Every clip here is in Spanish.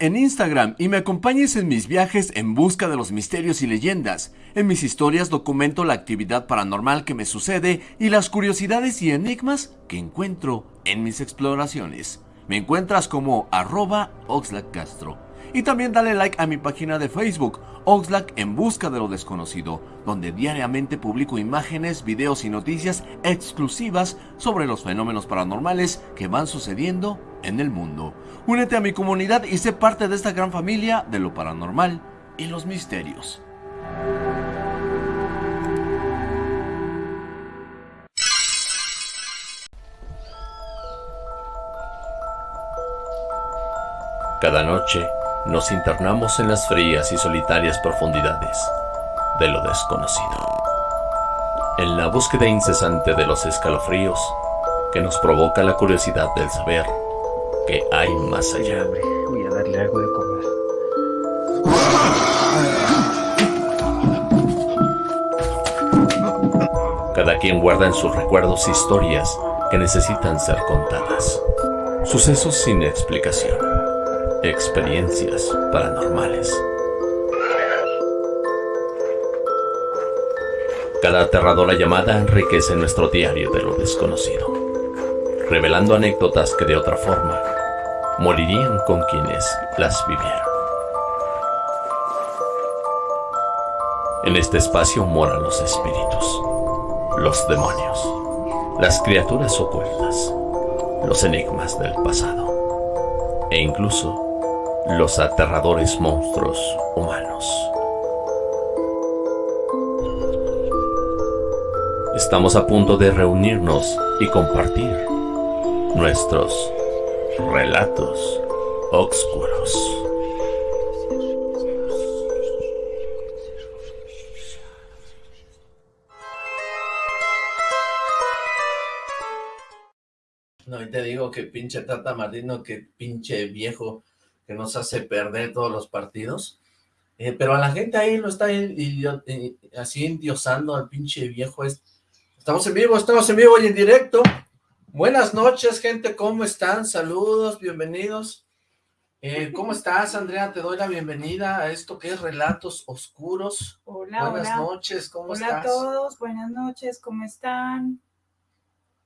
en Instagram y me acompañes en mis viajes en busca de los misterios y leyendas. En mis historias documento la actividad paranormal que me sucede y las curiosidades y enigmas que encuentro en mis exploraciones. Me encuentras como arroba Castro. Y también dale like a mi página de Facebook, Oxlack en busca de lo desconocido, donde diariamente publico imágenes, videos y noticias exclusivas sobre los fenómenos paranormales que van sucediendo en el mundo. Únete a mi comunidad y sé parte de esta gran familia de lo paranormal y los misterios. Cada noche nos internamos en las frías y solitarias profundidades de lo desconocido. En la búsqueda incesante de los escalofríos que nos provoca la curiosidad del saber que hay más allá. Voy a darle algo de comer. Cada quien guarda en sus recuerdos historias que necesitan ser contadas. Sucesos sin explicación. Experiencias paranormales. Cada aterradora llamada enriquece nuestro diario de lo desconocido, revelando anécdotas que de otra forma morirían con quienes las vivieron. En este espacio moran los espíritus, los demonios, las criaturas ocultas, los enigmas del pasado e incluso los aterradores monstruos humanos. Estamos a punto de reunirnos y compartir nuestros Relatos Oscuros. No, y te digo que pinche Tata Martino, que pinche viejo que nos hace perder todos los partidos. Eh, pero a la gente ahí lo está así endiosando al pinche viejo. Estamos en vivo, estamos en vivo y en directo. Buenas noches, gente, ¿cómo están? Saludos, bienvenidos. Eh, ¿Cómo estás, Andrea? Te doy la bienvenida a esto que es Relatos Oscuros. Hola, Buenas noches, ¿cómo hola estás? Hola a todos, buenas noches, ¿cómo están?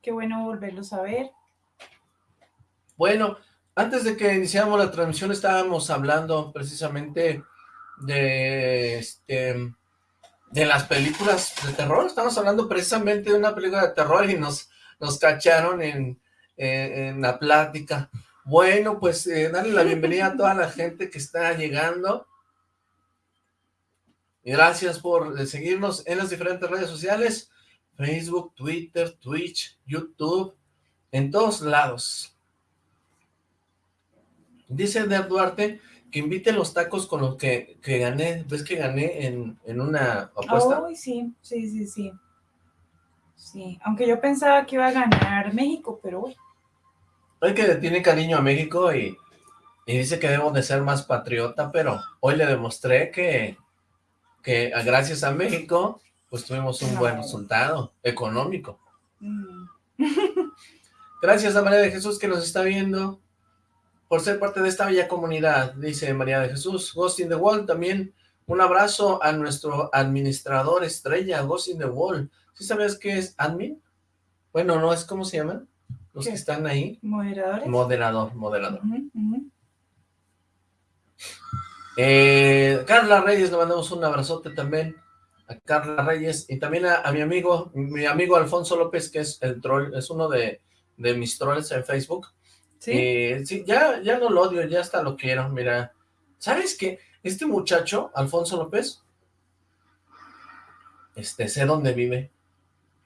Qué bueno volverlos a ver. Bueno, antes de que iniciáramos la transmisión estábamos hablando precisamente de, este, de las películas de terror. Estamos hablando precisamente de una película de terror y nos nos cacharon en, en, la plática. Bueno, pues eh, darle la bienvenida a toda la gente que está llegando. Gracias por eh, seguirnos en las diferentes redes sociales, Facebook, Twitter, Twitch, YouTube, en todos lados. Dice Der Duarte que invite los tacos con los que, que gané, ¿ves que gané en, en una apuesta? Ay, sí, sí, sí, sí. Sí, aunque yo pensaba que iba a ganar México, pero bueno. Hay que tiene cariño a México y, dice que debo de ser más patriota, pero hoy le demostré que, que gracias a México, pues tuvimos un buen resultado económico. Mm. Gracias a María de Jesús que nos está viendo por ser parte de esta bella comunidad, dice María de Jesús. Ghost in the Wall también, un abrazo a nuestro administrador estrella, Ghost in the Wall. ¿Sí sabes qué es admin? Bueno, no, es ¿cómo se llaman? Los que están ahí. ¿Moderadores? Moderador, moderador. Eh, Carla Reyes, le mandamos un abrazote también a Carla Reyes y también a, mi amigo, mi amigo Alfonso López, que es el troll, es uno de, mis trolls en Facebook. ¿Sí? Eh, sí, ya, ya no lo odio, ya hasta lo quiero, mira. ¿Sabes qué? Este muchacho, Alfonso López, este, sé dónde vive.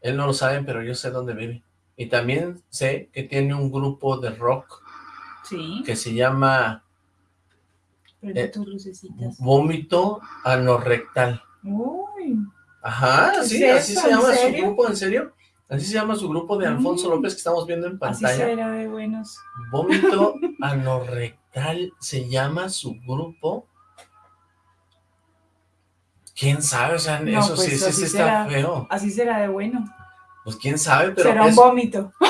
Él no lo sabe, pero yo sé dónde vive. Y también sé que tiene un grupo de rock ¿Sí? que se llama eh, Vómito Anorrectal. Uy. Ajá, sí, así se llama su grupo, ¿en serio? Así se llama su grupo de Alfonso mm. López que estamos viendo en pantalla. Así será de buenos. Vómito Anorrectal se llama su grupo. ¿Quién sabe? O sea, eso pues, sí, sí, está feo. Así será de bueno. Pues quién sabe, pero... Será un vómito.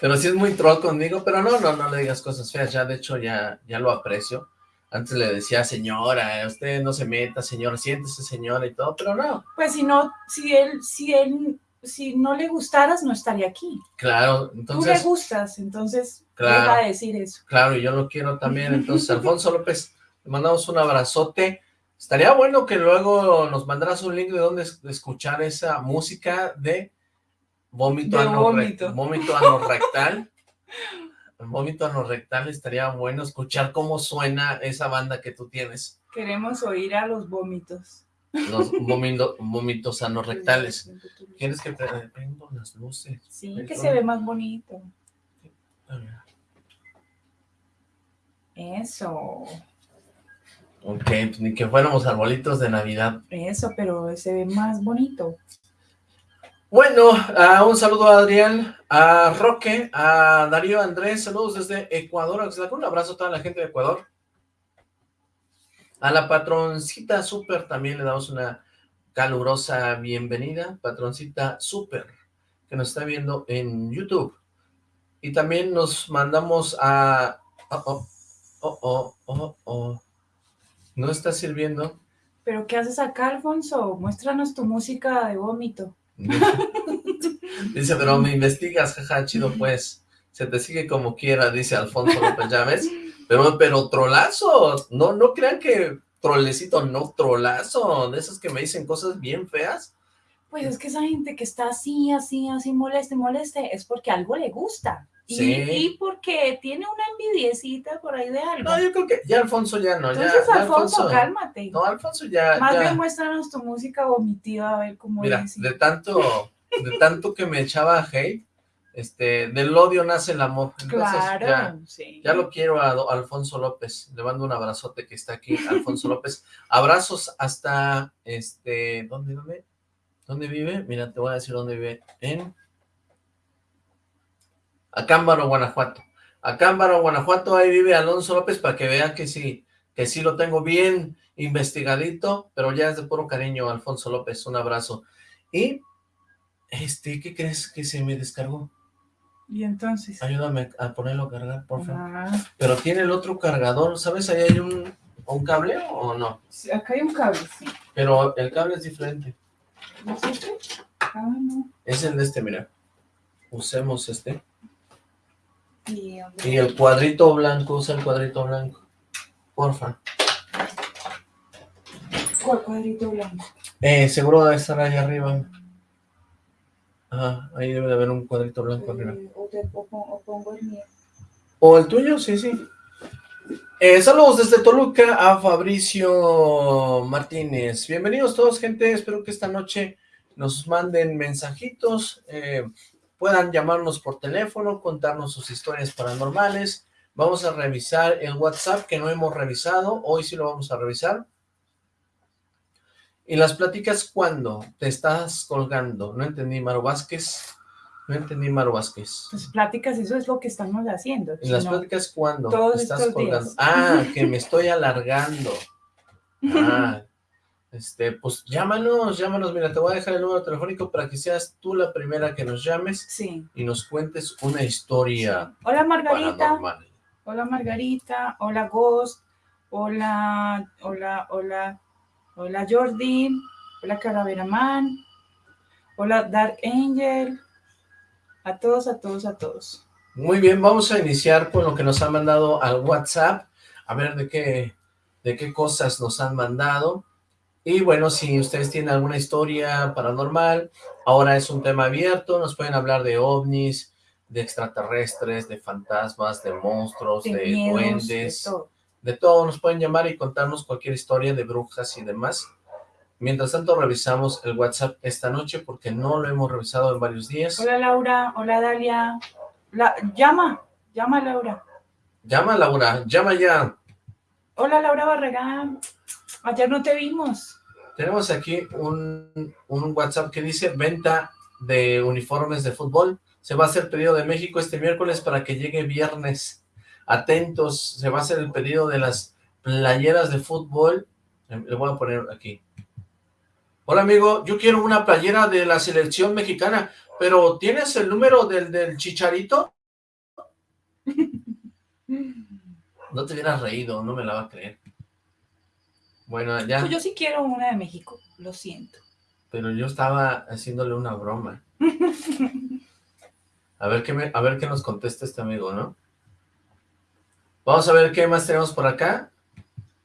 Pero sí es muy troll conmigo, pero no, no, no le digas cosas feas, ya de hecho ya, ya lo aprecio. Antes le decía, señora, usted no se meta, señora, siéntese, señora, y todo, pero no. Pues si no, si él, si él, si no le gustaras, no estaría aquí. Claro, entonces... Tú le gustas, entonces Claro. deja de decir eso. Claro, y yo lo quiero también. Entonces, Alfonso López, le mandamos un abrazote. Estaría bueno que luego nos mandaras un link de dónde es- de escuchar esa música de vómito, De anorre- vómito. anorrectal. vómito anorrectal, estaría bueno escuchar cómo suena esa banda que tú tienes. Queremos oír a los vómitos. Los vómito- vómitos anorrectales. ¿Quieres que pre- prendo las luces? Sí, que se ve más bonito. Eso, Ok, pues ni que fuéramos arbolitos de Navidad. eso, pero se ve más bonito. Bueno, un saludo a Adrián, a Roque, a Darío Andrés, saludos desde Ecuador, un abrazo a toda la gente de Ecuador. A la patroncita super también le damos una calurosa bienvenida, patroncita super, que nos está viendo en YouTube. Y también nos mandamos a... Oh, oh, oh, oh, oh, oh. No está sirviendo. ¿Pero qué haces acá, Alfonso? Muéstranos tu música de vómito. Dice, pero me investigas, jaja, chido pues. Se te sigue como quiera, dice Alfonso López, ¿ya ves? Pero, pero trolazo, no, no crean que trolecito, no, trolazo, de esos que me dicen cosas bien feas. Pues es que esa gente que está así, así, así, moleste, moleste, es porque algo le gusta. Y, Sí. y porque tiene una envidiecita por ahí de algo. No, yo creo que ya Alfonso ya no, ya, Entonces, ya Alfonso, cálmate. No, Alfonso ya, Más ya. bien muéstranos tu música vomitiva, a ver cómo Mira, es. de tanto, de tanto que me echaba hate, este, del odio nace el amor. Entonces, Claro, ya, sí. Ya lo quiero a Alfonso López. Le mando un abrazote que está aquí, Alfonso López. Abrazos hasta, este, ¿dónde, dónde? ¿Dónde vive? Mira, te voy a decir dónde vive. En Acámbaro, Guanajuato. Acámbaro, Guanajuato, ahí vive Alonso López para que vean que sí, que sí lo tengo bien investigadito, pero ya es de puro cariño, Alfonso López. Un abrazo. Y, este, ¿qué crees que se me descargó? Y entonces. Ayúdame a ponerlo a cargar, por favor. Ah, Pero tiene el otro cargador, ¿sabes? Ahí hay un, un cable o no. sí, acá hay un cable, sí. Pero el cable es diferente. ¿No es este? Ah, no. Es el de este, mira. Usemos este. Y, el cuadrito blanco, usa el cuadrito blanco. Porfa. ¿Cuál cuadrito blanco? Eh, seguro debe estar ahí arriba. Ajá, ahí debe de haber un cuadrito blanco arriba. Eh, o, te- o pon- o pongo el mío. ¿O el tuyo? Sí, sí. Eh, saludos desde Toluca a Fabricio Martínez. Bienvenidos todos, gente. Espero que esta noche nos manden mensajitos, eh, puedan llamarnos por teléfono, contarnos sus historias paranormales. Vamos a revisar el WhatsApp que no hemos revisado. Hoy sí lo vamos a revisar. ¿Y las pláticas cuándo? Te estás colgando. No entendí, Maro Vázquez. No entendí, Maro Vázquez. Pues pláticas, eso es lo que estamos haciendo. ¿En las pláticas cuándo? todos Te estás estos colgando. días. Ah, que me estoy alargando. Ah, este, pues llámanos, llámanos. Mira, te voy a dejar el número telefónico para que seas tú la primera que nos llames Sí. y nos cuentes una historia Hola Margarita, paranormal. hola Margarita, hola Ghost, hola, hola, hola, hola Jordi, hola Calavera Man, hola Dark Angel, a todos, a todos, a todos. Muy bien, vamos a iniciar con lo que nos han mandado al WhatsApp, a ver de qué, de qué cosas nos han mandado. Y bueno, si ustedes tienen alguna historia paranormal, ahora es un tema abierto, nos pueden hablar de ovnis, de extraterrestres, de fantasmas, de monstruos, De de, miedos, duendes, de todo. de todo, nos pueden llamar y contarnos cualquier historia de brujas y demás. Mientras tanto, revisamos el WhatsApp esta noche porque no lo hemos revisado en varios días. Hola Laura, hola Dalia, La- llama, llama Laura. Llama, Laura, llama ya. Hola Laura Barragán, ayer no te vimos. Tenemos aquí un, un WhatsApp que dice venta de uniformes de fútbol. Se va a hacer pedido de México este miércoles para que llegue viernes. Atentos, se va a hacer el pedido de las playeras de fútbol. Eh, Le voy a poner aquí. Hola amigo, yo quiero una playera de la selección mexicana, pero ¿tienes el número del, del chicharito? No te hubieras reído, no me la va a creer. Bueno, ya. Pues yo sí quiero una de México, lo siento. Pero yo estaba haciéndole una broma. A ver qué, me, a ver qué nos contesta este amigo, ¿no? Vamos a ver qué más tenemos por acá.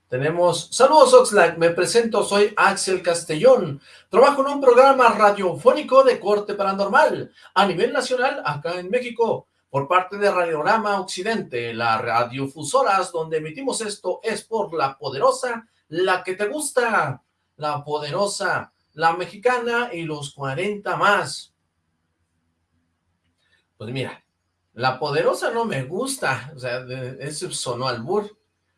Tenemos, saludos Oxlack, me presento, soy Axel Castellón, trabajo en un programa radiofónico de corte paranormal a nivel nacional acá en México, por parte de Radiorama Occidente, las radiofusoras donde emitimos esto es por la poderosa, la que te gusta, la poderosa, la mexicana y los 40 más. Pues mira, la poderosa no me gusta, o sea, eso sonó al bur.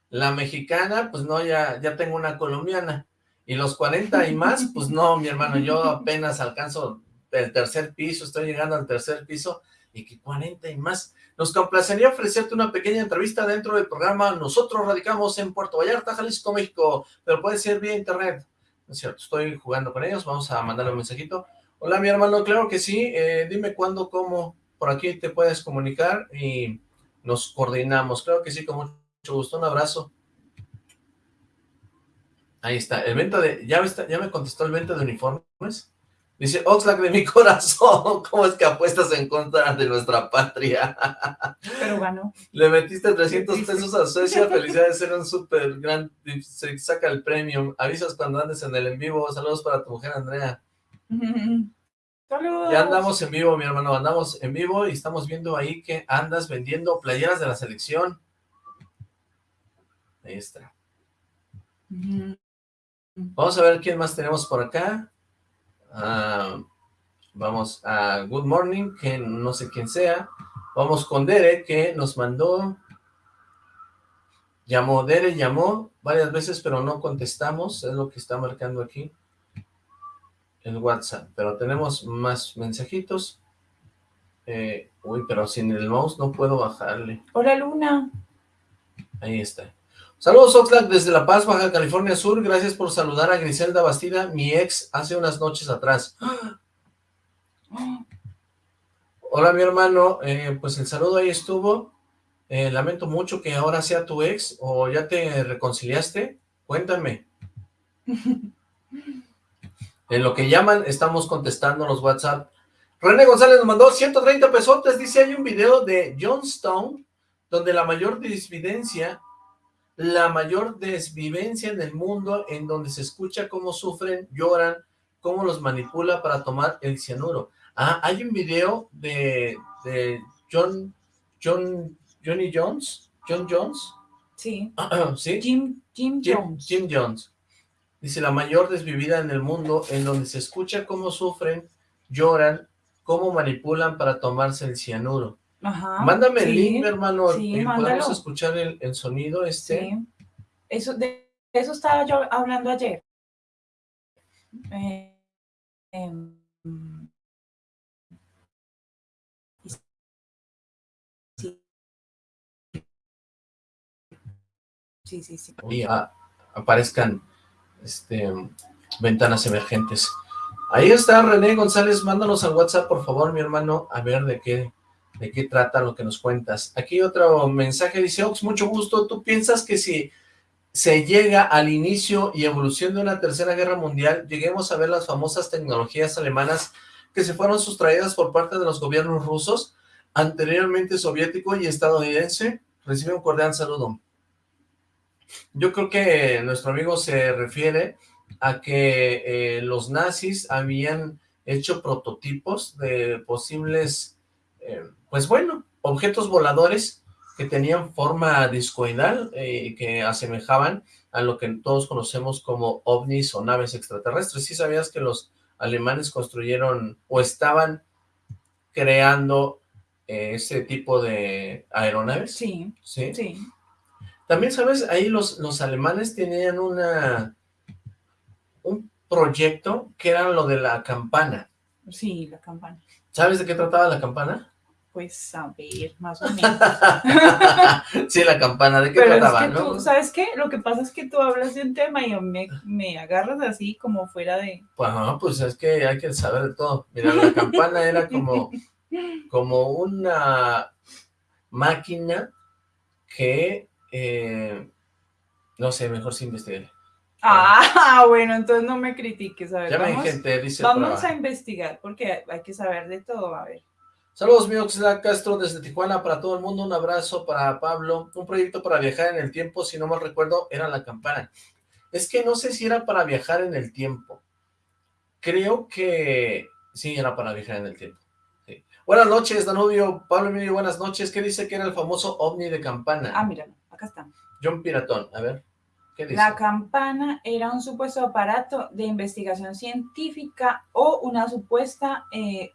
La mexicana, pues no, ya, ya tengo una colombiana. Y los 40 y más, pues no, mi hermano, yo apenas alcanzo el tercer piso, estoy llegando al tercer piso, y que 40 y más. Nos complacería ofrecerte una pequeña entrevista dentro del programa. Nosotros radicamos en Puerto Vallarta, Jalisco, México, pero puede ser vía internet. No es cierto, estoy jugando con ellos, vamos a mandarle un mensajito. Hola, mi hermano, claro que sí, eh, dime cuándo, cómo, por aquí te puedes comunicar y nos coordinamos. Claro que sí, con mucho gusto. Un abrazo. Ahí está. El venta de... ¿Ya, ya me contestó el venta de uniformes? Dice, Oxlack de mi corazón, ¿cómo es que apuestas en contra de nuestra patria? Pero ganó. Le metiste 300 pesos a Suecia, felicidades, ser un súper gran, se saca el premium, avisas cuando andes en el en vivo, saludos para tu mujer Andrea. Saludos. Ya andamos en vivo, mi hermano, andamos en vivo y estamos viendo ahí que andas vendiendo playeras de la selección. Ahí está. Vamos a ver quién más tenemos por acá. Ah, vamos a Good Morning, que no sé quién sea. Vamos con Dere, que nos mandó... Llamó, Dere llamó varias veces, pero no contestamos, es lo que está marcando aquí el WhatsApp. Pero tenemos más mensajitos. Eh, uy, pero sin el mouse no puedo bajarle. Hola, Luna. Ahí está. Saludos Oxlack desde La Paz, Baja California Sur, gracias por saludar a Griselda Bastida, mi ex, hace unas noches atrás. Hola mi hermano, eh, pues el saludo ahí estuvo, eh, lamento mucho que ahora sea tu ex, o ya te reconciliaste, cuéntame. en lo que llaman, estamos contestando los WhatsApp. René González nos mandó 130 pesotes, dice hay un video de John Stone, donde la mayor disvidencia la mayor desvivencia en el mundo en donde se escucha cómo sufren, lloran, cómo los manipula para tomar el cianuro. Ah, hay un video de, de John, John, Johnny Jones, John Jones. Sí. ¿Sí? Jim, Jim, Jones. Jim Jones. Dice, la mayor desvivida en el mundo en donde se escucha cómo sufren, lloran, cómo manipulan para tomarse el cianuro. Ajá, Mándame el link, hermano, sí, y podemos escuchar el, el sonido este. Sí. Eso, de eso estaba yo hablando ayer. Eh, em, sí. Sí, sí, sí. y a- aparezcan este, ventanas emergentes. Ahí está René González, mándanos al WhatsApp, por favor, mi hermano, a ver de qué, de qué trata lo que nos cuentas. Aquí otro mensaje dice, Ox, mucho gusto, ¿tú piensas que si se llega al inicio y evolución de una tercera guerra mundial, lleguemos a ver las famosas tecnologías alemanas que se fueron sustraídas por parte de los gobiernos rusos, anteriormente soviético y estadounidense? Recibe un cordial saludo. Yo creo que nuestro amigo se refiere a que eh, los nazis habían hecho prototipos de posibles, eh, pues bueno, objetos voladores que tenían forma discoidal eh, y que asemejaban a lo que todos conocemos como ovnis o naves extraterrestres. ¿Sí sabías que los alemanes construyeron o estaban creando eh, ese tipo de aeronaves? Sí, ¿Sí? sí. También, ¿sabes? Ahí los, los alemanes tenían una un proyecto que era lo de la campana. Sí, la campana. ¿Sabes de qué trataba la campana? Pues a ver, más o menos. sí, la campana, ¿de qué Pero es trataba? que no? tú, ¿sabes qué? Lo que pasa es que tú hablas de un tema y me, me agarras así como fuera de... Pues, no, pues es que hay que saber de todo. Mira, la campana era como, como una... máquina que, eh, no sé, mejor sin investigar. Ah, bueno, entonces no me critiques, a ver, Ya me vamos, gente, dice vamos a investigar, porque hay que saber de todo, a ver. Saludos, mi Oxlack Castro desde Tijuana para todo el mundo. Un abrazo para Pablo. Un proyecto para viajar en el tiempo, si no mal recuerdo, era la campana. Es que no sé si era para viajar en el tiempo. Creo que sí, era para viajar en el tiempo. Sí. Buenas noches, Danubio. Pablo Emilio, buenas noches. ¿Qué dice que era el famoso ovni de campana? Ah, míralo, acá está. John Piratón, a ver. ¿Qué dice? La campana era un supuesto aparato de investigación científica o una supuesta, eh,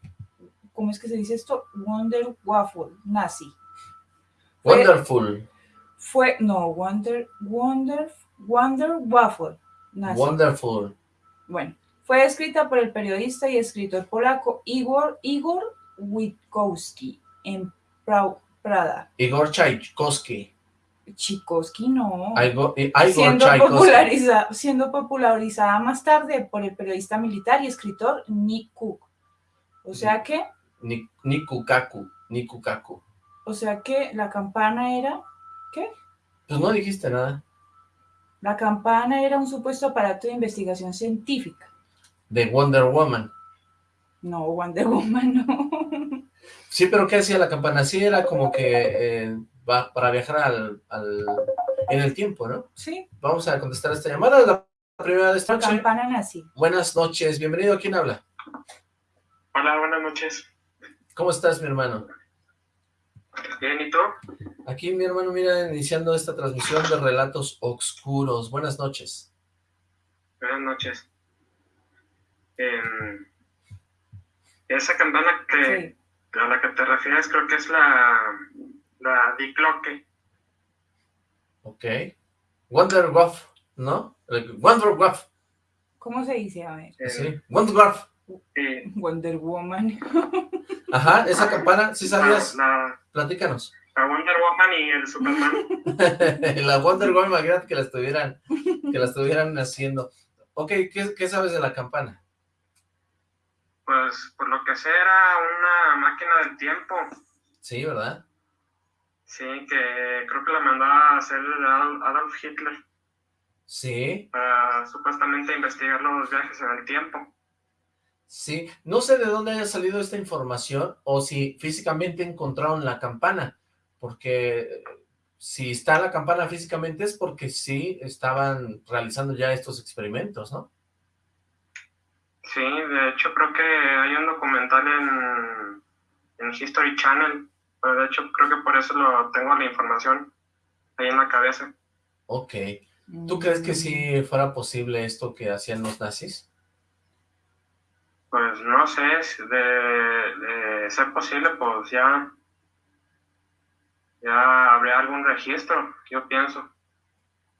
¿cómo es que se dice esto? Wonder Waffle nazi. Wonderful. Fue, no, Wonder, Wonder, Wonder Waffle nazi. Wonderful. Bueno, fue escrita por el periodista y escritor polaco Igor, Igor Witkowski en Prau- Prada. Igor Tchaikovsky. Chikowski no. Igor, Igor siendo, Tchaikovsky. populariza- siendo popularizada más tarde por el periodista militar y escritor Nick Cook. O sea que, Ni- Nikukaku. Nikukaku. o sea que la campana era, Pues no dijiste nada. la campana era un supuesto aparato de investigación científica. De Wonder Woman. No, Wonder Woman, no. Sí, pero ¿qué hacía la campana? Sí, era como que eh, va para viajar al, al- en el tiempo, ¿no? Sí, Vamos a contestar esta llamada, la primera de esta la noche. campana nazi. Buenas noches, bienvenido, ¿quién habla? Hola, buenas noches. ¿Cómo estás, mi hermano? Bien, ¿y tú? Aquí, mi hermano, mira, iniciando esta transmisión de Relatos Oscuros. Buenas noches. Buenas noches. Em, esa campana que, Sí. a la que te refieres creo que es la, la Dicloque. Ok. Wonder Waff, ¿no? El Wonder Waff, ¿Cómo se dice? A ver. Sí. Wonder Waff. Y Wonder Woman. Ajá, esa campana, ¿sí sabías? La, la- Platícanos. la Wonder Woman y el Superman. la Wonder Woman, imagínate que la estuvieran, que la estuvieran haciendo. Ok, ¿qué, qué sabes de la campana? pues por lo que sé era una máquina del tiempo. Sí, ¿verdad? Sí, que creo que la mandó a hacer Adol- Adolf Hitler Sí, para supuestamente investigar los viajes en el tiempo. Sí. No sé de dónde haya salido esta información o si físicamente encontraron la campana, porque eh, si está la campana físicamente es porque sí estaban realizando ya estos experimentos, ¿no? Sí, de hecho creo que hay un documental en, en History Channel, pero de hecho creo que por eso lo tengo la información ahí en la cabeza. Ok. ¿Tú crees que sí fuera posible esto que hacían los nazis? Pues no sé, si de, de ser posible, pues ya, ya habría algún registro, yo pienso.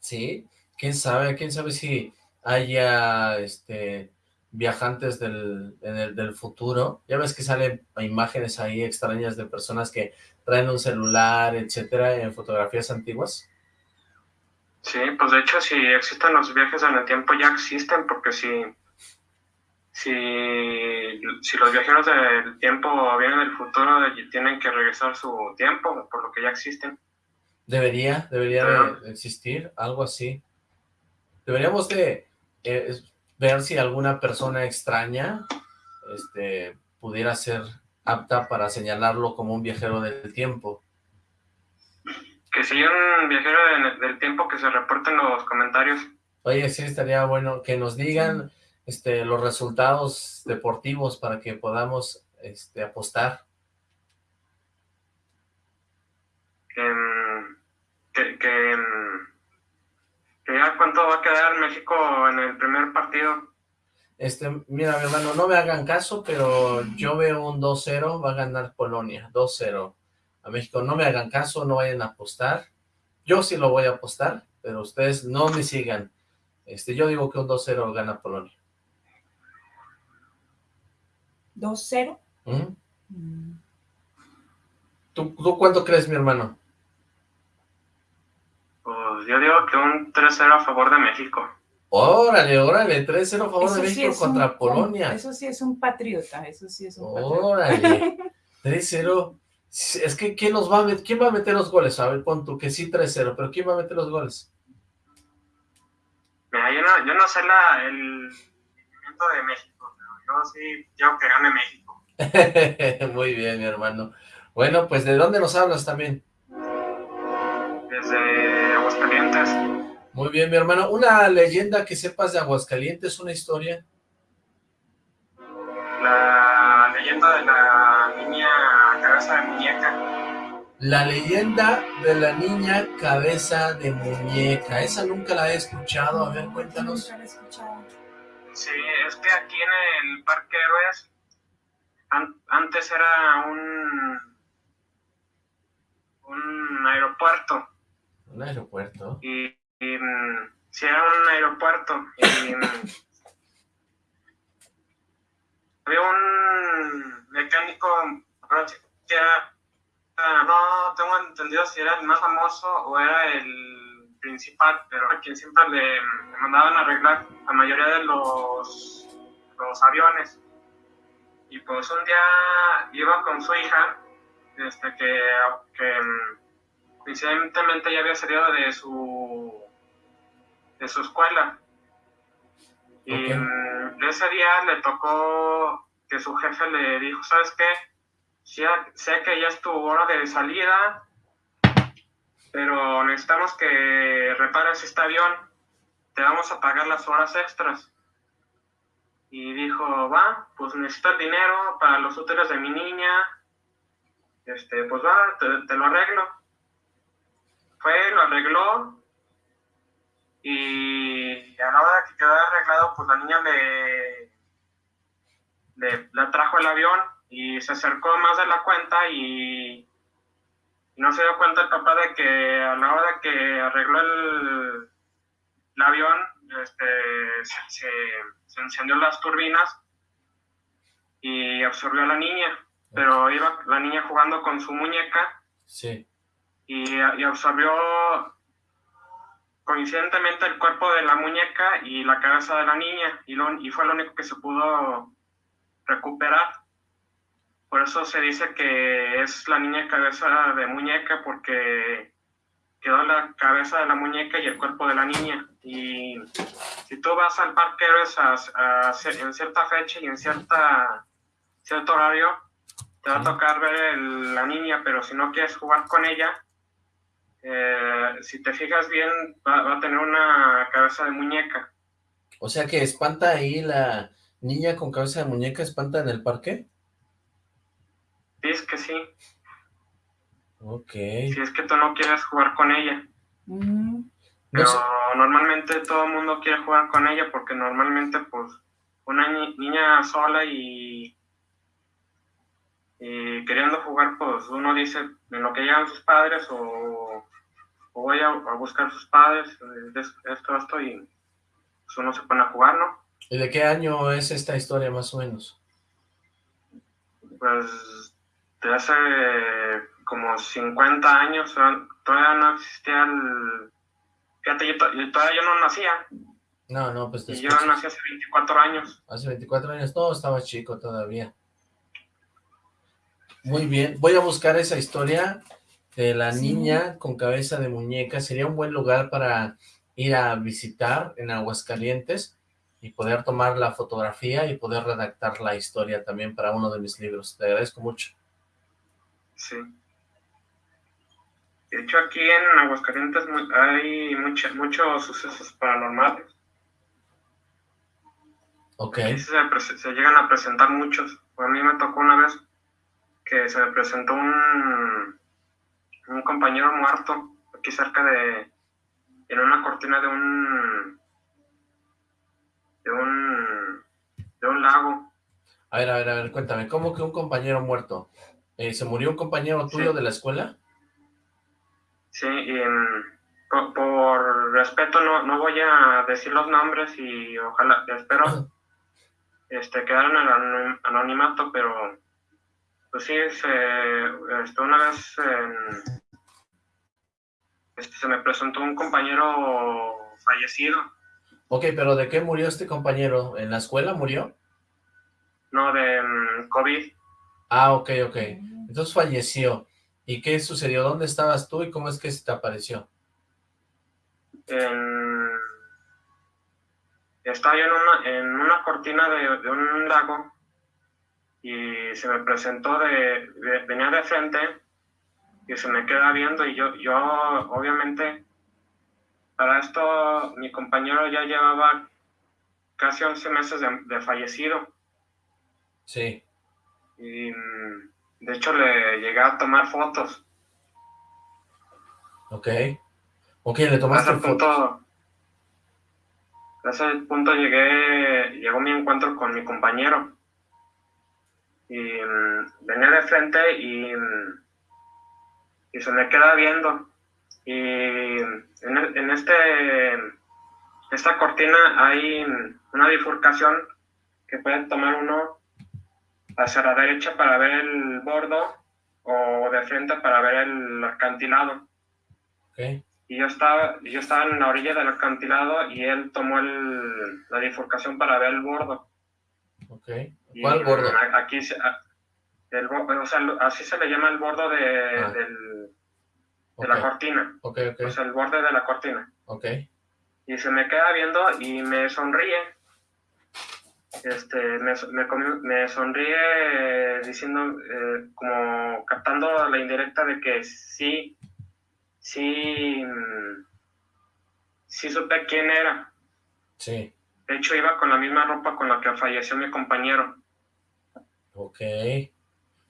Sí, quién sabe, quién sabe si haya este viajantes del, en el- del futuro. Ya ves que salen imágenes ahí extrañas de personas que traen un celular, etcétera, en fotografías antiguas. Sí, pues de hecho si existen los viajes en el tiempo ya existen, porque si, si, si los viajeros del tiempo vienen del futuro y tienen que regresar su tiempo, por lo que ya existen. Debería, debería de existir algo así. Deberíamos de eh, ver si alguna persona extraña este, pudiera ser apta para señalarlo como un viajero del tiempo. Que si un viajero de- del tiempo que se reporte en los comentarios. Oye, sí, estaría bueno que nos digan este, los resultados deportivos para que podamos este, apostar. que, que, que ya cuánto va a quedar México en el primer partido. Este, mira, mi hermano, no me hagan caso, pero yo veo un 2-0, va a ganar Polonia, 2-0 a México. No me hagan caso, no vayan a apostar. Yo sí lo voy a apostar, pero ustedes no me sigan. Este, yo digo que un 2-0 gana Polonia. 2-0. ¿Mm? ¿Tú, ¿Tú cuánto crees, mi hermano? Pues yo digo que un 3-0 a favor de México. Órale, órale, 3-0 a favor Eso de sí México es un- contra Polonia. Eso sí es un patriota, eso sí es un patriota. Órale, 3-0. Es que, ¿quién los va a meter? ¿Quién va a meter los goles? A ver, pon tú que sí 3-0, pero ¿quién va a meter los goles? Mira, yo no, yo no sé la, el movimiento de México, yo sí quiero que gane México. Muy bien, mi hermano. Bueno, pues, ¿de dónde nos hablas también? Desde Aguascalientes. Muy bien, mi hermano. ¿Una leyenda que sepas de Aguascalientes, una historia? La leyenda de la niña cabeza de muñeca. La leyenda de la niña cabeza de muñeca. Esa nunca la he escuchado. A ver, cuéntanos. Nunca lo he escuchado. Sí, es que aquí en el Parque Héroes an- antes era un un aeropuerto Un aeropuerto. y, y, mm, sí era un aeropuerto y mm, había un mecánico que era- ah, no tengo entendido si era el más famoso o era el principal pero a quien siempre le, le mandaban a arreglar la mayoría de los los aviones. Y pues un día iba con su hija este que, que mm, coincidentemente ya había salido de su de su escuela. Y mm, ese día le tocó que su jefe le dijo sabes qué sé que ya es tu hora de salida pero necesitamos que repares este avión. Te vamos a pagar las horas extras. Y dijo, va, pues necesito el dinero para los útiles de mi niña, este, pues va, te, te lo arreglo. Fue, lo arregló, y a la hora que quedó arreglado, pues la niña le, le, le trajo el avión, y se acercó más de la cuenta, y no se dio cuenta el papá de que a la hora de que arregló el, el avión, este, se, se, se encendió las turbinas y absorbió a la niña, pero iba la niña jugando con su muñeca Sí. y, y absorbió coincidentemente el cuerpo de la muñeca y la cabeza de la niña y, lo- y fue lo único que se pudo recuperar. Por eso se dice que es la niña cabeza de muñeca porque quedó la cabeza de la muñeca y el cuerpo de la niña. Y si tú vas al parque Héroes a, a hacer- en cierta fecha y en cierta cierto horario, te va a tocar ver el- la niña, pero si no quieres jugar con ella, eh, si te fijas bien, va, va a tener una cabeza de muñeca. O sea que espanta ahí la niña con cabeza de muñeca, espanta en el parque. Dices que sí, Ok. si es que tú no quieres jugar con ella. Mm, No Pero sé. normalmente todo el mundo quiere jugar con ella porque normalmente pues una ni- niña sola y, y queriendo jugar pues uno dice en lo que llegan sus padres o, o voy a, a buscar sus padres, es- esto, esto y pues uno se pone a jugar, ¿no? ¿Y de qué año es esta historia más o menos? Pues de hace como 50 años todavía no existía el... Fíjate, yo, to- yo todavía yo no nacía No, no, pues y yo nací hace 24 años. Hace 24 años, no, estaba chico todavía. Muy bien, voy a buscar esa historia de la Sí. niña con cabeza de muñeca. Sería un buen lugar para ir a visitar en Aguascalientes y poder tomar la fotografía y poder redactar la historia también para uno de mis libros. Te agradezco mucho. Sí. De hecho, aquí en Aguascalientes hay mucha- muchos sucesos paranormales. Ok, Aquí se, prese- se llegan a presentar muchos. A mí me tocó una vez que se me presentó un, un compañero muerto aquí cerca de, en una cortina de un, de un, de un lago. a ver, a ver, a ver, cuéntame, ¿cómo que un compañero muerto? Eh, ¿Se murió un compañero tuyo Sí. de la escuela? Sí, y por, por respeto no, no voy a decir los nombres y ojalá, espero este, quedar en el anonim- anonimato, pero pues sí, se, este, una vez en- este, se me presentó un compañero fallecido, Ok, pero ¿de qué murió este compañero? ¿En la escuela murió? no de mm, COVID. Ah, ok, ok. Entonces falleció. ¿Y qué sucedió? ¿Dónde estabas tú y cómo es que se te apareció? En... Estaba yo en una, en una cortina de, de un lago y se me presentó de, de- venía de frente y se me queda viendo y yo, yo obviamente para esto mi compañero ya llevaba casi 11 meses de, de fallecido Sí. y mm, de hecho le llegué a tomar fotos. Ok. Ok, le A tomaste ese fotos. punto, a ese punto llegué, llegó mi encuentro con mi compañero. Y mm, venía de frente y, mm, y se me queda viendo. Y en, e- en este, esta cortina hay mm, una bifurcación que puede tomar uno hacia la derecha para ver el bordo o de frente para ver el acantilado Ok. y yo estaba, yo estaba en la orilla del acantilado y él tomó el- la bifurcación para ver el bordo. Ok. Y, ¿Cuál bordo? a- Aquí, el, o sea, así se le llama el bordo de, Ah. del- de Ok. la cortina, o sea, el borde de la cortina. Y se me queda viendo y me sonríe. Este, me, me, me sonríe diciendo, eh, como captando la indirecta de que sí, sí, mm, sí supe quién era. Sí. De hecho, iba con la misma ropa con la que falleció mi compañero. Ok.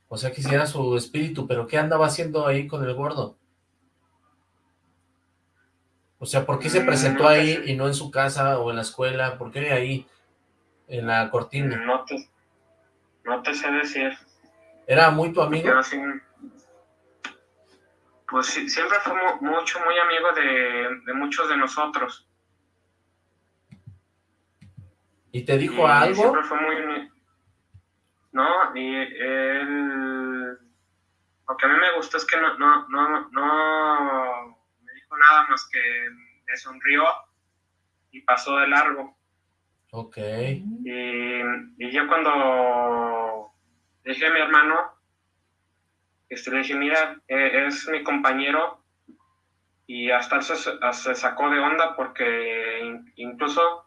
O sea, quisiera su espíritu, pero ¿qué andaba haciendo ahí con el gordo? O sea, ¿por qué se Mm, presentó ahí y no en su casa o en la escuela? ¿Por qué ahí, en la cortina? No te, no te sé decir. ¿Era muy tu amigo? Yo pues sí, siempre fue mu- mucho, muy amigo de, de muchos de nosotros. ¿Y te dijo Y algo? Siempre fue muy... No, y él... Lo que a mí me gustó es que no, no, no, no me dijo nada más que me sonrió y pasó de largo. Ok. Y, y yo cuando dije a mi hermano, este, le dije, mira, eh, es mi compañero y hasta él se, se sacó de onda porque in- incluso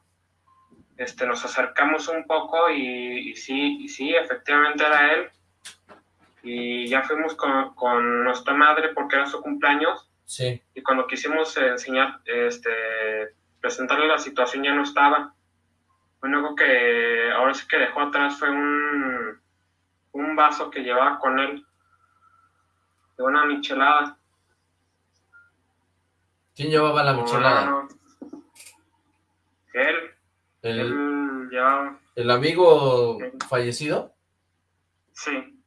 este, nos acercamos un poco y, y sí, y sí, efectivamente era él. Y ya fuimos con, con nuestra madre porque era su cumpleaños Sí. y cuando quisimos eh, enseñar, este, presentarle la situación ya no estaba. Único que ahora sí que dejó atrás fue un, un vaso que llevaba con él, de una michelada. ¿Quién llevaba la michelada? No, no. Él, ¿El, él llevaba, el amigo fallecido? sí,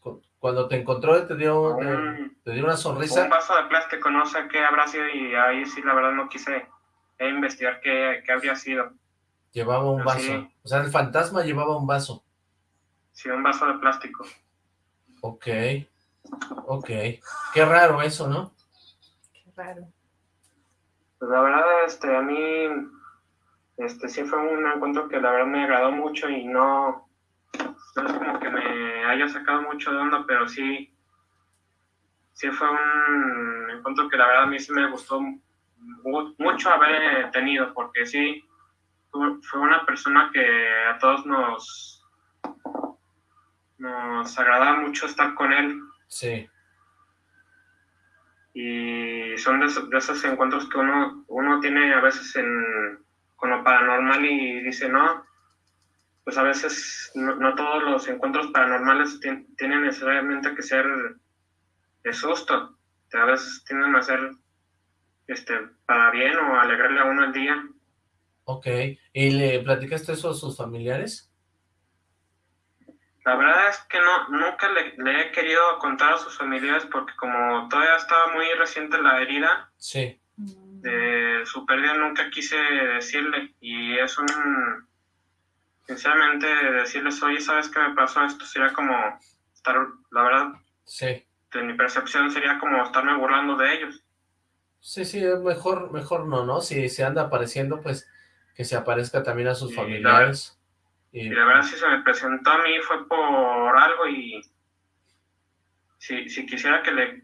Cu- Cuando te encontró, te dio, te, un, te dio una un sonrisa. vaso de plástico, no sé qué habrá sido y ahí sí la verdad no quise investigar qué, qué habría sido. Llevaba un vaso. Sí. O sea, el fantasma llevaba un vaso. Sí, un vaso de plástico. Ok. Ok. Qué raro eso, ¿no? Qué raro. Pues la verdad, este, a mí, este, sí fue un encuentro que la verdad me agradó mucho y no, no es como que me haya sacado mucho de onda, pero sí, sí fue un encuentro que la verdad a mí sí me gustó mu- mucho haber tenido, porque sí, fue una persona que a todos nos, nos agradaba mucho estar con él Sí. y son de, esos- de esos encuentros que uno, uno tiene a veces en, con lo paranormal y dice, no, pues a veces no, no todos los encuentros paranormales tien- tienen necesariamente que ser de susto, a veces tienden a ser este, para bien o alegrarle a uno el día. Ok. ¿Y le platicaste eso a sus familiares? La verdad es que no, nunca le, le he querido contar a sus familiares porque como todavía estaba muy reciente la herida, Sí. Mm, de su pérdida nunca quise decirle y es un sinceramente decirles oye sabes qué me pasó esto sería como estar la verdad Sí. de mi percepción sería como estarme burlando de ellos Sí, sí, es mejor, mejor no, ¿no? Si se anda apareciendo, pues que se aparezca también a sus familiares. Y, y la verdad si se me presentó a mí fue por algo y si, si quisiera que le,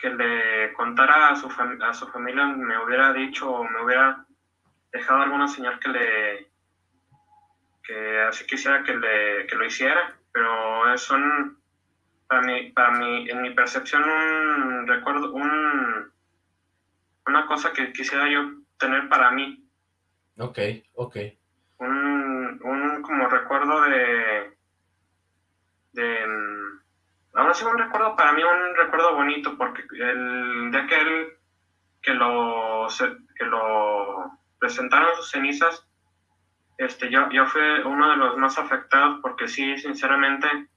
que le contara a su, a su familia, me hubiera dicho o me hubiera dejado alguna señal que le que así quisiera que, le, que lo hiciera, pero son para mí, para mí, en mi percepción un recuerdo, un una cosa que quisiera yo tener para mí. Ok, ok. Un, un como recuerdo de de ahora sí un recuerdo para mí un recuerdo bonito porque el de aquel que lo que lo presentaron sus cenizas este yo yo fui uno de los más afectados porque sí sinceramente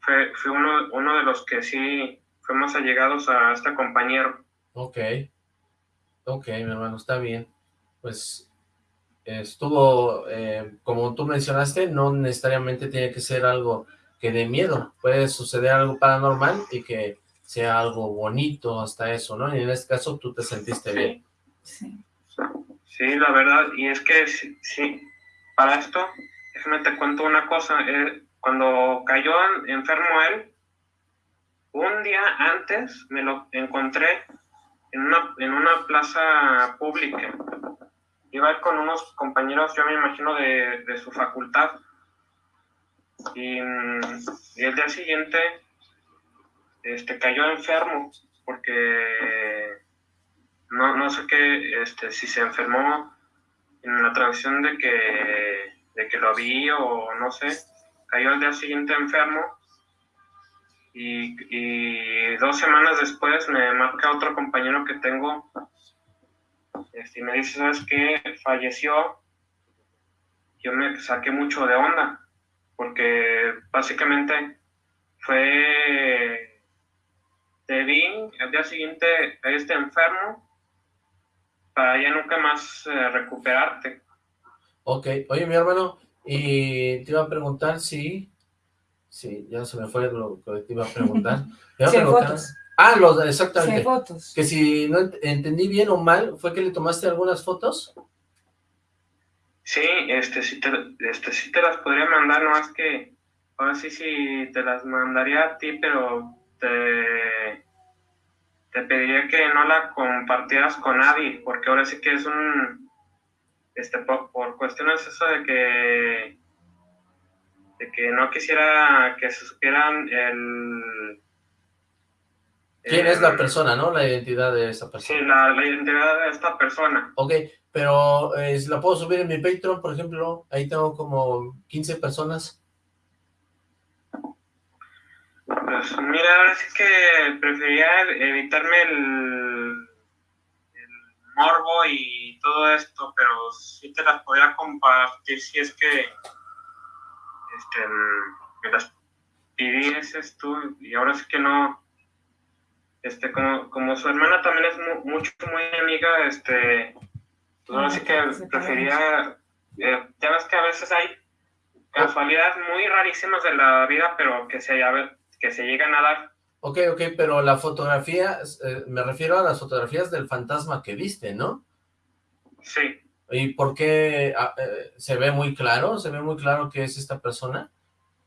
fue, fue uno, uno de los que sí fuimos allegados a este compañero Ok, ok mi hermano, está bien. Pues estuvo, eh, como tú mencionaste, no necesariamente tiene que ser algo que dé miedo. Puede suceder algo paranormal y que sea algo bonito hasta eso, ¿no? Y en este caso tú te sentiste bien. Sí. Sí, la verdad, y es que sí, para esto, déjame te cuento una cosa. Eh, cuando cayó enfermo él, un día antes me lo encontré en una, en una plaza pública. Iba con unos compañeros, yo me imagino, de, de su facultad. Y, el día siguiente este, cayó enfermo porque no, no sé qué, este, si se enfermó en la tradición de que, de que lo vi o no sé, cayó al día siguiente enfermo y, dos semanas después me marca otro compañero que tengo este, me dice, ¿sabes qué? Falleció. Yo me saqué mucho de onda porque básicamente fue, te vi al día siguiente a este enfermo para ya nunca más eh, recuperarte. Ok, oye mi hermano, y te iba a preguntar si, sí, ya se me fue lo que te iba a preguntar. fotos. Ah, los, exactamente. fotos. Que si no entendí bien o mal, ¿fue que le tomaste algunas fotos? Sí, este sí te, este, sí te las podría mandar, no es que ahora sí sí te las mandaría a ti, pero te, te pediría que no la compartieras con nadie, porque ahora sí que es un, este, por, por cuestiones eso de que, de que no quisiera que se supieran el... ¿Quién es la persona, no? La identidad de esa persona. Sí, la, la identidad de esta persona. Ok, pero eh, la puedo subir en mi Patreon, por ejemplo, ahí tengo como 15 personas. Pues mira, ahora sí que prefería evitarme el, el, morbo y todo esto, pero sí te las podría compartir si es que este, me las pidieses tú, y ahora sí que no, este, como, como su hermana también es mucho, muy amiga, este, pues sí que prefería, eh, ya ves que a veces hay casualidades muy rarísimas de la vida, pero que se, que se llegan a dar. Ok, ok, pero la fotografía, eh, me refiero a las fotografías del fantasma que viste, ¿no? Sí. ¿Y por qué ah, eh, se ve muy claro? ¿Se ve muy claro que es esta persona?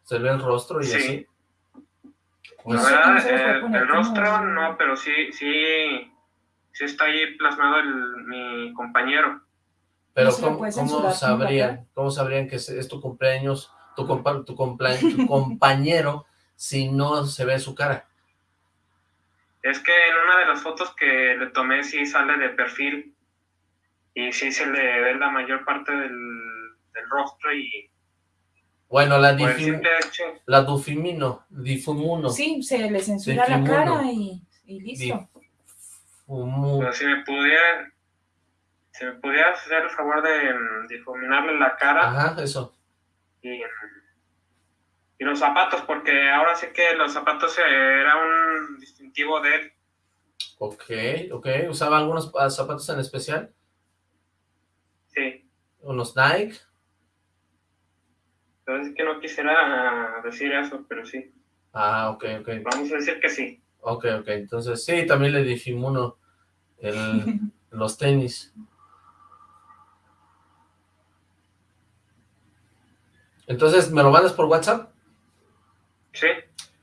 ¿Se ve el rostro y así? Pues, el rostro no, pero sí, sí, sí está ahí plasmado el, mi compañero. Pero ¿cómo, sabrían, cómo sabrían que es, tu cumpleaños, tu, tu, tu compañero, si no se ve su cara? Es que en una de las fotos que le tomé sí sale de perfil y sí se le ve la mayor parte del, rostro y... Bueno, la, difim, la dufimino, difumuno. Sí, se le censura la cara y, y listo. Pero si me pudiera, si me pudiera hacer el favor de mm, difuminarle la cara. Ajá, eso. Y, y los zapatos, porque ahora sí que los zapatos era un distintivo de él. Ok, ok. ¿Usaba algunos ah, zapatos en especial? Sí. ¿Unos Nike? Pero es que no quisiera decir eso, pero sí. Ah, ok, ok. Vamos a decir que sí. Ok, ok, entonces sí, también le difimuno el, los tenis. Entonces, ¿me lo mandas por WhatsApp? Sí.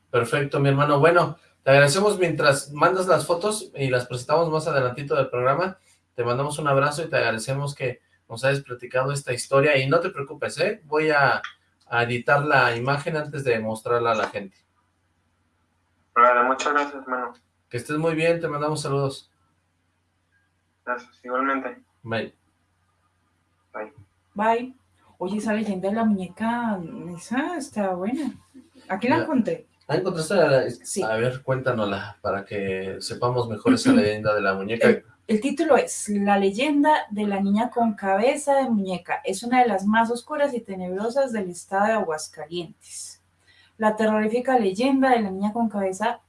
Perfecto, mi hermano. Bueno, Te agradecemos mientras mandas las fotos y las presentamos más adelantito del programa. Te mandamos un abrazo y te agradecemos que nos hayas platicado esta historia. Y no te preocupes, ¿eh? Voy a, a editar la imagen antes de mostrarla a la gente. Vale, muchas gracias, hermano. Que estés muy bien, te mandamos saludos. Gracias, igualmente. Bye. Bye. Bye. Oye, esa leyenda de la muñeca, esa está buena. Aquí la Ya. encontré. Ah, ¿encontraste la- Sí. A ver, cuéntanosla, para que sepamos mejor esa leyenda de la muñeca. El título es La leyenda de la niña con cabeza de muñeca. Es una de las más oscuras y tenebrosas del estado de Aguascalientes. La terrorífica leyenda de la niña con cabeza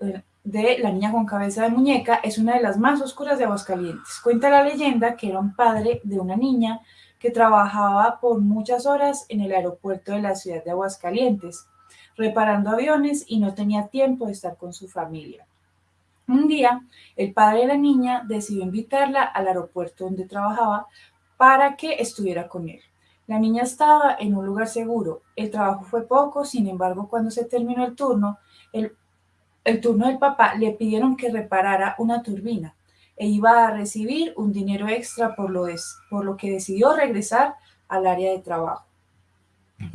eh, de la niña con cabeza de muñeca es una de las más oscuras de Aguascalientes. Cuenta la leyenda que era un padre de una niña que trabajaba por muchas horas en el aeropuerto de la ciudad de Aguascalientes, reparando aviones y no tenía tiempo de estar con su familia. Un día, el padre de la niña decidió invitarla al aeropuerto donde trabajaba para que estuviera con él. La niña estaba en un lugar seguro. El trabajo fue poco, sin embargo, cuando se terminó el turno, el, turno del papá le pidieron que reparara una turbina e iba a recibir un dinero extra por lo, por lo que decidió regresar al área de trabajo.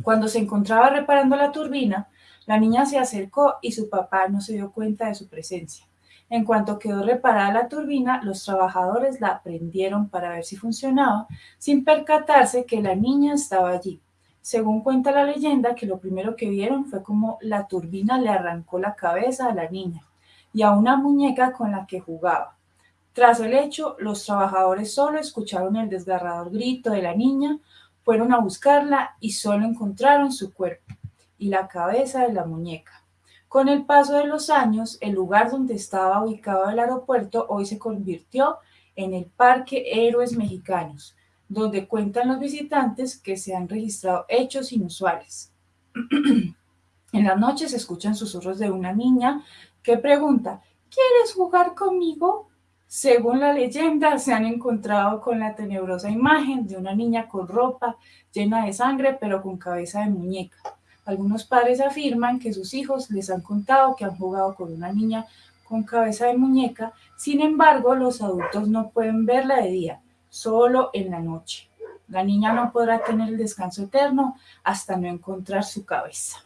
Cuando se encontraba reparando la turbina, la niña se acercó y su papá no se dio cuenta de su presencia. En cuanto quedó reparada la turbina, los trabajadores la prendieron para ver si funcionaba, sin percatarse que la niña estaba allí. Según cuenta la leyenda, que lo primero que vieron fue como la turbina le arrancó la cabeza a la niña y a una muñeca con la que jugaba. Tras el hecho, los trabajadores solo escucharon el desgarrador grito de la niña, fueron a buscarla y solo encontraron su cuerpo y la cabeza de la muñeca. Con el paso de los años, el lugar donde estaba ubicado el aeropuerto hoy se convirtió en el Parque Héroes Mexicanos, donde cuentan los visitantes que se han registrado hechos inusuales. en la noche se escuchan susurros de una niña que pregunta, ¿quieres jugar conmigo? Según la leyenda, se han encontrado con la tenebrosa imagen de una niña con ropa llena de sangre, pero con cabeza de muñeca. Algunos padres afirman que sus hijos les han contado que han jugado con una niña con cabeza de muñeca, sin embargo, los adultos no pueden verla de día, solo en la noche. La niña no podrá tener el descanso eterno hasta no encontrar su cabeza.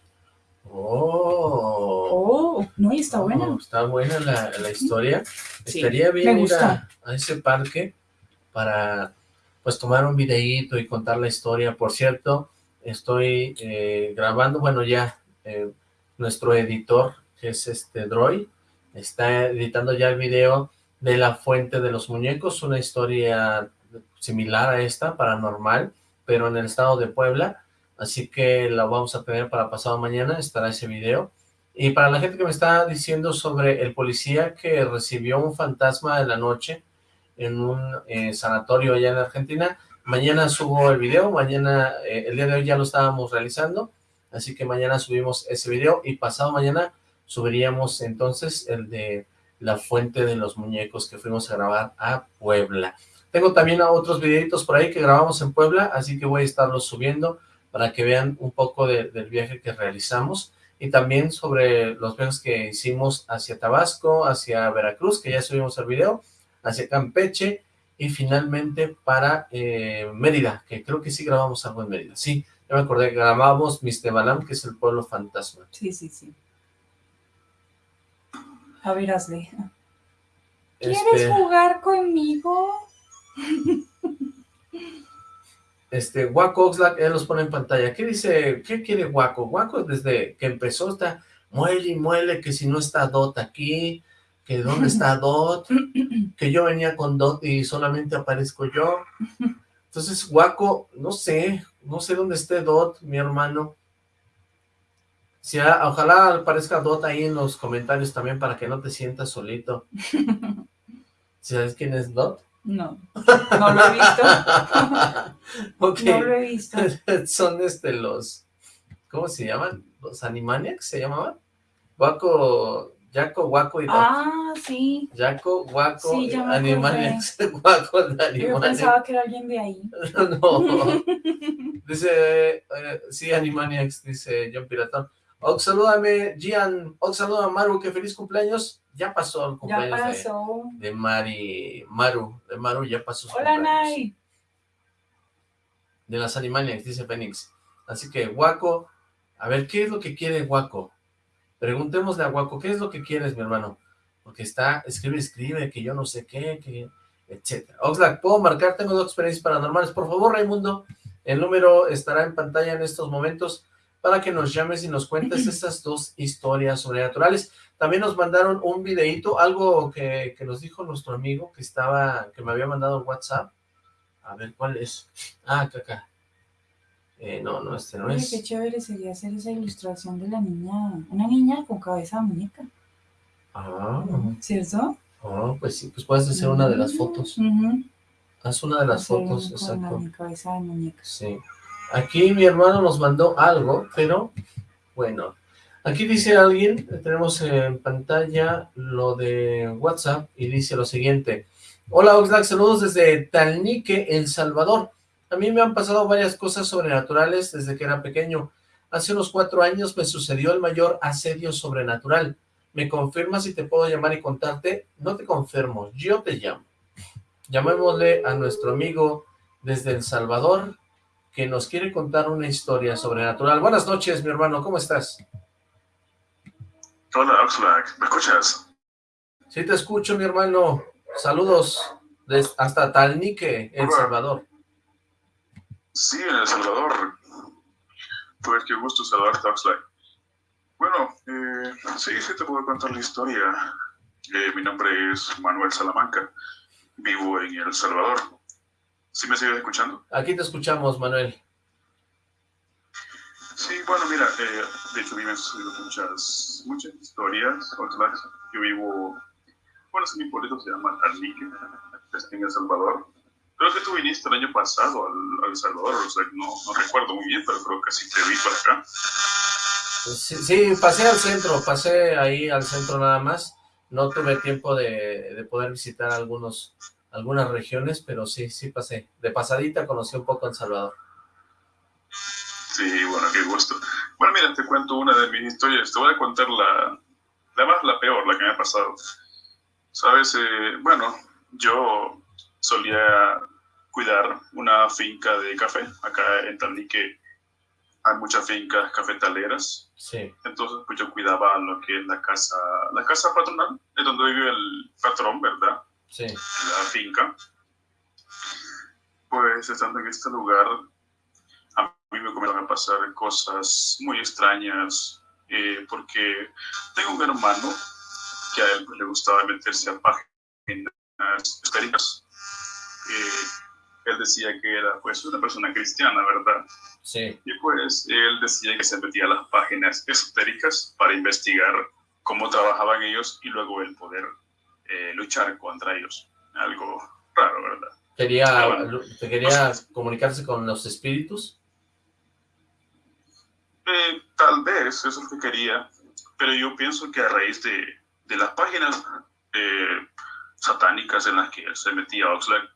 Oh, Oh, no, y está buena. Oh, está buena la, la historia. Sí, Estaría bien ir a, a ese parque para pues tomar un videíto y contar la historia. Por cierto, estoy eh, grabando, bueno ya, eh, nuestro editor, que es este Droid, está editando ya el video de la fuente de los muñecos, una historia similar a esta, paranormal, pero en el estado de Puebla, así que la vamos a tener para pasado mañana, estará ese video. Y para la gente que me está diciendo sobre el policía que recibió un fantasma en la noche en un eh, sanatorio allá en Argentina, mañana subo el video, mañana, eh, el día de hoy ya lo estábamos realizando, así que mañana subimos ese video y pasado mañana subiríamos entonces el de la fuente de los muñecos que fuimos a grabar a Puebla. Tengo también otros videitos por ahí que grabamos en Puebla, así que voy a estarlos subiendo para que vean un poco de- del viaje que realizamos y también sobre los viajes que hicimos hacia Tabasco, hacia Veracruz, que ya subimos el video, hacia Campeche y finalmente para eh, Mérida, que creo que sí grabamos algo en Mérida. Sí, ya me acordé, grabamos Mistebalam, que es el pueblo fantasma. Sí, sí, sí. A ver, hazle. ¿Quieres Este, jugar conmigo? este, Waco Oxlack, él los pone en pantalla. ¿Qué dice? ¿Qué quiere Waco? Waco desde que empezó está muele y muele que si no está Dot aquí, que dónde está Dot, que yo venía con Dot y solamente aparezco yo. Entonces, Waco, no sé, no sé dónde esté Dot, mi hermano. Si ojalá aparezca Dot ahí en los comentarios también para que no te sientas solito. ¿Sabes quién es Dot? No, no lo he visto. No lo he visto. Son este los, ¿cómo se llaman? ¿Los Animaniacs se llamaban? Waco, Jaco, Waco y Dot. Ah, sí. Jaco, Waco, Sí, ya me Animaniacs, Yo Animaniacs. pensaba que era alguien de ahí. No, dice, eh, sí, Animaniacs, dice John Piratón. Ox, salúdame, Gian. Ox, saluda a Maru, que feliz cumpleaños. Ya pasó el cumpleaños Ya pasó. De, de Mari, Maru, de Maru ya pasó su Hola, cumpleaños. Nay. De las Animaniacs, dice Fénix. Así que, Guaco, a ver, ¿qué es lo que quiere Guaco? Preguntémosle a Guaco, ¿qué es lo que quieres, mi hermano? Porque está, escribe, escribe, que yo no sé qué, que, etcétera. Oxlack, ¿puedo marcar? Tengo dos experiencias paranormales. Por favor, Raimundo, el número estará en pantalla en estos momentos para que nos llames y nos cuentes esas dos historias sobrenaturales. También nos mandaron un videíto, algo que, que nos dijo nuestro amigo que estaba, que me había mandado en WhatsApp. A ver, ¿cuál es? Ah, acá, acá. Eh, no, no, este no Oye, es. qué chévere sería hacer esa ilustración de la niña, una niña con cabeza de muñeca, Ah, ¿cierto? ah, pues sí, pues puedes hacer una de las fotos. Ujú. Haz una de las Hacer fotos, con exacto. la cabeza de muñeca. Sí. Aquí mi hermano nos mandó algo, pero bueno. Aquí dice alguien, tenemos en pantalla lo de WhatsApp y dice lo siguiente. Hola Oxlack, saludos desde Talnique, El Salvador. A mí me han pasado varias cosas sobrenaturales desde que era pequeño. Hace unos cuatro años me sucedió el mayor asedio sobrenatural. ¿Me confirmas si te puedo llamar y contarte? No te confirmo, yo te llamo. Llamémosle a nuestro amigo desde El Salvador, que nos quiere contar una historia sobrenatural. Buenas noches, mi hermano, ¿cómo estás? Hola, Oxlack, ¿me escuchas? Sí te escucho, mi hermano. Saludos des- hasta Talnique, El. Salvador. Sí, en El Salvador. Pues qué gusto saludarte, Oxlack. Bueno, eh, sí, sí te puedo contar la historia. Eh, mi nombre es Manuel Salamanca. Vivo en El Salvador. ¿Sí me sigues escuchando? Aquí te escuchamos, Manuel. Sí, bueno, mira, eh, de hecho a mí me han sucedido muchas, muchas historias. Yo vivo, bueno, es mi pueblito se llama Talnique, está en El Salvador. Creo que tú viniste el año pasado al, al Salvador, o sea, no, no recuerdo muy bien, pero creo que sí te vi por acá. Sí, sí, pasé al centro, pasé ahí al centro nada más. No tuve tiempo de, de poder visitar algunos, algunas regiones, pero sí, sí pasé. De pasadita conocí un poco El Salvador. Sí, bueno, qué gusto. Bueno, mira, te cuento una de mis historias. Te voy a contar la, la más, la peor, la que me ha pasado. Sabes, Eh, bueno, yo solía cuidar una finca de café. Acá en Talnique hay muchas fincas cafetaleras. Sí, Entonces, pues yo cuidaba lo que es la casa, la casa patronal, es donde vive el patrón, ¿verdad? sí. la finca, pues estando en este lugar, a mí me comenzaron a pasar cosas muy extrañas, eh, porque tengo un hermano que a él pues, le gustaba meterse a páginas esotéricas. Eh, él decía que era pues una persona cristiana, ¿verdad? Sí, Y pues él decía que se metía a las páginas esotéricas para investigar cómo trabajaban ellos y luego el poder eh, luchar contra ellos. Algo raro, ¿verdad? quería, Ah, te quería comunicarse con los espíritus. Eh, tal vez eso es lo que quería, pero yo pienso que a raíz de, de las páginas eh, satánicas en las que se metía Oxlack,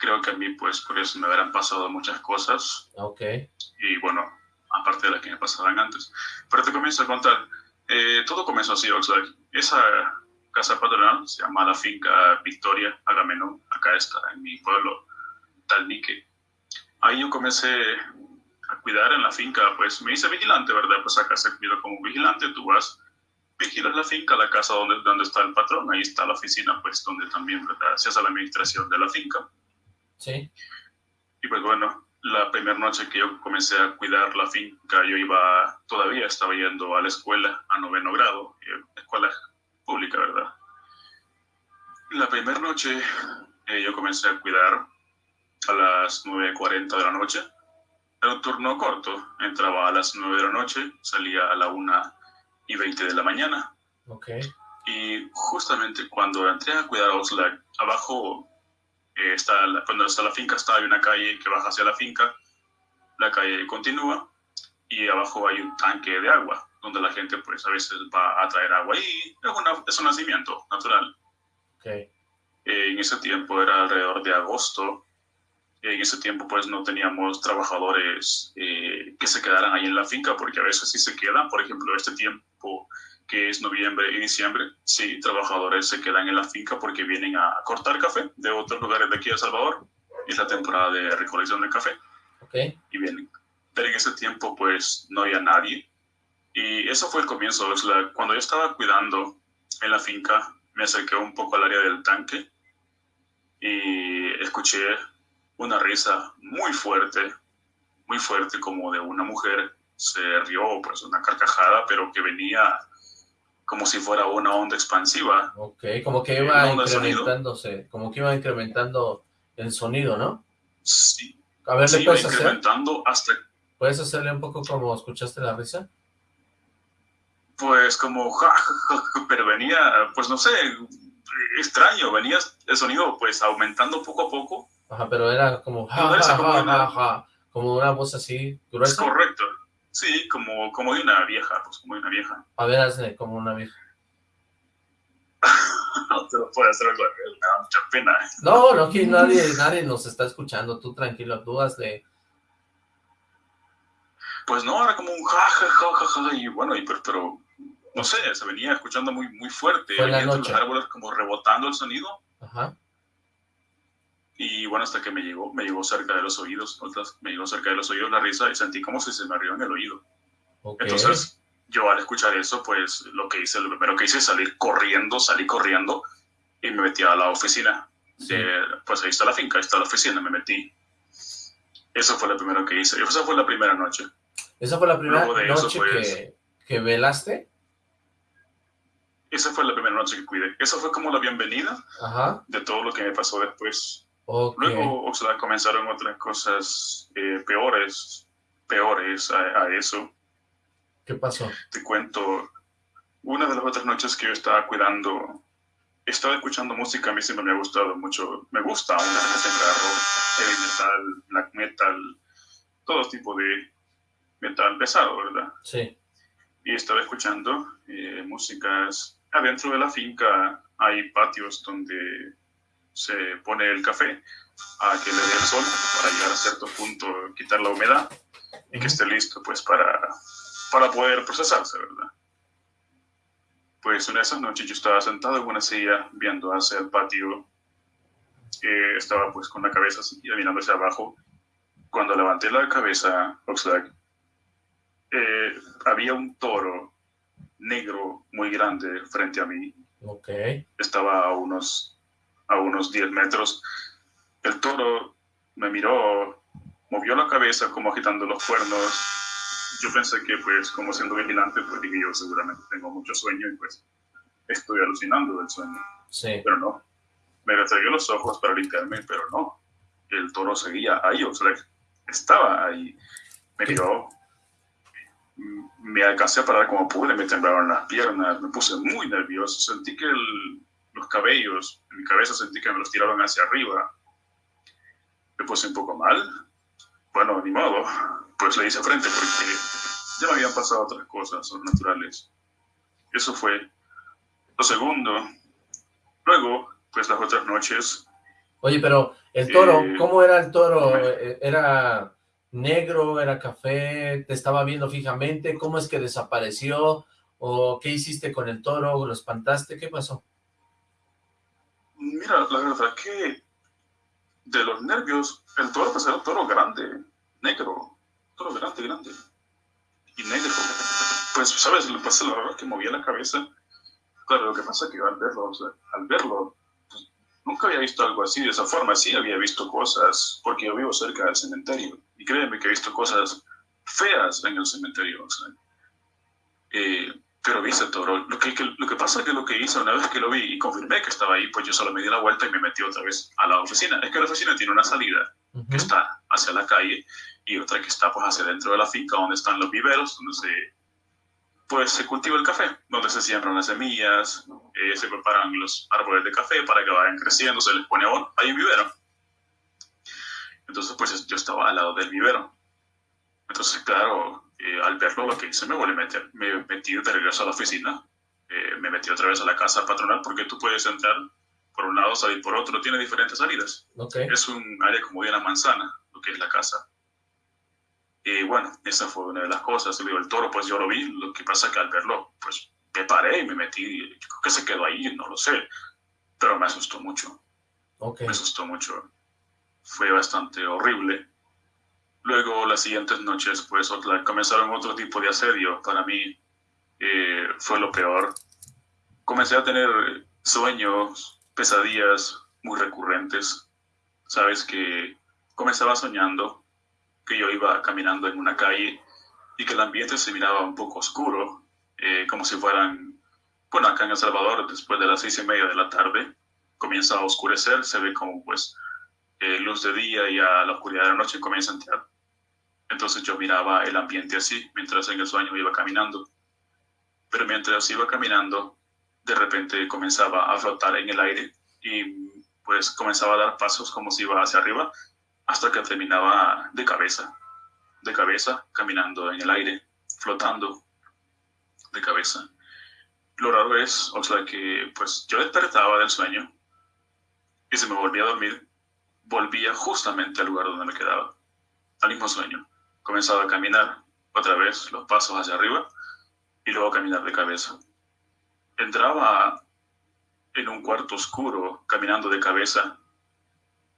creo que a mí pues por eso me habrán pasado muchas cosas Ok, y bueno, aparte de las que me pasaban antes. Pero te comienzo a contar, eh, todo comenzó así, Oxlack. Esa casa patronal se llama la finca Victoria Agamenón, acá está, en mi pueblo, Talnique. Ahí yo comencé a cuidar en la finca, pues me hice vigilante, ¿verdad? Pues acá se cuida como vigilante, tú vas, vigilas la finca, la casa donde, donde está el patrón, ahí está la oficina, pues donde también, ¿verdad? Se hace la administración de la finca. Sí, Y pues bueno, la primera noche que yo comencé a cuidar la finca, yo iba, todavía estaba yendo a la escuela, a noveno grado, eh, escuela pública, ¿verdad? La primera noche eh, yo comencé a cuidar a las 9.40 de la noche. Era un turno corto, entraba a las 9 de la noche, salía a la 1 y 20 de la mañana. ok, Y justamente cuando entré a cuidar a Oxlack, abajo eh, está la- cuando está la finca, está hay una calle que baja hacia la finca, la calle continúa y abajo hay un tanque de agua donde la gente pues a veces va a traer agua y es, una- es un nacimiento natural. ok, Eh, en ese tiempo era alrededor de agosto En ese tiempo pues no teníamos trabajadores eh, que se quedaran ahí en la finca, porque a veces sí se quedan, por ejemplo, este tiempo que es noviembre y diciembre, sí, trabajadores se quedan en la finca porque vienen a cortar café de otros lugares de aquí de El Salvador. Es la temporada de recolección de café. Ok. Y vienen. Pero en ese tiempo, pues, no había nadie. Y eso fue el comienzo. Cuando yo estaba cuidando en la finca, me acerqué un poco al área del tanque y escuché una risa muy fuerte, muy fuerte, como de una mujer. Se rió, pues, una carcajada, pero que venía como si fuera una onda expansiva. Ok, como que Eh, iba incrementándose, como que iba incrementando el sonido, ¿no? Sí, A ver, ¿le iba puedes hacer? incrementando hasta ¿Puedes hacerle un poco como escuchaste la risa? pues como ja, ja, ja, pero venía, pues no sé, extraño, venía el sonido pues aumentando poco a poco. Ajá, pero era como ja, No, ja, ja, ja, ja, como una voz así Es gruesa. correcto. Sí, como, como de una vieja, pues como de una vieja. A ver, hazle como una vieja. No te lo puedo hacer, me da mucha pena. No, no, que nadie, nadie nos está escuchando. Tú tranquilo, tú hazle. Pues no, era como un ja, ja, ja, ja, ja, y bueno, y, pero, pero, no sé, se venía escuchando muy, muy fuerte. Fue la venía noche. los árboles como rebotando el sonido. Ajá. Y bueno, hasta que me llegó, me llegó cerca de los oídos, me llegó cerca de los oídos la risa y sentí como si se me rió en el oído. Entonces, yo al escuchar eso, pues lo que hice, lo primero que hice es salir corriendo, salí corriendo y me metí a la oficina. De, pues ahí está la finca, ahí está la oficina, me metí. Eso fue lo primero que hice. Esa fue la primera noche. Esa fue la primera eso, noche pues- que, que velaste. Esa fue la primera noche que cuidé. Esa fue como la bienvenida Ajá. de todo lo que me pasó después. Ok. Luego, o sea, comenzaron otras cosas eh, peores, peores a- a eso. ¿Qué pasó? te cuento, una de las otras noches que yo estaba cuidando, estaba escuchando música, a mí siempre me ha gustado mucho, me gusta carro, heavy metal, black metal, todo tipo de metal pesado, ¿verdad? Sí. Y estaba escuchando eh, músicas, adentro de la finca hay patios donde se pone el café a que le dé el sol para llegar a cierto punto, quitar la humedad y que esté listo pues para, para poder procesarse, ¿verdad? Pues una de esas noches yo estaba sentado en una silla viendo hacia el patio, eh, estaba pues con la cabeza así, mirando hacia abajo. Cuando levanté la cabeza, Oxlack, eh, había un toro negro muy grande frente a mí, Ok. estaba a unos, a unos 10 metros. El toro me miró, movió la cabeza como agitando los cuernos. Yo pensé que, pues, como siendo vigilante, pues dije yo, seguramente tengo mucho sueño y pues estoy alucinando del sueño. Sí. Pero no. Me restregué los ojos para limpiarme, pero no. El toro seguía ahí, o sea, estaba ahí. Me miró, me alcancé a parar como pude, me temblaron las piernas, me puse muy nervioso, sentí que el- los cabellos cabeza sentí que me los tiraron hacia arriba. Me puse un poco mal. Bueno, ni modo, pues le hice frente porque ya me habían pasado otras cosas sobrenaturales. Eso fue lo segundo. Luego, pues las otras noches, Oye, pero el toro, Eh, ¿cómo era el toro? me- Eh, ¿Era negro? ¿Era café? ¿Te estaba viendo fijamente? ¿Cómo es que desapareció? ¿O qué hiciste con el toro? ¿Lo espantaste? ¿Qué pasó? Mira, la verdad que de los nervios, el toro pues era un toro grande, negro, toro grande, grande y negro. Pues, ¿sabes? Pasa, la verdad que movía la cabeza. Claro, lo que pasa es que al verlo, o sea, al verlo, pues, nunca había visto algo así de esa forma. Sí había visto cosas, porque yo vivo cerca del cementerio. Y créeme que he visto cosas feas en el cementerio. Eh, pero vi ese toro. Lo que, que- lo que pasa es que lo que hice una vez que lo vi y confirmé que estaba ahí, pues yo solo me di la vuelta y me metí otra vez a la oficina. Es que la oficina tiene una salida Ujú. que está hacia la calle y otra que está pues hacia dentro de la finca donde están los viveros, donde se, pues, se cultiva el café, donde se siembran las semillas, eh, se preparan los árboles de café para que vayan creciendo, se les pone abono. Hay un vivero. Entonces pues yo estaba al lado del vivero. Entonces claro, eh, al verlo lo que hice me volví a meter, me metí de regreso a la oficina, eh, me metí otra vez a la casa patronal porque tú puedes entrar por un lado, salir por otro, tiene diferentes salidas. Okay. Es un área como de una manzana, lo que es la casa. Y bueno, esa fue una de las cosas. Digo, el toro, pues yo lo vi, lo que pasa que al verlo, pues me paré y me metí, yo creo que se quedó ahí, no lo sé, pero me asustó mucho, me asustó mucho. Fue bastante horrible. Luego, las siguientes noches, pues otra- comenzaron otro tipo de asedio. Para mí eh, fue lo peor. Comencé a tener sueños, pesadillas muy recurrentes. Sabes que comenzaba soñando que yo iba caminando en una calle y que el ambiente se miraba un poco oscuro, eh, como si fueran, bueno, acá en El Salvador, después de las seis y media de la tarde, comienza a oscurecer, se ve como pues eh, luz de día y a la oscuridad de la noche comienza a entrar. Entonces yo miraba el ambiente así, mientras en el sueño iba caminando. Pero mientras iba caminando, de repente comenzaba a flotar en el aire y pues comenzaba a dar pasos como si iba hacia arriba hasta que terminaba de cabeza, de cabeza, caminando en el aire, flotando de cabeza. Lo raro es, o sea, que pues yo despertaba del sueño y se me volvía a dormir, volvía justamente al lugar donde me quedaba, al mismo sueño. Comenzaba a caminar otra vez los pasos hacia arriba y luego caminar de cabeza. Entraba en un cuarto oscuro, caminando de cabeza.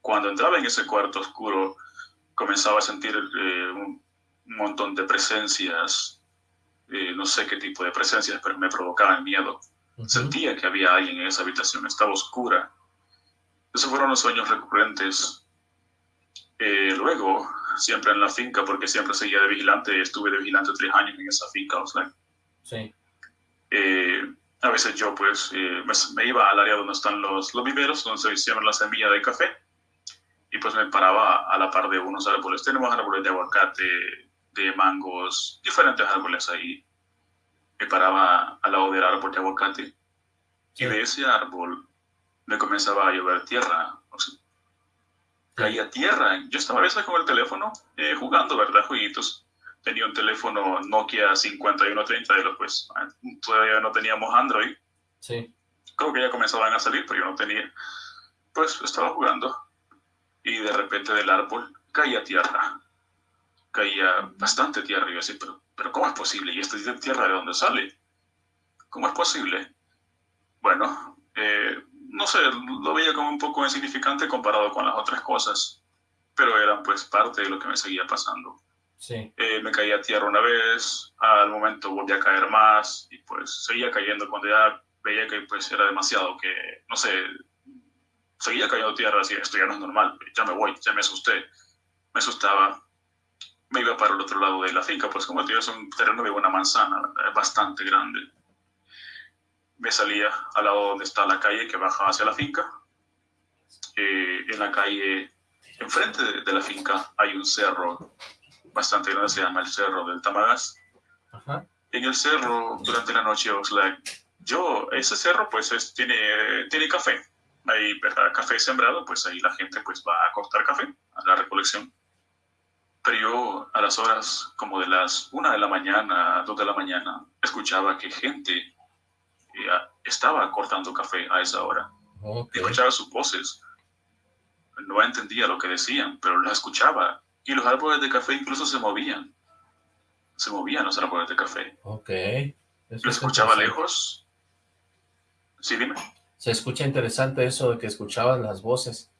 Cuando entraba en ese cuarto oscuro, comenzaba a sentir eh, un, montón de presencias, eh, no sé qué tipo de presencias, pero me provocaban miedo. Ujú. Sentía que había alguien en esa habitación, estaba oscura. Esos fueron los sueños recurrentes. Eh, luego, siempre en la finca, porque siempre seguía de vigilante, estuve de vigilante tres años en esa finca, o sea, Sí. eh, a veces yo pues eh, me, me iba al área donde están los, los viveros, donde se hicieron la semilla de café, y pues me paraba a la par de unos árboles. Tenemos árboles de aguacate, de mangos, diferentes árboles ahí. Me paraba al lado del árbol de aguacate, Sí. y de ese árbol me comenzaba a llover tierra. Caía tierra. Yo estaba a veces con el teléfono eh, jugando, ¿verdad? Jueguitos. Tenía un teléfono Nokia 5130 de los pues todavía no teníamos Android. Sí. Creo que ya comenzaban a salir, pero yo no tenía. Pues estaba jugando y de repente del árbol caía tierra. Caía bastante tierra. Y yo así, pero, pero ¿cómo es posible? ¿Y esta tierra de dónde sale? ¿Cómo es posible? Bueno, eh, no sé, lo veía como un poco insignificante comparado con las otras cosas, pero eran pues parte de lo que me seguía pasando. Sí. Eh, me caía tierra una vez, al momento volví a caer más y pues seguía cayendo cuando ya veía que pues era demasiado, que no sé, seguía cayendo tierra, así, esto ya no es normal, ya me voy, ya me asusté, me asustaba, me iba para el otro lado de la finca, pues como te digo, es un terreno de una manzana, es bastante grande. Me salía al lado donde está la calle que baja hacia la finca. Eh, en la calle, enfrente de, de la finca, hay un cerro bastante grande, se llama el Cerro del Tamagas. Ajá. En el cerro, durante la noche, Oxlack, yo, ese cerro, pues, es- tiene, tiene café. Hay ¿verdad? café sembrado, pues ahí la gente pues va a cortar café, a la recolección. Pero yo, a las horas como de las una de la mañana, dos de la mañana, escuchaba que gente estaba cortando café a esa hora Ok. escuchaba sus voces. No entendía lo que decían, pero las escuchaba. Y los árboles de café incluso se movían. Se movían los árboles de café. Ok. Eso Lo es escuchaba lejos. Sí, dime. Se escucha interesante eso de que escuchabas las voces.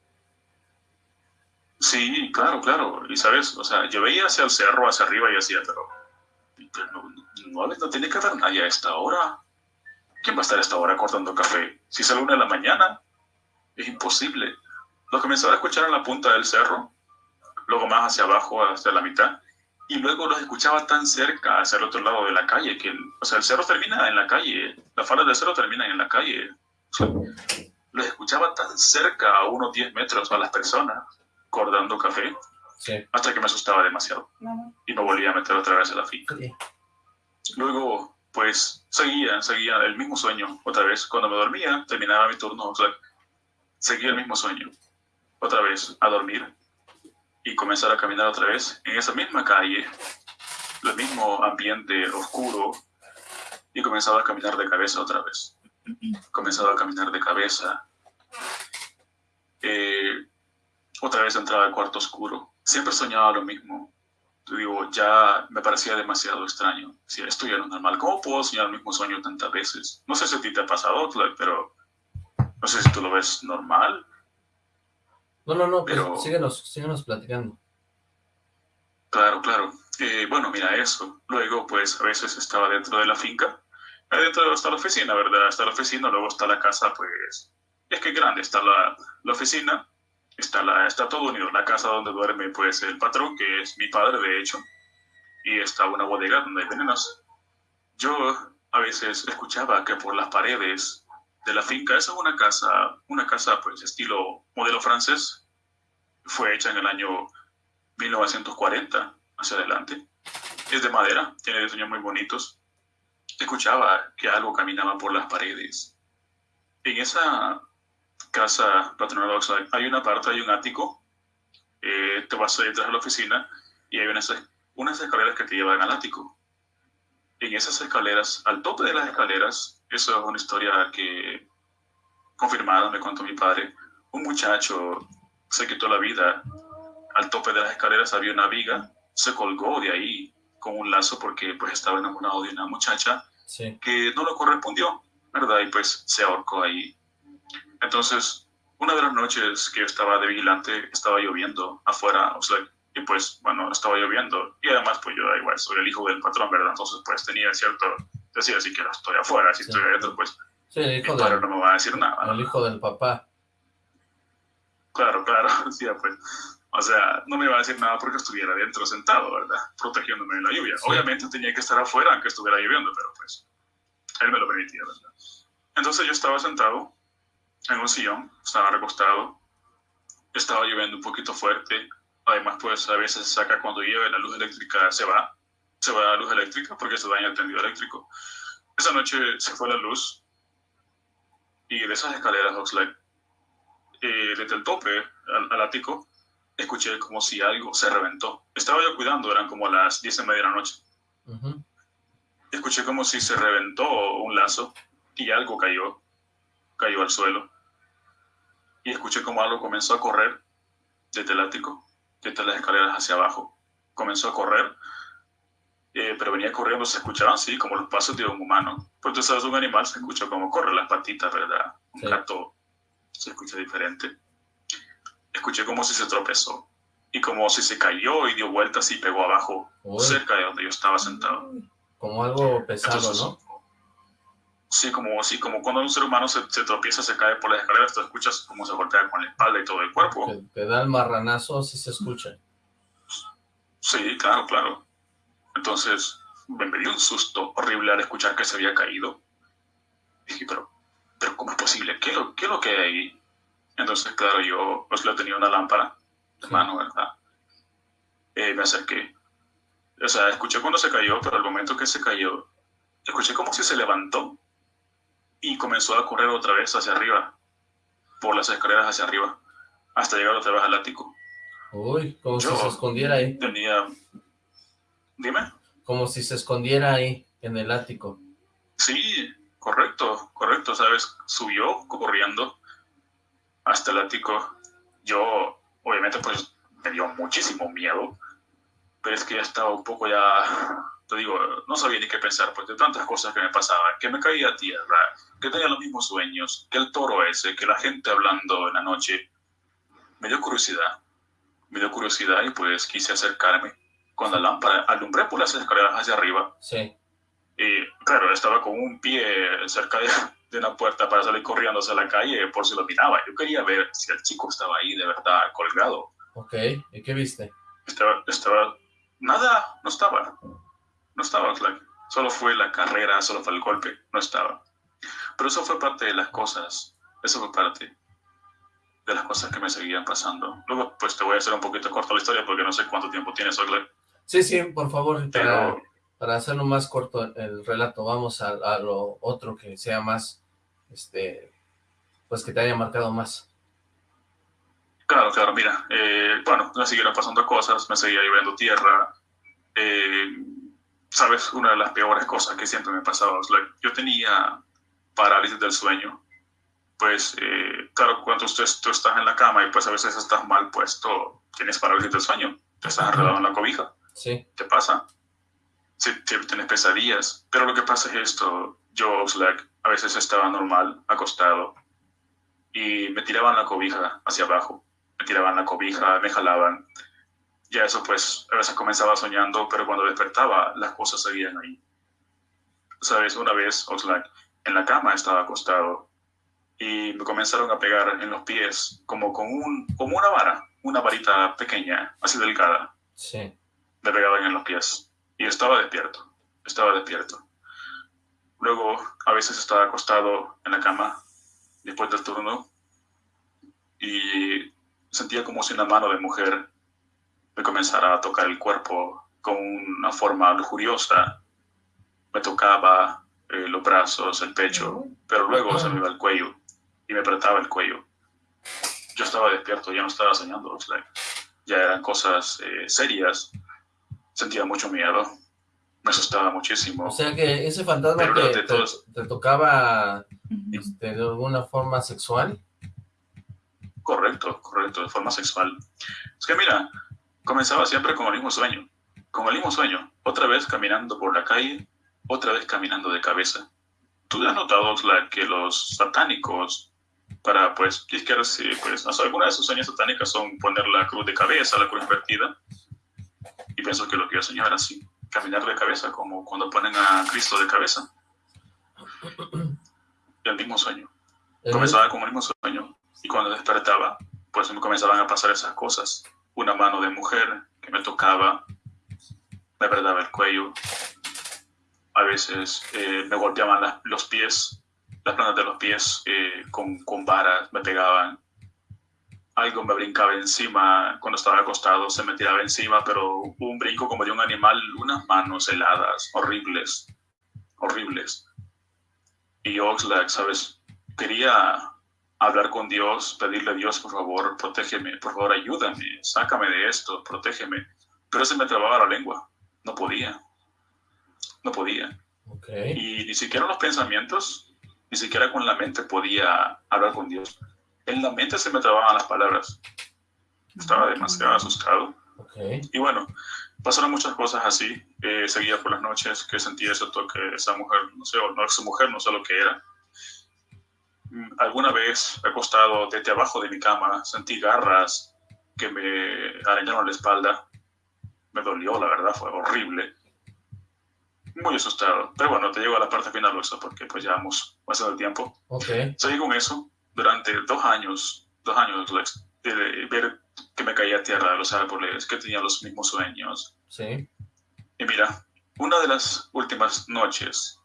Sí, claro, claro. Y sabes, o sea, yo veía hacia el cerro, hacia arriba y decía, pero, no, no, no tiene que haber nadie a esta hora. ¿Quién va a estar a esta hora cortando café? Si es a la una de la mañana, es imposible. Lo comenzaba a escuchar en la punta del cerro, luego más hacia abajo, hacia la mitad, y luego los escuchaba tan cerca, hacia el otro lado de la calle, que, o sea, el cerro termina en la calle, las faldas del cerro terminan en la calle. O sea, los escuchaba tan cerca, a unos 10 metros, a las personas, cortando café, Sí. hasta que me asustaba demasiado Mamá. y me volvía a meter otra vez a la finca. Sí. Luego, pues, seguía, seguía el mismo sueño otra vez. Cuando me dormía, terminaba mi turno, o sea, seguía el mismo sueño. Otra vez, a dormir y comenzar a caminar otra vez en esa misma calle, el mismo ambiente oscuro, y comenzaba a caminar de cabeza otra vez. Comenzaba a caminar de cabeza otra vez entraba al cuarto oscuro. Siempre soñaba lo mismo. Digo, ya me parecía demasiado extraño. Si esto ya no es normal, ¿cómo puedo soñar el mismo sueño tantas veces? No sé si a ti te ha pasado, pero no sé si tú lo ves normal. No, no, no, pero síguenos, síguenos platicando. Claro, claro. Eh, bueno, mira eso. Luego, pues, a veces estaba dentro de la finca. Adentro está la oficina, ¿verdad? Está la oficina, luego está la casa, pues... Es que grande. Está la, la oficina, está, la, está todo unido. La casa donde duerme, pues, el patrón, que es mi padre, de hecho. Y está una bodega donde hay venenos. Yo a veces escuchaba que por las paredes de la finca, esa es una casa, una casa, pues, estilo modelo francés. Fue hecha en el año 1940 hacia adelante. Es de madera, tiene diseños muy bonitos. Escuchaba que algo caminaba por las paredes. En esa casa patronal hay una parte, hay un ático. Eh, te vas a detrás de la oficina y hay unas, unas escaleras que te llevan al ático. En esas escaleras, al tope de las escaleras, eso es una historia que confirmada, me contó mi padre, un muchacho se quitó la vida al tope de las escaleras había una viga, se colgó de ahí con un lazo porque pues estaba enamorado de una muchacha que no lo correspondió, ¿verdad? Y pues se ahorcó ahí. Entonces, una de las noches que estaba de vigilante, estaba lloviendo afuera, o sea, y pues, bueno, estaba lloviendo. Y además, pues yo, igual, soy el hijo del patrón, ¿verdad? Entonces, pues tenía cierto, decía, si que estoy afuera, si estoy adentro, pues, sí, el hijo del, no me va a decir nada. El hijo del papá. Claro, claro, decía, pues, o sea, no me iba a decir nada porque estuviera dentro sentado, ¿verdad? Protegiéndome de la lluvia. Obviamente tenía que estar afuera aunque estuviera lloviendo, pero pues él me lo permitía, ¿verdad? Entonces yo estaba sentado en un sillón, estaba recostado, estaba lloviendo un poquito fuerte. Además, pues a veces saca cuando llueve la luz eléctrica, se va, se va la luz eléctrica porque se daña el tendido eléctrico. Esa noche se fue la luz y de esas escaleras Oxlade, eh, desde el tope al, al ático, escuché como si algo se reventó. Estaba yo cuidando, eran como las diez y media de la noche. Escuché como si se reventó un lazo y algo cayó, cayó al suelo. Y escuché como algo comenzó a correr desde el ático, desde las escaleras hacia abajo. Comenzó a correr, eh, pero venía corriendo, se escuchaban así, como los pasos de un humano. Pues tú sabes, un animal se escucha como corre las patitas, ¿verdad? Un gato se escucha diferente escuché como si se tropezó y como si se cayó y dio vueltas y pegó abajo, cerca de donde yo estaba sentado. Como algo pesado, ¿no? Sí, como así, como cuando un ser humano se, tropieza, se cae por las escaleras, tú escuchas como se golpea con la espalda y todo el cuerpo. Te, da el marranazo, si se escucha. Sí, claro, claro. Entonces, me, dio un susto horrible al escuchar que se había caído. Dije, pero, pero ¿cómo es posible? ¿Qué, qué es lo que hay ahí? Entonces, claro, yo pues le tenía una lámpara de mano, ¿verdad? Eh, me acerqué. O sea, escuché cuando se cayó, pero al momento que se cayó, escuché como si se levantó y comenzó a correr otra vez hacia arriba, por las escaleras hacia arriba, hasta llegar otra vez al ático. Uy, como si se escondiera ahí. Tenía... Dime. Como si se escondiera ahí, en el ático. Sí, correcto, correcto, ¿sabes? Subió corriendo hasta el ático, yo obviamente pues me dio muchísimo miedo, pero es que ya estaba un poco ya, te digo, no sabía ni qué pensar, pues de tantas cosas que me pasaban, que me caía a tierra, que tenía los mismos sueños, que el toro ese, que la gente hablando en la noche, me dio curiosidad, me dio curiosidad y pues quise acercarme con la lámpara, alumbré por las escaleras hacia arriba. Sí. Y claro, estaba con un pie cerca de, de una puerta para salir corriendo hacia la calle por si lo miraba. Yo quería ver si el chico estaba ahí de verdad colgado. Ok, ¿y qué viste? Estaba, estaba, nada, no estaba. No estaba, Solo fue la carrera, solo fue el golpe, no estaba. Pero eso fue parte de las cosas, eso fue parte de las cosas que me seguían pasando. Luego, pues te voy a hacer un poquito corta la historia porque no sé cuánto tiempo tienes, Oxlack. Sí, sí, por favor, para, para hacerlo más corto el relato, vamos a, a lo otro que sea más este, pues que te haya marcado más. Claro, claro, mira, eh, bueno, me siguieron pasando cosas, me seguía lloviendo tierra, eh, sabes, una de las peores cosas que siempre me pasaba, yo tenía parálisis del sueño, pues eh, claro, cuando usted, tú estás en la cama y pues a veces estás mal puesto, tienes parálisis del sueño, te estás enredado en la cobija. Sí. ¿Qué pasa? Sí, tienes pesadillas. Pero lo que pasa es esto, yo, Slack, a veces estaba normal, acostado, y me tiraban la cobija hacia abajo, me tiraban la cobija, me jalaban. Ya eso pues, a veces comenzaba soñando, pero cuando despertaba, las cosas seguían ahí. Sabes, una vez, Oxlack, en la cama estaba acostado y me comenzaron a pegar en los pies como con un, como una vara, una varita pequeña, así delgada. Sí. Me pegaban en los pies y estaba despierto, estaba despierto. Luego, a veces estaba acostado en la cama después del turno y sentía como si una mano de mujer me comenzara a tocar el cuerpo con una forma lujuriosa. Me tocaba eh, los brazos, el pecho, pero luego se me iba el cuello y me apretaba el cuello. Yo estaba despierto, ya no estaba soñando, ya eran cosas eh, serias. Sentía mucho miedo, me asustaba muchísimo. O sea que ese fantasma te, te, tocaba este, de alguna forma sexual. Correcto, correcto, de forma sexual. Es que mira, comenzaba siempre con el mismo sueño, con el mismo sueño, otra vez caminando por la calle, otra vez caminando de cabeza. ¿Tú has notado la, que los satánicos para, pues, si pues, no sé, algunas de sus sueños satánicas son poner la cruz de cabeza, la cruz invertida. Y pienso que lo que yo soñaba era así, caminar de cabeza, como cuando ponen a Cristo de cabeza. El mismo sueño. Comenzaba con el mismo sueño. Y cuando despertaba, pues me comenzaban a pasar esas cosas. Una mano de mujer que me tocaba, me apretaba el cuello. A veces eh, me golpeaban los pies las plantas de los pies eh, con, con varas me pegaban. Algo me brincaba encima cuando estaba acostado, se me tiraba encima, pero un brinco como de un animal, unas manos heladas, horribles, horribles. Y Oxlack, ¿sabes? Quería hablar con Dios, pedirle a Dios, por favor, protégeme, por favor, ayúdame, sácame de esto, protégeme. Pero se me trababa la lengua, no podía, no podía. Okay. Y ni siquiera los pensamientos ni siquiera con la mente podía hablar con Dios. En la mente se me trababan las palabras. Estaba demasiado asustado. Y bueno, pasaron muchas cosas así. Eh, seguía por las noches que sentía ese toque de esa mujer, no sé, o no esa mujer, no sé lo que era. Alguna vez acostado desde abajo de mi cama, sentí garras que me arañaron la espalda. Me dolió, la verdad, fue horrible muy asustado. Pero bueno, te llego a la parte final, eso porque pues ya hemos pasado el tiempo. Ok. Seguí con eso durante dos años, dos años, de ver que me caía a tierra de los árboles, que tenía los mismos sueños. Sí. Y mira, una de las últimas noches,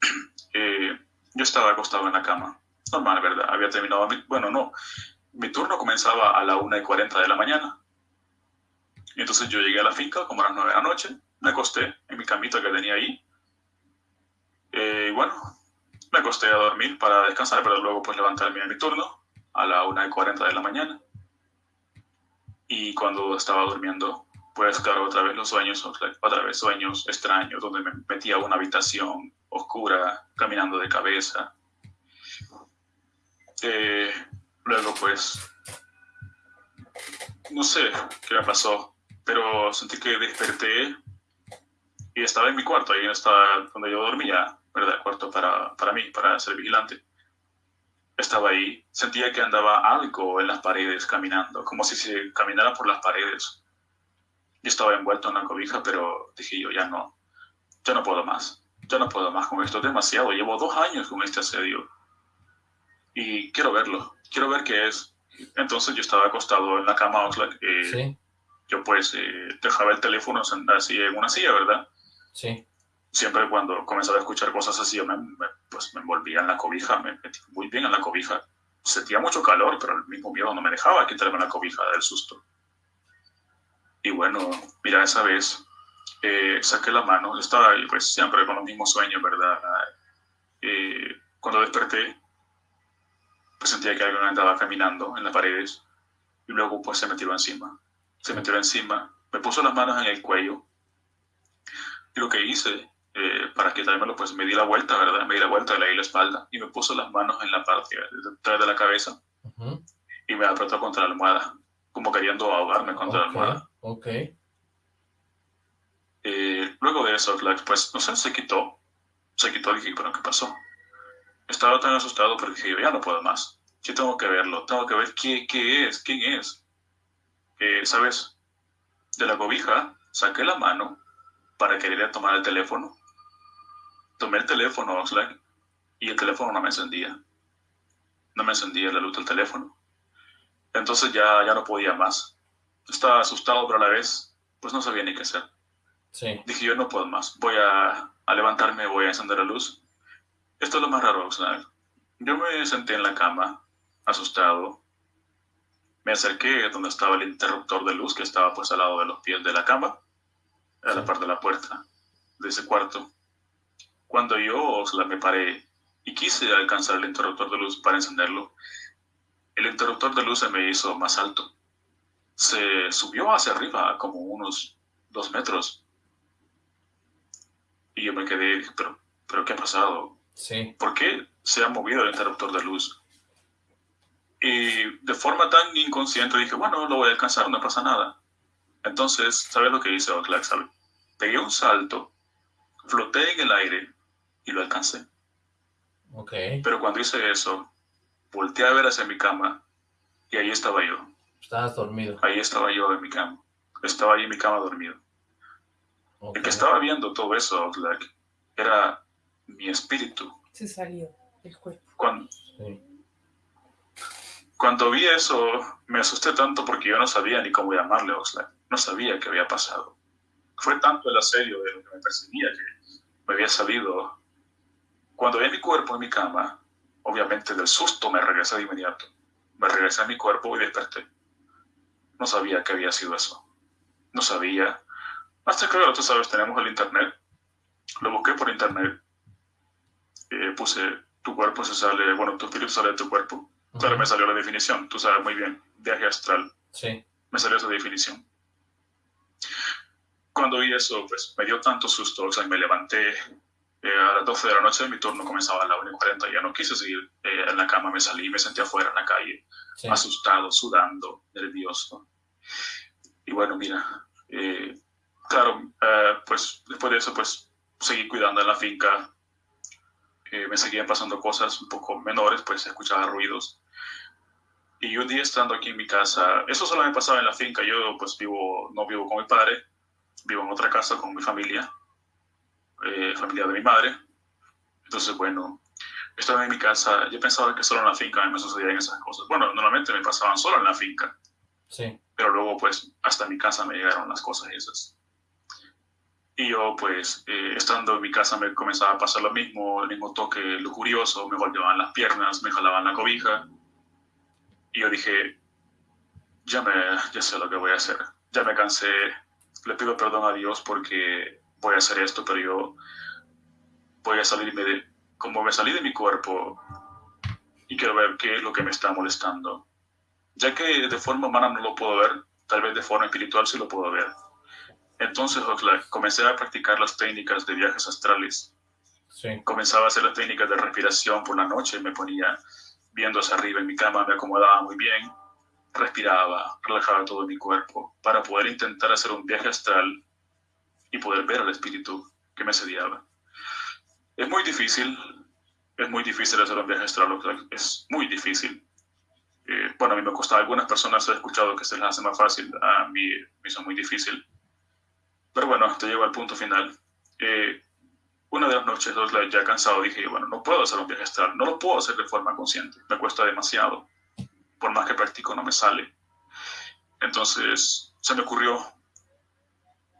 eh, yo estaba acostado en la cama. Normal, ¿verdad? Había terminado mi... Bueno, no. Mi turno comenzaba a la 1 y 40 de la mañana. Y entonces yo llegué a la finca como a las 9 de la noche me acosté en mi camita que tenía ahí. Eh, y bueno, me acosté a dormir para descansar, pero luego pues levantarme a mi turno a la 1.40 de la mañana. Y cuando estaba durmiendo, pues claro, otra vez los sueños, otra vez sueños extraños, donde me metía a una habitación oscura, caminando de cabeza. Eh, luego pues, no sé qué me pasó, pero sentí que desperté y estaba en mi cuarto, ahí estaba donde yo dormía, ¿verdad? Cuarto para, para mí, para ser vigilante. Estaba ahí, sentía que andaba algo en las paredes caminando, como si se caminara por las paredes. Yo estaba envuelto en la cobija, pero dije yo, ya no, ya no puedo más, ya no puedo más con esto, es demasiado, llevo dos años con este asedio. Y quiero verlo, quiero ver qué es. Entonces yo estaba acostado en la cama, eh, ¿Sí? yo pues eh, dejaba el teléfono así en una silla, ¿verdad? Sí. Siempre cuando comenzaba a escuchar cosas así, yo me, pues me envolvía en la cobija, me metí muy bien en la cobija. Sentía mucho calor, pero el mismo miedo no me dejaba quitarme la cobija del susto. Y bueno, mira, esa vez eh, saqué la mano, estaba pues siempre con los mismos sueños, ¿verdad? Eh, cuando desperté, pues sentía que alguien andaba caminando en las paredes y luego pues se me tiró encima. Se me tiró encima, me puso las manos en el cuello y lo que hice, eh, para quitármelo, pues me di la vuelta, ¿verdad? Me di la vuelta, le di la espalda y me puso las manos en la parte detrás de la cabeza y me apretó contra la almohada, como queriendo ahogarme contra la almohada. Ok. Eh, luego de eso, pues, no sé, se quitó. Se quitó, dije, pero ¿qué pasó? Estaba tan asustado porque dije, ya no puedo más. Yo tengo que verlo, tengo que ver qué, qué es, quién es. Eh, ¿Sabes? De la cobija saqué la mano para querer tomar el teléfono. Tomé el teléfono, Oxlack, y el teléfono no me encendía. No me encendía la luz del teléfono. Entonces ya, ya no podía más. Estaba asustado, pero a la vez, pues no sabía ni qué hacer. Sí. Dije, yo no puedo más. Voy a, a levantarme, voy a encender la luz. Esto es lo más raro, Oxlack. Yo me senté en la cama, asustado. Me acerqué donde estaba el interruptor de luz que estaba pues al lado de los pies de la cama, a la parte de la puerta de ese cuarto. Cuando yo me paré y quise alcanzar el interruptor de luz para encenderlo, el interruptor de luz se me hizo más alto. Se subió hacia arriba como unos dos metros. Y yo me quedé, pero, pero ¿qué ha pasado? Sí. ¿Por qué se ha movido el interruptor de luz? Y de forma tan inconsciente dije, bueno, lo voy a alcanzar, no pasa nada. Entonces, ¿sabes lo que hice Oclack? ¿Sabe? Pegué un salto, floté en el aire y lo alcancé. Ok. Pero cuando hice eso, volteé a ver hacia mi cama y ahí estaba yo. Estabas dormido. Ahí estaba yo en mi cama. Estaba ahí en mi cama dormido. Ok. El que estaba viendo todo eso, Oclack, era mi espíritu. Se salió del cuerpo. Cuando, Sí. Cuando vi eso, me asusté tanto porque yo no sabía ni cómo llamarle a Oxlack. No sabía qué había pasado. Fue tanto el asedio de lo que me perseguía que me había salido. Cuando vi mi cuerpo en mi cama, obviamente del susto me regresé de inmediato. Me regresé a mi cuerpo y desperté. No sabía qué había sido eso. No sabía. Hasta que, claro, tú sabes, tenemos el internet. Lo busqué por internet. Eh, puse tu cuerpo se sale, bueno, tu espíritu sale de tu cuerpo. Claro, me salió la definición, tú sabes muy bien, viaje astral, Sí. me salió esa definición. Cuando vi eso, pues me dio tanto susto, o sea, me levanté eh, a las 12 de la noche, mi turno comenzaba a las 1 y 40, ya no quise seguir eh, en la cama, me salí, me senté afuera en la calle, Sí. asustado, sudando, nervioso. Y bueno, mira, eh, claro, eh, pues después de eso, pues seguí cuidando en la finca, me seguían pasando cosas un poco menores, pues escuchaba ruidos. Y un día estando aquí en mi casa, eso solo me pasaba en la finca, yo pues vivo, no vivo con mi padre, vivo en otra casa con mi familia, eh, familia de mi madre. Entonces, bueno, estaba en mi casa, yo pensaba que solo en la finca me sucedían esas cosas. Bueno, normalmente me pasaban solo en la finca, Sí. pero luego pues hasta mi casa me llegaron las cosas esas. Y yo pues eh, estando en mi casa me comenzaba a pasar lo mismo, el mismo toque lujurioso, me golpeaban las piernas, me jalaban la cobija. Y yo dije, ya, me, ya sé lo que voy a hacer, ya me cansé, le pido perdón a Dios porque voy a hacer esto, pero yo voy a salirme de, como me salí de mi cuerpo y quiero ver qué es lo que me está molestando ya que de forma humana no lo puedo ver, tal vez de forma espiritual sí lo puedo ver. Entonces Oxlack, comencé a practicar las técnicas de viajes astrales. Sí. Comenzaba a hacer las técnicas de respiración por la noche, me ponía viendo hacia arriba en mi cama, me acomodaba muy bien, respiraba, relajaba todo mi cuerpo para poder intentar hacer un viaje astral y poder ver al espíritu que me sediaba. Es muy difícil, es muy difícil hacer un viaje astral, Oxlack, es muy difícil. Eh, bueno, a mí me cuesta, a algunas personas he escuchado que se les hace más fácil, a mí me hizo muy difícil. Pero bueno, te llevo al punto final. Eh, una de las noches, dos, ya cansado, dije, bueno, no puedo hacer un viaje astral, no lo puedo hacer de forma consciente, me cuesta demasiado. Por más que practico, no me sale. Entonces, se me ocurrió,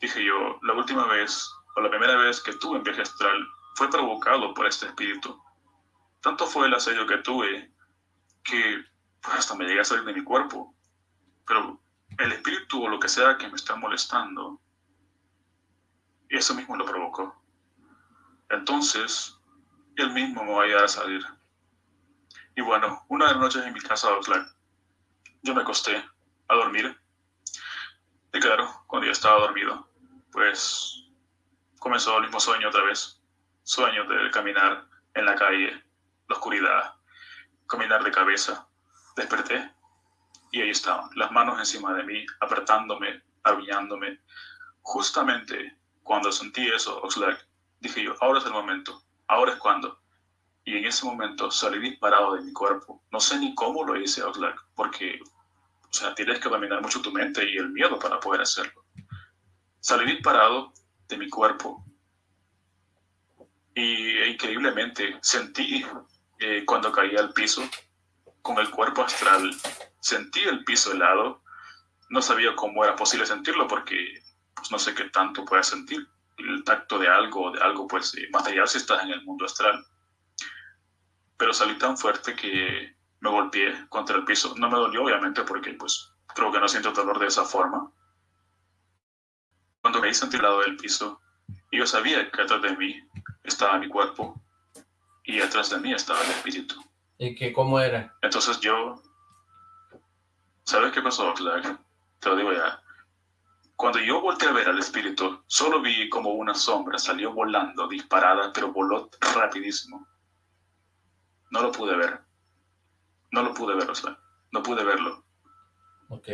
dije yo, la última vez, o la primera vez que tuve un viaje astral, fue provocado por este espíritu. Tanto fue el asedio que tuve que pues, hasta me llegué a salir de mi cuerpo. Pero el espíritu o lo que sea que me está molestando, eso mismo lo provocó. Entonces, él mismo me va a ayudar a salir. Y bueno, una de las noches en mi casa, Oxlack, yo me acosté a dormir. Y claro, cuando ya estaba dormido, pues comenzó el mismo sueño otra vez. Sueño de caminar en la calle, la oscuridad, caminar de cabeza, desperté y ahí estaban, las manos encima de mí, apretándome, aruñándome. Justamente cuando sentí eso, Oxlack, dije yo, ahora es el momento, ahora es cuando. Y en ese momento salí disparado de mi cuerpo. No sé ni cómo lo hice, Oxlack, porque, o sea, tienes que dominar mucho tu mente y el miedo para poder hacerlo. Salí disparado de mi cuerpo y e increíblemente sentí eh, cuando caí al piso con el cuerpo astral, sentí el piso helado, no sabía cómo era posible sentirlo porque pues, no sé qué tanto puedes sentir el tacto de algo, de algo pues eh, material si estás en el mundo astral. Pero salí tan fuerte que me golpeé contra el piso. No me dolió obviamente porque pues creo que no siento dolor de esa forma. Cuando me hice el lado del piso, yo sabía que atrás de mí estaba mi cuerpo y atrás de mí estaba el espíritu. ¿Y que cómo era? Entonces yo, ¿sabes qué pasó, Clark? Te lo digo ya. Cuando yo volteé a ver al espíritu, solo vi como una sombra salió volando, disparada, pero voló rapidísimo. No lo pude ver. No lo pude ver, o sea, no pude verlo. Ok.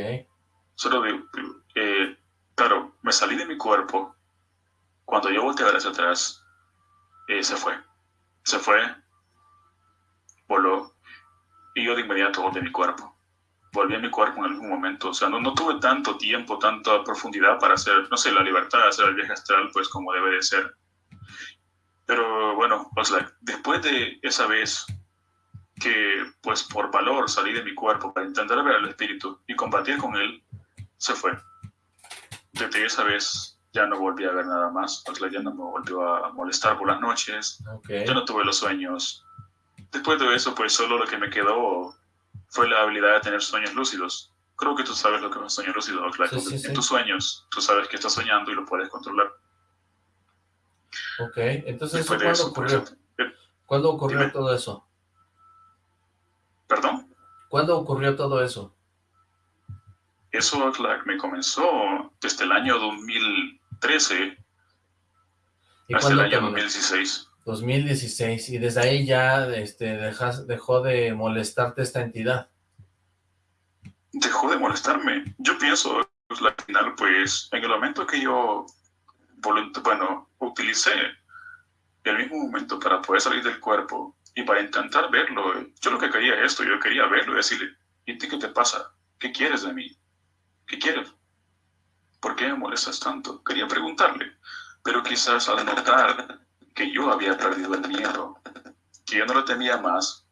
Solo vi, eh, claro, me salí de mi cuerpo. Cuando yo volteé a ver hacia atrás, eh, se fue. Se fue, voló, y yo de inmediato volví a mi cuerpo. Volví a mi cuerpo en algún momento. O sea, no, no tuve tanto tiempo, tanta profundidad para hacer, no sé, la libertad de hacer el viaje astral, pues como debe de ser. Pero bueno, pues, después de esa vez que, pues por valor, salí de mi cuerpo para intentar ver al espíritu y combatir con él, se fue. Desde esa vez ya no volví a ver nada más, pues ya no me volvió a molestar por las noches, ya no tuve los sueños. Después de eso, pues solo lo que me quedó fue la habilidad de tener sueños lúcidos. Creo que tú sabes lo que es un sueño lúcido, claro. en tus sueños, tú sabes que estás soñando y lo puedes controlar. Ok, entonces ¿cuándo ocurrió? Eh, ¿Cuándo ocurrió todo eso? ¿Perdón? ¿Cuándo ocurrió todo eso? Eso me comenzó desde el año 2000, 13 hasta el año 2016. 2016, y desde ahí ya este, dejas, dejó de molestarte esta entidad. Dejó de molestarme. Yo pienso, pues, al final, pues, en el momento que yo, bueno, utilicé el mismo momento para poder salir del cuerpo y para intentar verlo, yo lo que quería es esto, yo quería verlo y decirle, ¿y ti qué te pasa? ¿Qué quieres de mí? ¿Qué quieres? ¿Por qué me molestas tanto? Quería preguntarle, pero quizás al notar que yo había perdido el miedo, que yo no lo temía más,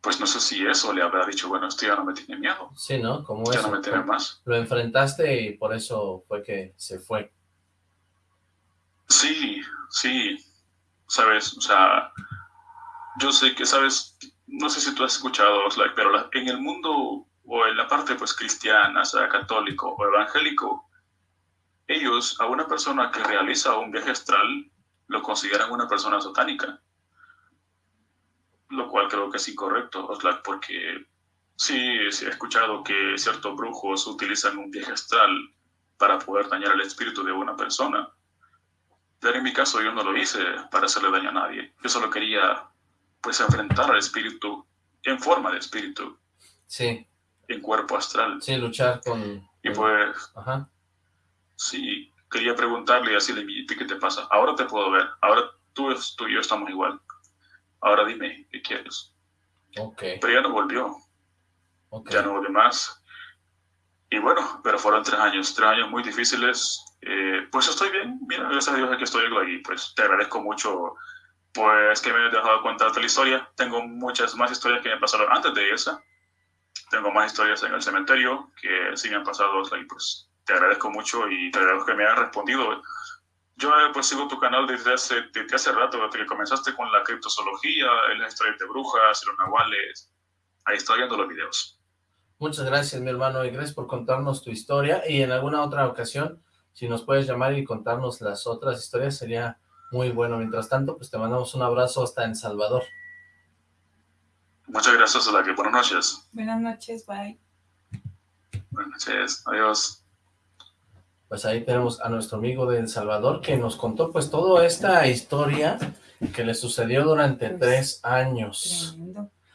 pues no sé si eso le habrá dicho, bueno, esto ya no me tiene miedo. Sí, ¿no? Como ya no me teme más. Lo enfrentaste y por eso fue que se fue. Sí, sí, sabes, o sea, yo sé que, sabes, no sé si tú has escuchado, pero en el mundo o en la parte pues cristiana, sea católico o evangélico, ellos a una persona que realiza un viaje astral lo consideran una persona satánica. Lo cual creo que es incorrecto, porque sí, sí he escuchado que ciertos brujos utilizan un viaje astral para poder dañar el espíritu de una persona. Pero en mi caso yo no lo hice para hacerle daño a nadie. Yo solo quería pues enfrentar al espíritu en forma de espíritu. Sí. En cuerpo astral. Sí, luchar con... Y pues... Ajá Sí, quería preguntarle y decirle, ¿qué te pasa? Ahora te puedo ver, ahora tú, tú y yo estamos igual. Ahora dime, ¿qué quieres? Ok. Pero ya no volvió. Ya no volvió más. Y bueno, pero fueron tres años, tres años muy difíciles. Eh, pues estoy bien, mira, gracias a Dios que estoy aquí. Pues te agradezco mucho, pues que me hayas dejado contarte la historia. Tengo muchas más historias que me pasaron antes de esa. Tengo más historias en el cementerio que sí me han pasado y pues te agradezco mucho y te agradezco que me hayas respondido. Yo eh, pues sigo tu canal desde hace, desde hace rato, desde que comenzaste con la criptozoología, las historias de brujas, los nahuales. Ahí estoy viendo los videos. Muchas gracias, mi hermano, y gracias por contarnos tu historia. Y en alguna otra ocasión, si nos puedes llamar y contarnos las otras historias, sería muy bueno. Mientras tanto, pues te mandamos un abrazo hasta en Salvador. Muchas gracias, que Buenas noches. Buenas noches, bye. Buenas noches. Adiós pues ahí tenemos a nuestro amigo de El Salvador que nos contó pues toda esta historia que le sucedió durante pues, tres años.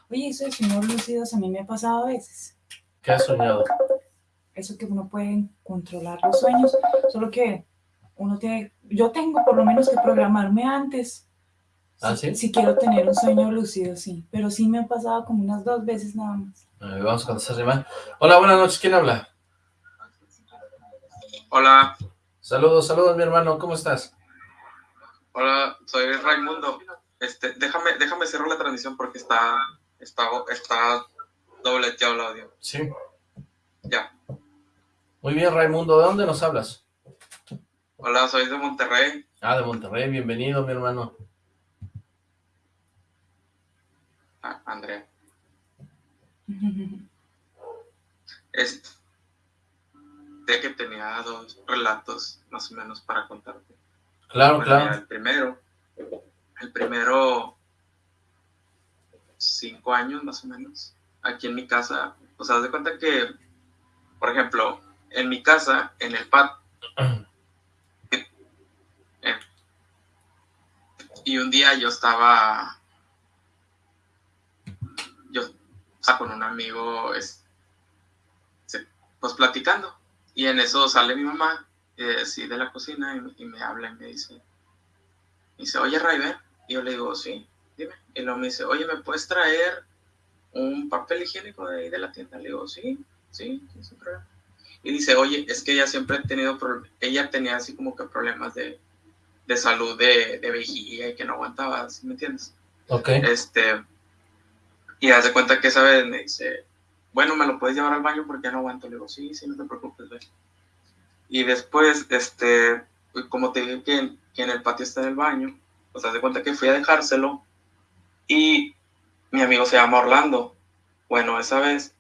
Oye, eso de sueños lúcidos a mí me ha pasado a veces. ¿Qué has soñado? Eso que uno puede controlar los sueños, solo que uno tiene, yo tengo por lo menos que programarme antes. ¿Ah, si, sí? si quiero tener un sueño lúcido, sí. Pero sí me ha pasado como unas dos veces nada más. A ver, vamos a contestar llamada. Hola, buenas noches, ¿quién habla? Hola, Saludos, saludos, mi hermano, ¿cómo estás? hola, soy Raimundo. Este, déjame, déjame cerrar la transmisión porque está, está, está dobleteado el audio. Sí. Ya. Muy bien, Raimundo, ¿de dónde nos hablas? Hola, soy de Monterrey. Ah, de Monterrey, bienvenido, mi hermano. Ah, Andrea. Este, sé que tenía dos relatos más o menos para contarte. Claro, Bueno, claro. el primero, el primero, cinco años más o menos, aquí en mi casa, o sea, haz de cuenta que, por ejemplo, en mi casa, en el patio, eh, y un día yo estaba, yo estaba con un amigo, es- se- pues platicando, y en eso sale mi mamá, eh, así de la cocina, y, y me habla y me dice, me dice, oye, Ray, ven. Y yo le digo, sí, dime. Y luego me dice, oye, ¿me puedes traer un papel higiénico de ahí de la tienda? Le digo, sí, sí, sí, sin problema. Y dice, oye, es que ella siempre ha tenido, ella tenía así como que problemas de, de salud de, de vejiga y que no aguantaba, ¿sí me entiendes? Ok. Este, y hace cuenta que esa vez me dice, bueno, ¿me lo puedes llevar al baño porque ya no aguanto? Le digo, sí, sí, no te preocupes. Y después, este, como te dije que, en el patio está el baño, pues hace cuenta que fui a dejárselo y mi amigo se llama Orlando. Bueno, esa vez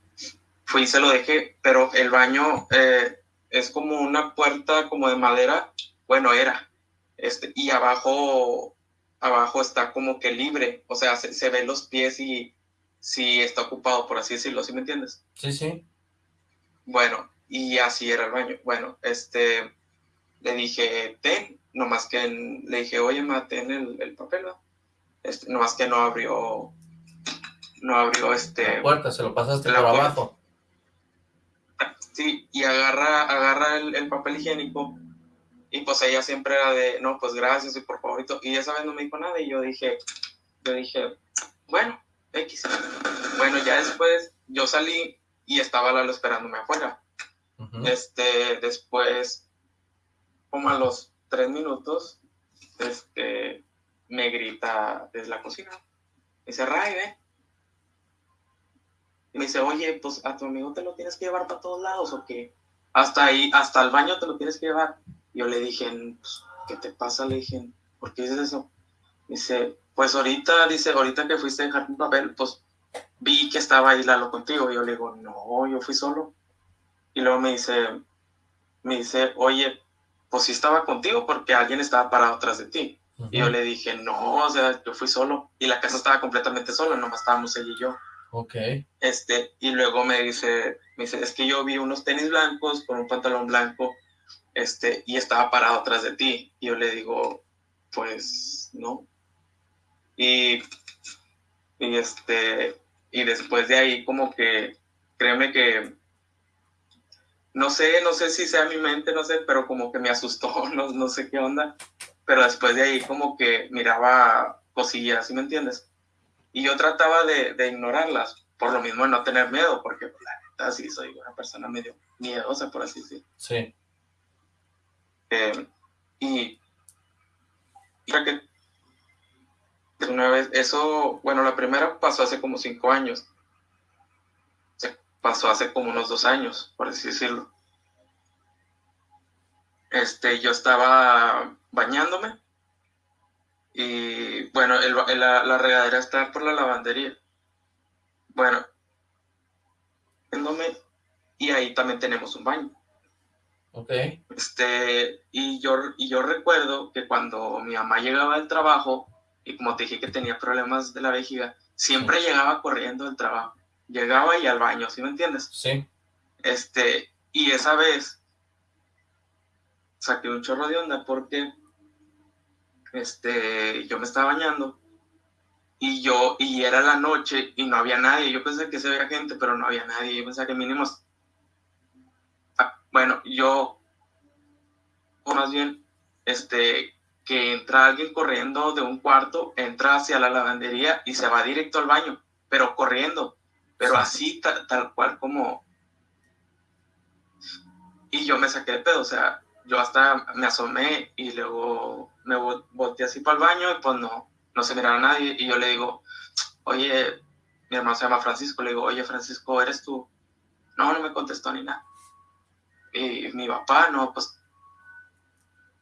fui y se lo dejé, pero el baño eh, es como una puerta como de madera, bueno, era, este, y abajo, abajo está como que libre, o sea, se, se ven los pies y si está ocupado, por así decirlo, ¿sí me entiendes? Sí, sí. Bueno, y así era el baño. Bueno, este, le dije, ten, nomás que le dije, oye, ma, ten el, el papel, ¿va? Este, nomás que no abrió, no abrió este, La puerta, se lo pasaste por puerta. abajo. sí, y agarra, agarra el, el papel higiénico, y pues ella siempre era de, no, pues gracias, y por favorito, y esa vez no me dijo nada, y yo dije, yo dije, bueno, X. Bueno, ya después yo salí y estaba Lalo esperándome afuera. Ujú. Este, después, como a los tres minutos, este, me grita desde la cocina. Me dice, Ray, ven. Y me dice, oye, pues a tu amigo te lo tienes que llevar para todos lados o qué? Hasta ahí, hasta el baño te lo tienes que llevar. Yo le dije, pues, ¿qué te pasa? Le dije, ¿por qué dices eso? Dice, pues ahorita, dice, ahorita que fuiste a dejar un papel, pues vi que estaba ahí Lalo contigo. Y yo le digo, no, yo fui solo. Y luego me dice, me dice, oye, pues sí estaba contigo porque alguien estaba parado atrás de ti. Y yo le dije, no, o sea, yo fui solo. Y la casa estaba completamente sola, nomás estábamos ella y yo. Ok. Este, y luego me dice, me dice, es que yo vi unos tenis blancos con un pantalón blanco, este, y estaba parado atrás de ti. Y yo le digo, pues, no. Y, y este, y después de ahí como que, créeme que, no sé, no sé si sea mi mente, no sé, pero como que me asustó, no, no sé qué onda. Pero después de ahí como que miraba cosillas, ¿sí me entiendes? Y yo trataba de, de ignorarlas, por lo mismo de no tener miedo, porque pues, la neta sí soy una persona medio miedosa, por así decirlo. Sí. Eh, y creo que una vez, eso, bueno, la primera pasó hace como cinco años. Se pasó hace como unos dos años, por así decirlo. Este, yo estaba bañándome y bueno, el la, la regadera está por la lavandería. Bueno, bañándome, y ahí también tenemos un baño. Ok. Este, y yo, y yo recuerdo que cuando mi mamá llegaba del trabajo, y como te dije que tenía problemas de la vejiga, siempre llegaba corriendo del trabajo. Llegaba y al baño, ¿sí me entiendes? Sí. Este, y esa vez saqué un chorro de onda porque este, yo me estaba bañando y yo, y era la noche y no había nadie. Yo pensé que se veía gente, pero no había nadie. Yo pensaba que mínimo. Ah, bueno, yo, o más bien, este, que entra alguien corriendo de un cuarto, entra hacia la lavandería y se va directo al baño, pero corriendo, pero así tal, cual como... Y yo me saqué de pedo, o sea, yo hasta me asomé y luego me volteé así para el baño y pues no, no se miraba a nadie y yo le digo, oye, mi hermano se llama Francisco, le digo, oye Francisco, ¿eres tú? No, no me contestó ni nada. Y mi papá, no, pues,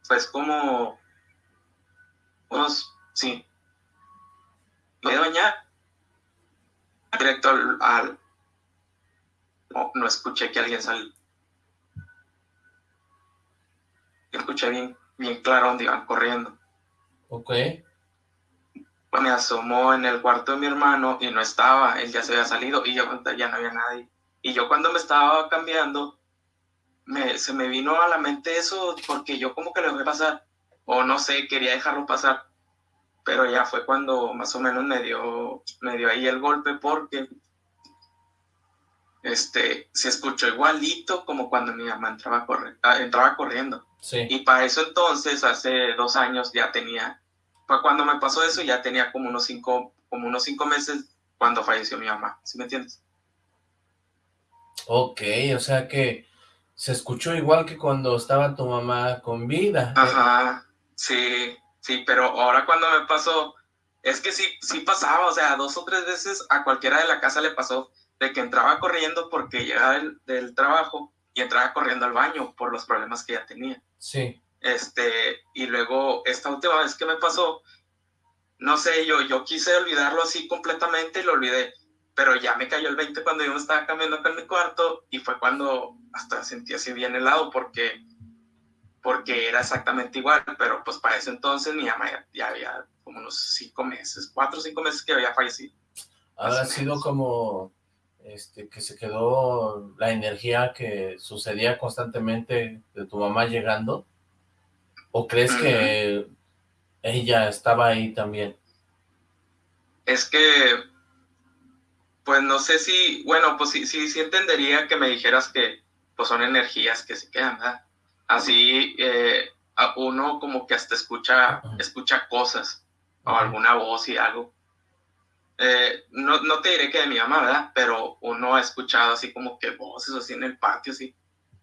pues como unos, sí, me bañar directo al, no, escuché que alguien salió. Escuché bien, bien claro dónde iban corriendo. Ok. Me asomó en el cuarto de mi hermano y no estaba, él ya se había salido y yo ya no había nadie. Y yo cuando me estaba cambiando, me, se me vino a la mente eso porque yo como que le voy a pasar o no sé, quería dejarlo pasar, pero ya fue cuando más o menos me dio, me dio ahí el golpe porque este, se escuchó igualito como cuando mi mamá entraba, ah, entraba corriendo. Y para eso entonces, hace dos años ya tenía, fue cuando me pasó eso, ya tenía como unos cinco, como unos cinco meses cuando falleció mi mamá, ¿sí me entiendes? Ok, o sea que se escuchó igual que cuando estaba tu mamá con vida. Ajá. Sí, sí, pero ahora cuando me pasó, es que sí, sí pasaba, o sea, dos o tres veces a cualquiera de la casa le pasó de que entraba corriendo porque llegaba del, trabajo y entraba corriendo al baño por los problemas que ya tenía. Sí. Este, y luego esta última vez que me pasó, no sé, yo, yo quise olvidarlo así completamente y lo olvidé, pero ya me cayó el 20 cuando yo me estaba cambiando acá en mi cuarto y fue cuando hasta sentí así bien helado porque porque era exactamente igual, pero pues para ese entonces mi mamá ya, había como unos cinco meses, cuatro o cinco meses que había fallecido. ¿Habrá sido como este, que se quedó la energía que sucedía constantemente de tu mamá llegando? ¿O crees que ella estaba ahí también? Es que, pues no sé si, bueno, pues sí, sí, sí entendería que me dijeras que pues son energías que se quedan, ¿verdad? Así eh, uno como que hasta escucha, escucha cosas o alguna voz y algo. Eh, no, no, te diré que de mi mamá, ¿verdad? Pero uno ha escuchado así como que voces así en el patio, sí.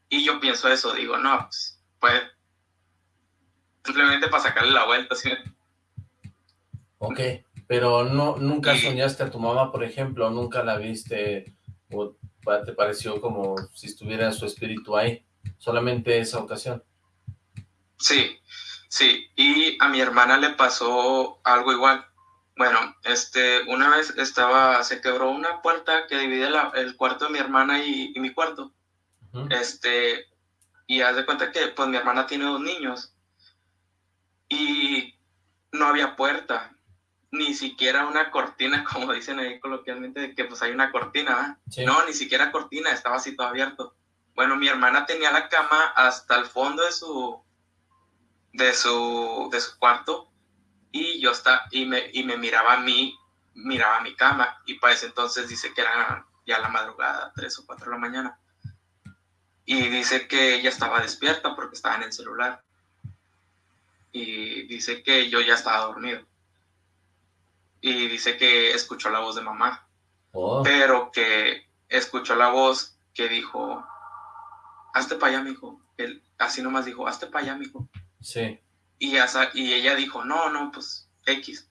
Y yo pienso eso, digo, no, pues, pues, simplemente para sacarle la vuelta, ¿sí? Ok, pero no, nunca soñaste a tu mamá, por ejemplo, nunca la viste, o te pareció como si estuviera su espíritu ahí solamente esa ocasión. Sí, sí, y a mi hermana le pasó algo igual. Bueno, este, una vez estaba, se quebró una puerta que divide el cuarto de mi hermana y, mi cuarto. Este, y haz de cuenta que, pues, mi hermana tiene dos niños. Y no había puerta, ni siquiera una cortina, como dicen ahí coloquialmente, de que, pues, hay una cortina, No, ni siquiera cortina, estaba así todo abierto. Bueno, mi hermana tenía la cama hasta el fondo de su, de su, de su cuarto y yo está, y me, y me miraba a mí, miraba a mi cama y para ese entonces dice que era ya la madrugada, tres o cuatro de la mañana. Y dice que ella estaba despierta porque estaba en el celular. Y dice que yo ya estaba dormido. Y dice que escuchó la voz de mamá. Oh. Pero que escuchó la voz que dijo, hazte para allá, mijo. Él así nomás dijo, hazte para allá, mijo. Sí. Y, y ella dijo, no, no, pues X.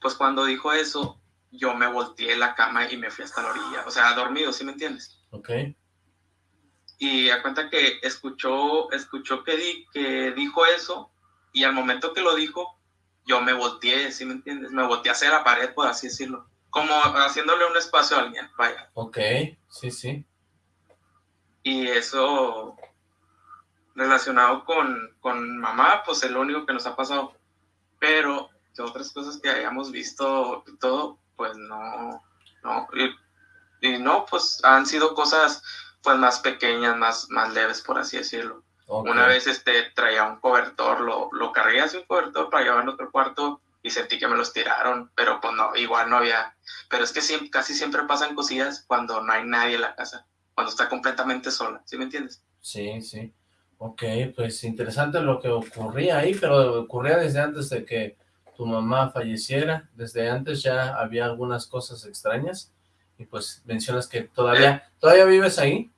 Pues cuando dijo eso, yo me volteé la cama y me fui hasta la orilla. O sea, dormido, ¿sí me entiendes? Ok. Y a cuenta que escuchó, escuchó que, di, que dijo eso y al momento que lo dijo, yo me volteé, ¿sí me entiendes? Me volteé hacia la pared, por así decirlo. Como haciéndole un espacio a alguien, vaya. Ok, sí, sí y eso relacionado con, con mamá, pues es lo único que nos ha pasado. Pero de otras cosas que hayamos visto y todo, pues no, no. Y, no, pues han sido cosas pues más pequeñas, más, más leves, por así decirlo. Una vez este, traía un cobertor, lo, lo cargué hacia un cobertor para llevar en otro cuarto y sentí que me los tiraron, pero pues no, igual no había, pero es que siempre, casi siempre pasan cosillas cuando no hay nadie en la casa, cuando está completamente sola, ¿sí me entiendes? Sí, sí. Ok, pues interesante lo que ocurría ahí, pero ocurría desde antes de que tu mamá falleciera, desde antes ya había algunas cosas extrañas, y pues mencionas que todavía, ¿todavía vives ahí?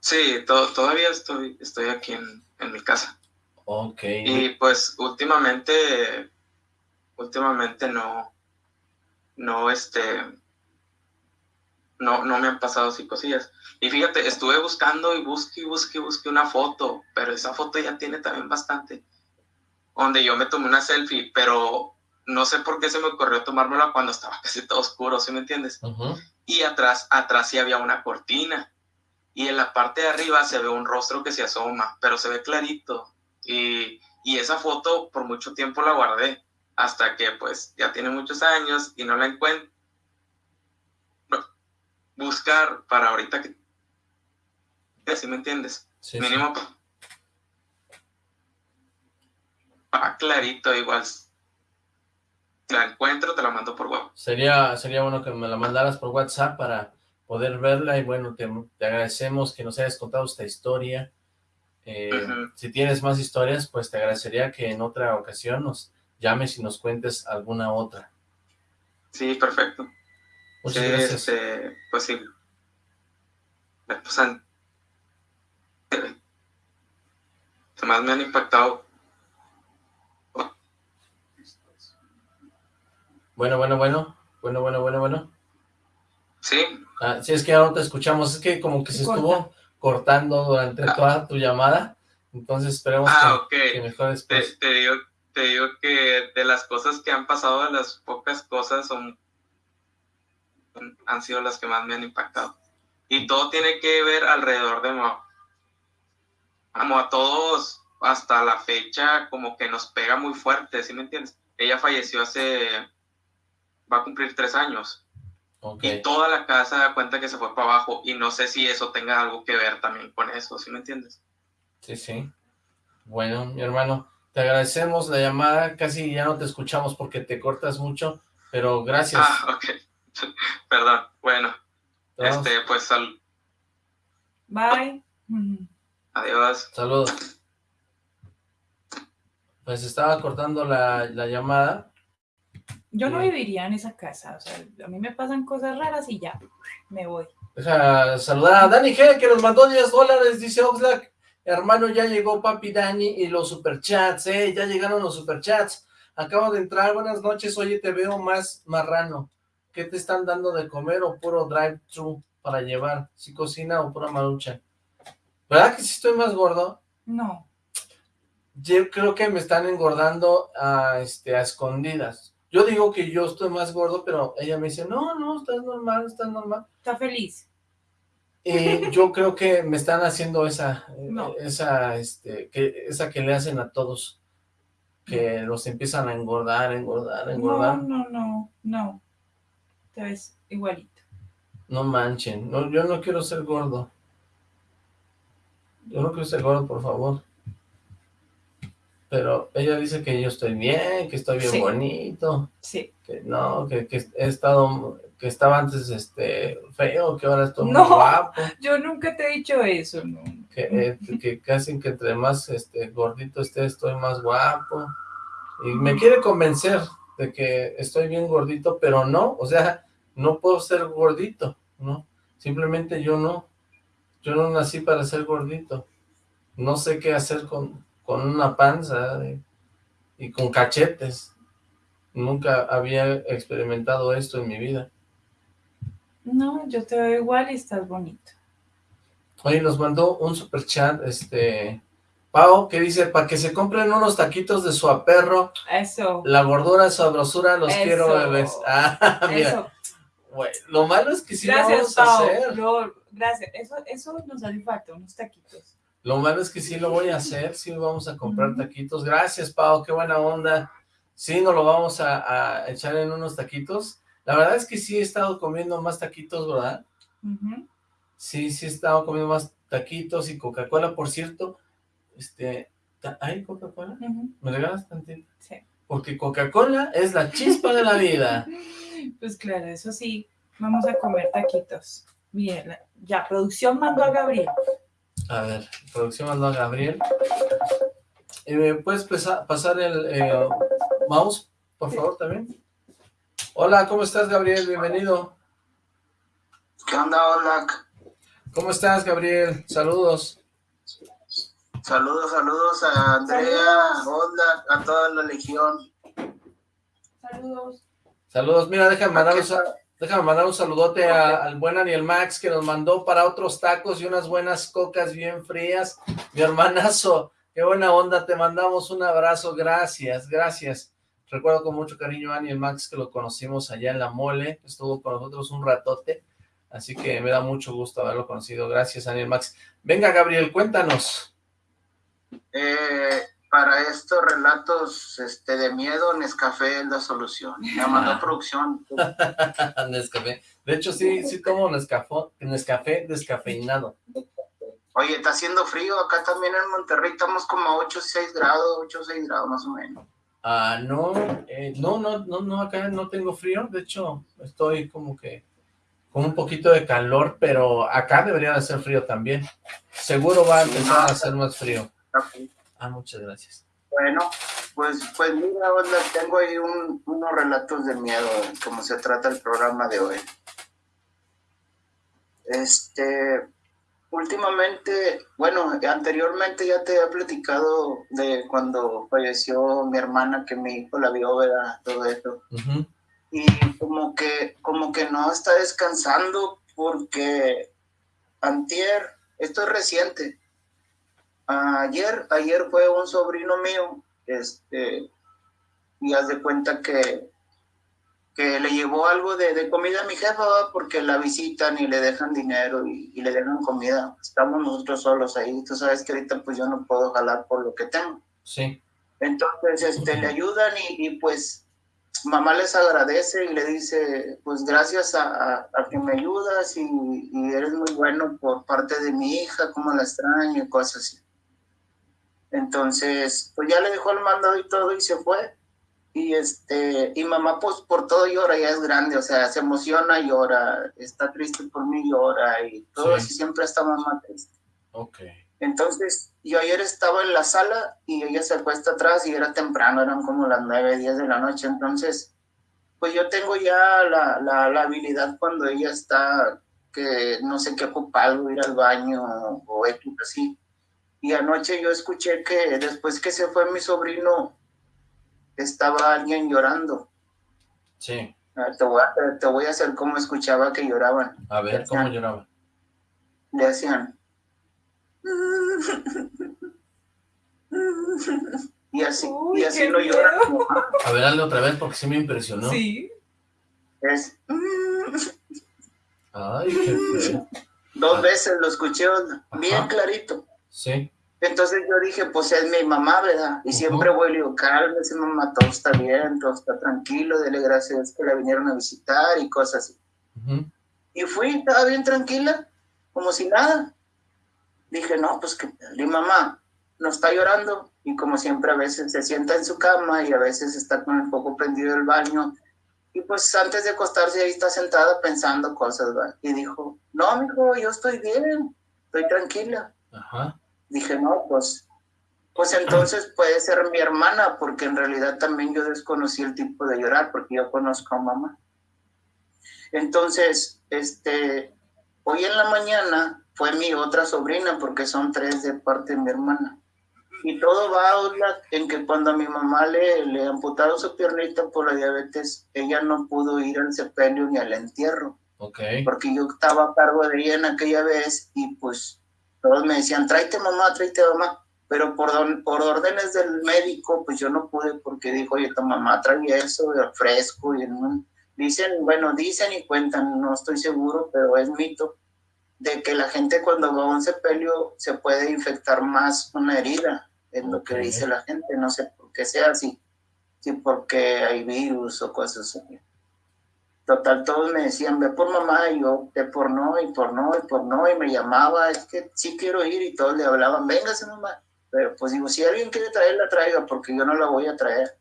Sí, todavía estoy, estoy aquí en, en mi casa. Ok. Y pues últimamente, últimamente no, no, este, no, no me han pasado así cosillas. Y fíjate, estuve buscando y busqué y busqué y busqué una foto, pero esa foto ya tiene también bastante, donde yo me tomé una selfie, pero no sé por qué se me ocurrió tomármela cuando estaba casi todo oscuro, ¿sí me entiendes? Y atrás, atrás sí había una cortina, y en la parte de arriba se ve un rostro que se asoma, pero se ve clarito, y, y esa foto por mucho tiempo la guardé, hasta que pues ya tiene muchos años y no la encuentro buscar para ahorita que... ¿Sí me entiendes? Mínimo ah, clarito igual. La encuentro, te la mando por WhatsApp. Sería, sería bueno que me la mandaras por WhatsApp para poder verla y bueno, te, agradecemos que nos hayas contado esta historia. Eh, si tienes más historias, pues te agradecería que en otra ocasión nos llames y nos cuentes alguna otra. Sí, perfecto. Muchas gracias. Este, pues sí. Pues han, más me han impactado. Bueno, bueno, bueno. Bueno, bueno, bueno, bueno. Sí. Ah, sí, es que ahora no te escuchamos. Es que como que se estuvo cortando durante ah. toda tu llamada. Entonces esperemos ah, que, que mejores. Te, te, digo, te digo que de las cosas que han pasado, de las pocas cosas son han sido las que más me han impactado. Y todo tiene que ver alrededor de Moa. Como a todos, hasta la fecha, como que nos pega muy fuerte, ¿sí me entiendes? Ella falleció hace, va a cumplir tres años. Y toda la casa da cuenta que se fue para abajo y no sé si eso tenga algo que ver también con eso, ¿sí me entiendes? Sí, sí. Bueno, mi hermano, te agradecemos la llamada, casi ya no te escuchamos porque te cortas mucho, pero gracias. Ah, ok. Perdón, bueno. Este, pues sal. Bye. Adiós. Saludos. Pues estaba cortando la, llamada. Yo no viviría en esa casa, o sea, a mí me pasan cosas raras y ya, me voy. Deja saludar a Dani G, que nos mandó 10 dólares, dice Oxlack. Hermano, ya llegó papi Dani y los superchats, eh, ya llegaron los superchats. Acabo de entrar, buenas noches, oye, te veo más marrano. ¿Qué te están dando de comer o puro drive-thru para llevar? ¿Si cocina o pura marucha? ¿Verdad que si estoy más gordo? No. Yo creo que me están engordando a, este, a escondidas. Yo digo que yo estoy más gordo, pero ella me dice, no, no, estás normal, estás normal. Está feliz. Y yo creo que me están haciendo esa, esa, este, que, esa que le hacen a todos, que los empiezan a engordar, engordar, engordar. No, no, no, no te ves igualito. No manchen, no, yo no quiero ser gordo. Yo no quiero ser gordo, por favor. Pero ella dice que yo estoy bien, que estoy bien bonito. Sí. Que no, que, he estado, que estaba antes este feo, que ahora estoy muy guapo. yo nunca te he dicho eso, no. Que, eh, que casi que entre más este gordito esté, estoy más guapo. Y me quiere convencer de que estoy bien gordito, pero no, o sea, no puedo ser gordito, ¿no? Simplemente yo no, yo no nací para ser gordito. No sé qué hacer con, con una panza y con cachetes. Nunca había experimentado esto en mi vida. No, yo te veo igual y estás bonito. Oye, nos mandó un super chat, este, Pau, que dice, para que se compren unos taquitos de su aperro. Eso. La gordura, sabrosura, los quiero bebés. Ah, mira. Eso. Bueno, lo malo es que sí gracias, lo vamos a hacer. gracias, eso, eso nos hace falta, unos taquitos. Lo malo es que sí lo voy a hacer, sí vamos a comprar taquitos. Gracias, Pau, qué buena onda. Sí, nos lo vamos a, echar en unos taquitos. La verdad es que sí he estado comiendo más taquitos, ¿verdad? Sí, sí he estado comiendo más taquitos y Coca-Cola, por cierto. Este, ¿hay Coca-Cola? ¿Me regalas tantito? Sí. porque Coca-Cola es la chispa de la vida. Pues claro, eso sí, vamos a comer taquitos. Bien, ya, producción mandó a Gabriel. A ver, producción mandó a Gabriel. ¿Me puedes pasar el eh, mouse, por favor, también? Hola, ¿cómo estás, Gabriel? Bienvenido. ¿Qué onda, hola? ¿Cómo estás, Gabriel? Saludos. Saludos, saludos a Andrea, hola, a toda la legión. Saludos. Saludos, mira, déjame mandar un, déjame mandar un saludote al buen Aniel Max que nos mandó para otros tacos y unas buenas cocas bien frías. Mi hermanazo, qué buena onda, te mandamos un abrazo, gracias, gracias. Recuerdo con mucho cariño a Aniel Max que lo conocimos allá en la mole, estuvo con nosotros un ratote, así que me da mucho gusto haberlo conocido. Gracias, Aniel Max. Venga, Gabriel, cuéntanos. Eh, para estos relatos este, de miedo, Nescafé es la solución. Me mandó producción. Nescafé. De hecho, sí, sí tomo Nescafé, Nescafé descafeinado. Oye, está haciendo frío. Acá también en Monterrey estamos como a 8 6 grados, 8 6 grados más o menos. Ah, no, eh, no, no, no, no, acá no tengo frío. De hecho, estoy como que con un poquito de calor, pero acá debería de ser frío también. Seguro va a empezar a hacer más frío. Ah, muchas gracias. Bueno, pues, pues mira, tengo ahí unos relatos de miedo, como se trata el programa de hoy. Este, últimamente, bueno, anteriormente ya te he platicado de cuando falleció mi hermana, que mi hijo la vio, ¿verdad? Todo eso. Y como que, como que no está descansando porque antier, esto es reciente, Ayer, ayer fue un sobrino mío, este, y haz de cuenta que, que le llevó algo de, comida a mi jefa, porque la visitan y le dejan dinero y, le dejan comida. Estamos nosotros solos ahí. Tú sabes que ahorita pues yo no puedo jalar por lo que tengo. Sí. Entonces, este, le ayudan y, pues mamá les agradece y le dice, pues gracias a, que me ayudas y, y, eres muy bueno por parte de mi hija, como la extraño y cosas así. Entonces, pues ya le dejó el mandado y todo y se fue. Y este, y mamá pues por todo llora, ya es grande, o sea, se emociona, llora, está triste por mí, llora y todo, así siempre está mamá triste. Ok. Entonces, yo ayer estaba en la sala y ella se acuesta atrás y era temprano, eran como las nueve, diez de la noche, entonces, pues yo tengo ya la, la, la habilidad cuando ella está, que no sé qué ocupa algo, ir al baño o X así, y anoche yo escuché que después que se fue mi sobrino, estaba alguien llorando. Sí. Te voy, a, te voy a hacer cómo escuchaba que lloraban. A ver, ¿cómo lloraban? Le hacían... Y así, y así lo lloran. A ver, hazle otra vez porque sí me impresionó. Sí. Es... Ay, qué feo. Dos ah. veces lo escuché bien clarito. Sí. Entonces yo dije, pues es mi mamá, ¿verdad? Y siempre voy y le digo, cálmese mamá, todo está bien, todo está tranquilo, dele gracias que la vinieron a visitar y cosas así. Y fui, estaba bien tranquila, como si nada. Dije, no, pues que mi mamá no está llorando y como siempre a veces se sienta en su cama y a veces está con el foco prendido el baño. Y pues antes de acostarse ahí está sentada pensando cosas, ¿verdad? Y dijo, no, mijo, yo estoy bien, estoy tranquila. Ajá. Dije, no, pues, pues entonces puede ser mi hermana, porque en realidad también yo desconocí el tipo de llorar, porque yo conozco a mamá. Entonces, este, hoy en la mañana fue mi otra sobrina, porque son tres de parte de mi hermana. Y todo va en que cuando a mi mamá le, le amputaron su piernita por la diabetes, ella no pudo ir al sepelio ni al entierro. Okay. Porque yo estaba a cargo de ella en aquella vez y pues todos me decían, tráete mamá, tráete mamá, pero por, por órdenes del médico, pues yo no pude porque dijo, oye, tu mamá trae eso, fresco, y dicen, bueno, dicen y cuentan, no estoy seguro, pero es mito, de que la gente cuando va a un sepelio se puede infectar más una herida, es lo que dice la gente, no sé por qué sea así, si porque hay virus o cosas así. Total, todos me decían, ve por mamá, y yo, ve por no, y por no, y por no, y me llamaba, es que sí quiero ir, y todos le hablaban, véngase mamá. Pero pues digo, si alguien quiere traerla, traiga, porque yo no la voy a traer.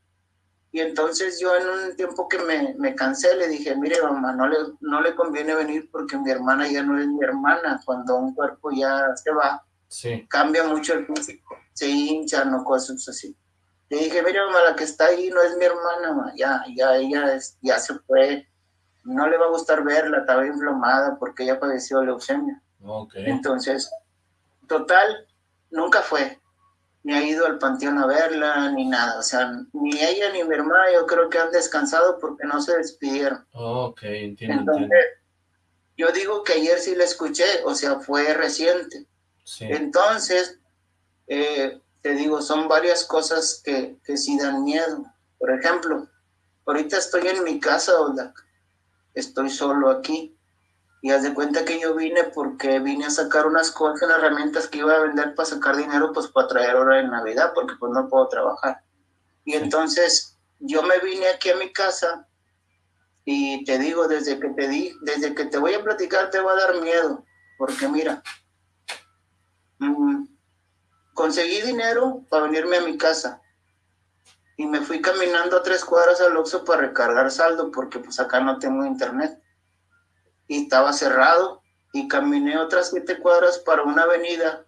Y entonces yo en un tiempo que me, me cansé le dije, mire mamá, no le, no le conviene venir porque mi hermana ya no es mi hermana. Cuando un cuerpo ya se va, cambia mucho el físico, se hincha, no cosas así. Le dije, mire mamá, la que está ahí no es mi hermana, ya, ya ella es, ya se fue. No le va a gustar verla, estaba inflamada porque ella padeció leucemia. Entonces, total, nunca fue ni ha ido al panteón a verla, ni nada. O sea, ni ella ni mi hermana yo creo que han descansado porque no se despidieron. ok, entiendo. Entonces, yo digo que ayer sí la escuché, o sea, fue reciente. Entonces, eh, te digo, son varias cosas que, que sí dan miedo. Por ejemplo, ahorita estoy en mi casa, Ola. Estoy solo aquí. Y haz de cuenta que yo vine porque vine a sacar unas cosas, unas herramientas que iba a vender para sacar dinero, pues para traer hora en Navidad, porque pues no puedo trabajar. Y entonces yo me vine aquí a mi casa y te digo, desde que te di, desde que te voy a platicar te va a dar miedo, porque mira, mm, conseguí dinero para venirme a mi casa y me fui caminando a tres cuadras al Oxxo para recargar saldo, porque pues acá no tengo internet y estaba cerrado y caminé otras siete cuadras para una avenida,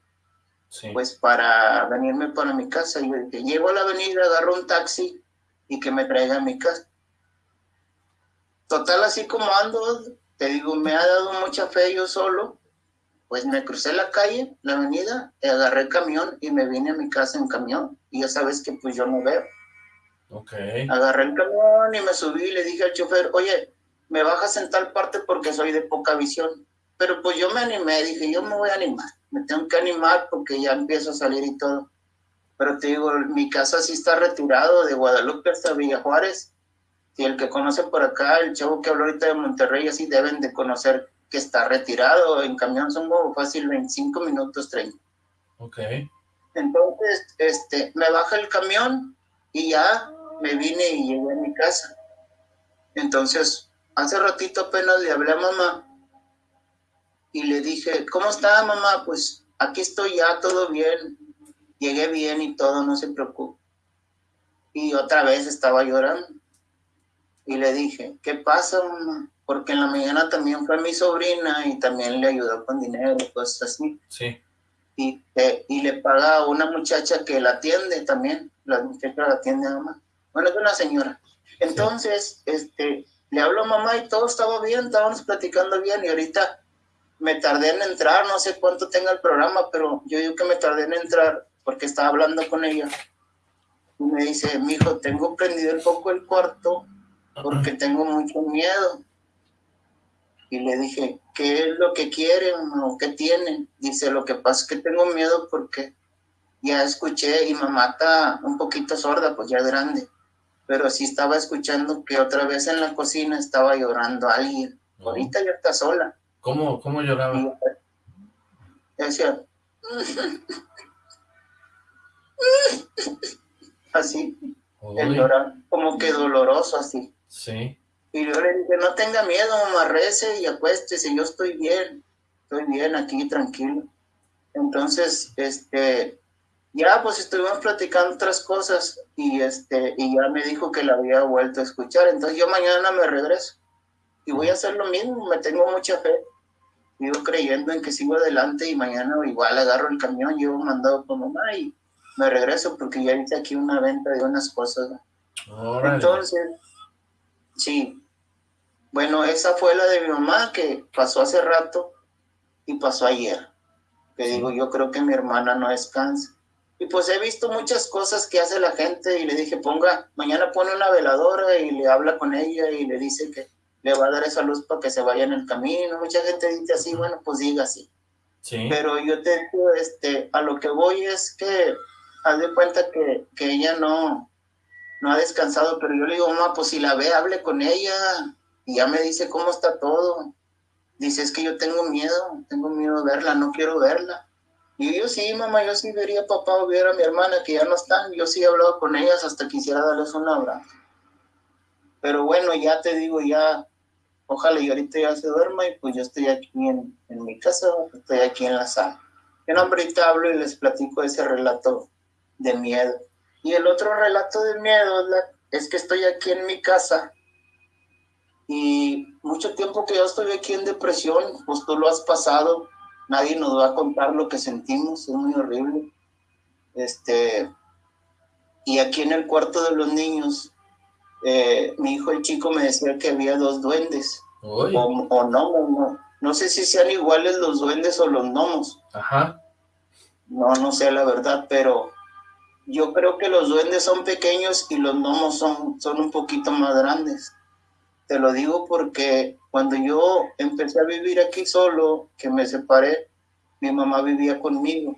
pues para venirme para mi casa. Y dije, llego a la avenida, agarro un taxi y que me traiga a mi casa. Total, así como ando, te digo, me ha dado mucha fe yo solo, pues me crucé la calle, la avenida, agarré el camión y me vine a mi casa en camión. Y ya sabes que pues yo no veo. Okay. Agarré el camión y me subí y le dije al chofer, oye, me bajas en tal parte porque soy de poca visión. Pero pues yo me animé, dije, yo me voy a animar, me tengo que animar porque ya empiezo a salir y todo. Pero te digo, mi casa sí está retirado de Guadalupe hasta Villa Juárez. Y el que conoce por acá, el chavo que habló ahorita de Monterrey, así deben de conocer que está retirado. En camión son como fácil 25 minutos 30. Ok. Entonces, este, me baja el camión y ya me vine y llegué a mi casa. Entonces, Hace ratito apenas le hablé a mamá y le dije, ¿cómo está mamá? Pues aquí estoy ya, todo bien. Llegué bien y todo, no se preocupe. Y otra vez estaba llorando. Y le dije, ¿qué pasa, mamá? Porque en la mañana también fue mi sobrina y también le ayudó con dinero, cosas así. Sí. Y, eh, y le paga a una muchacha que la atiende también. La muchacha la atiende a mamá. Bueno, es una señora. Entonces, este, le hablo a mamá y todo estaba bien, estábamos platicando bien y ahorita me tardé en entrar, no sé cuánto tenga el programa, pero yo digo que me tardé en entrar porque estaba hablando con ella. Y me dice, mi hijo, tengo prendido el poco el cuarto porque tengo mucho miedo. Y le dije, ¿qué es lo que quieren o qué tienen? Dice, lo que pasa es que tengo miedo porque ya escuché y mamá está un poquito sorda, pues ya es grande pero sí estaba escuchando que otra vez en la cocina estaba llorando alguien. Ahorita ya está sola. ¿Cómo, cómo lloraba? decía, así, el llorar, como que doloroso así. Sí. Y yo le dije, no tenga miedo, mamá, rece y acuéstese, yo estoy bien, estoy bien aquí, tranquilo. Entonces, este, ya pues estuvimos platicando otras cosas y este y ya me dijo que la había vuelto a escuchar. Entonces yo mañana me regreso y voy a hacer lo mismo me tengo mucha fe. Sigo creyendo en que sigo adelante y mañana igual agarro el camión llevo mandado con mamá y me regreso porque ya hice aquí una venta de unas cosas. Entonces sí. Bueno esa fue la de mi mamá que pasó hace rato y pasó ayer. Que digo yo creo que mi hermana no descansa y pues he visto muchas cosas que hace la gente y le dije, ponga, mañana pone una veladora y le habla con ella y le dice que le va a dar esa luz para que se vaya en el camino. Mucha gente dice así, bueno, pues diga así. Sí. Pero yo te digo, este, a lo que voy es que haz de cuenta que, que ella no, no ha descansado, pero yo le digo, mamá, pues si la ve, hable con ella y ya me dice cómo está todo. Dice, es que yo tengo miedo, tengo miedo de verla, no quiero verla. Y yo sí, mamá, yo sí vería a papá ver a mi hermana que ya no están. Yo sí he hablado con ellas hasta quisiera darles un abrazo. Pero bueno, ya te digo, ya, ojalá y ahorita ya se duerma y pues yo estoy aquí en, en mi casa, estoy aquí en la sala. Yo ahorita hablo y les platico ese relato de miedo. Y el otro relato de miedo es que estoy aquí en mi casa y mucho tiempo que yo estoy aquí en depresión, pues tú lo has pasado, nadie nos va a contar lo que sentimos, es muy horrible. Este, y aquí en el cuarto de los niños, eh, mi hijo el chico me decía que había dos duendes, o, o no, no, no sé si sean iguales los duendes o los gnomos. Ajá. No, no sé la verdad, pero yo creo que los duendes son pequeños y los gnomos son, son un poquito más grandes. Te lo digo porque cuando yo empecé a vivir aquí solo, que me separé, mi mamá vivía conmigo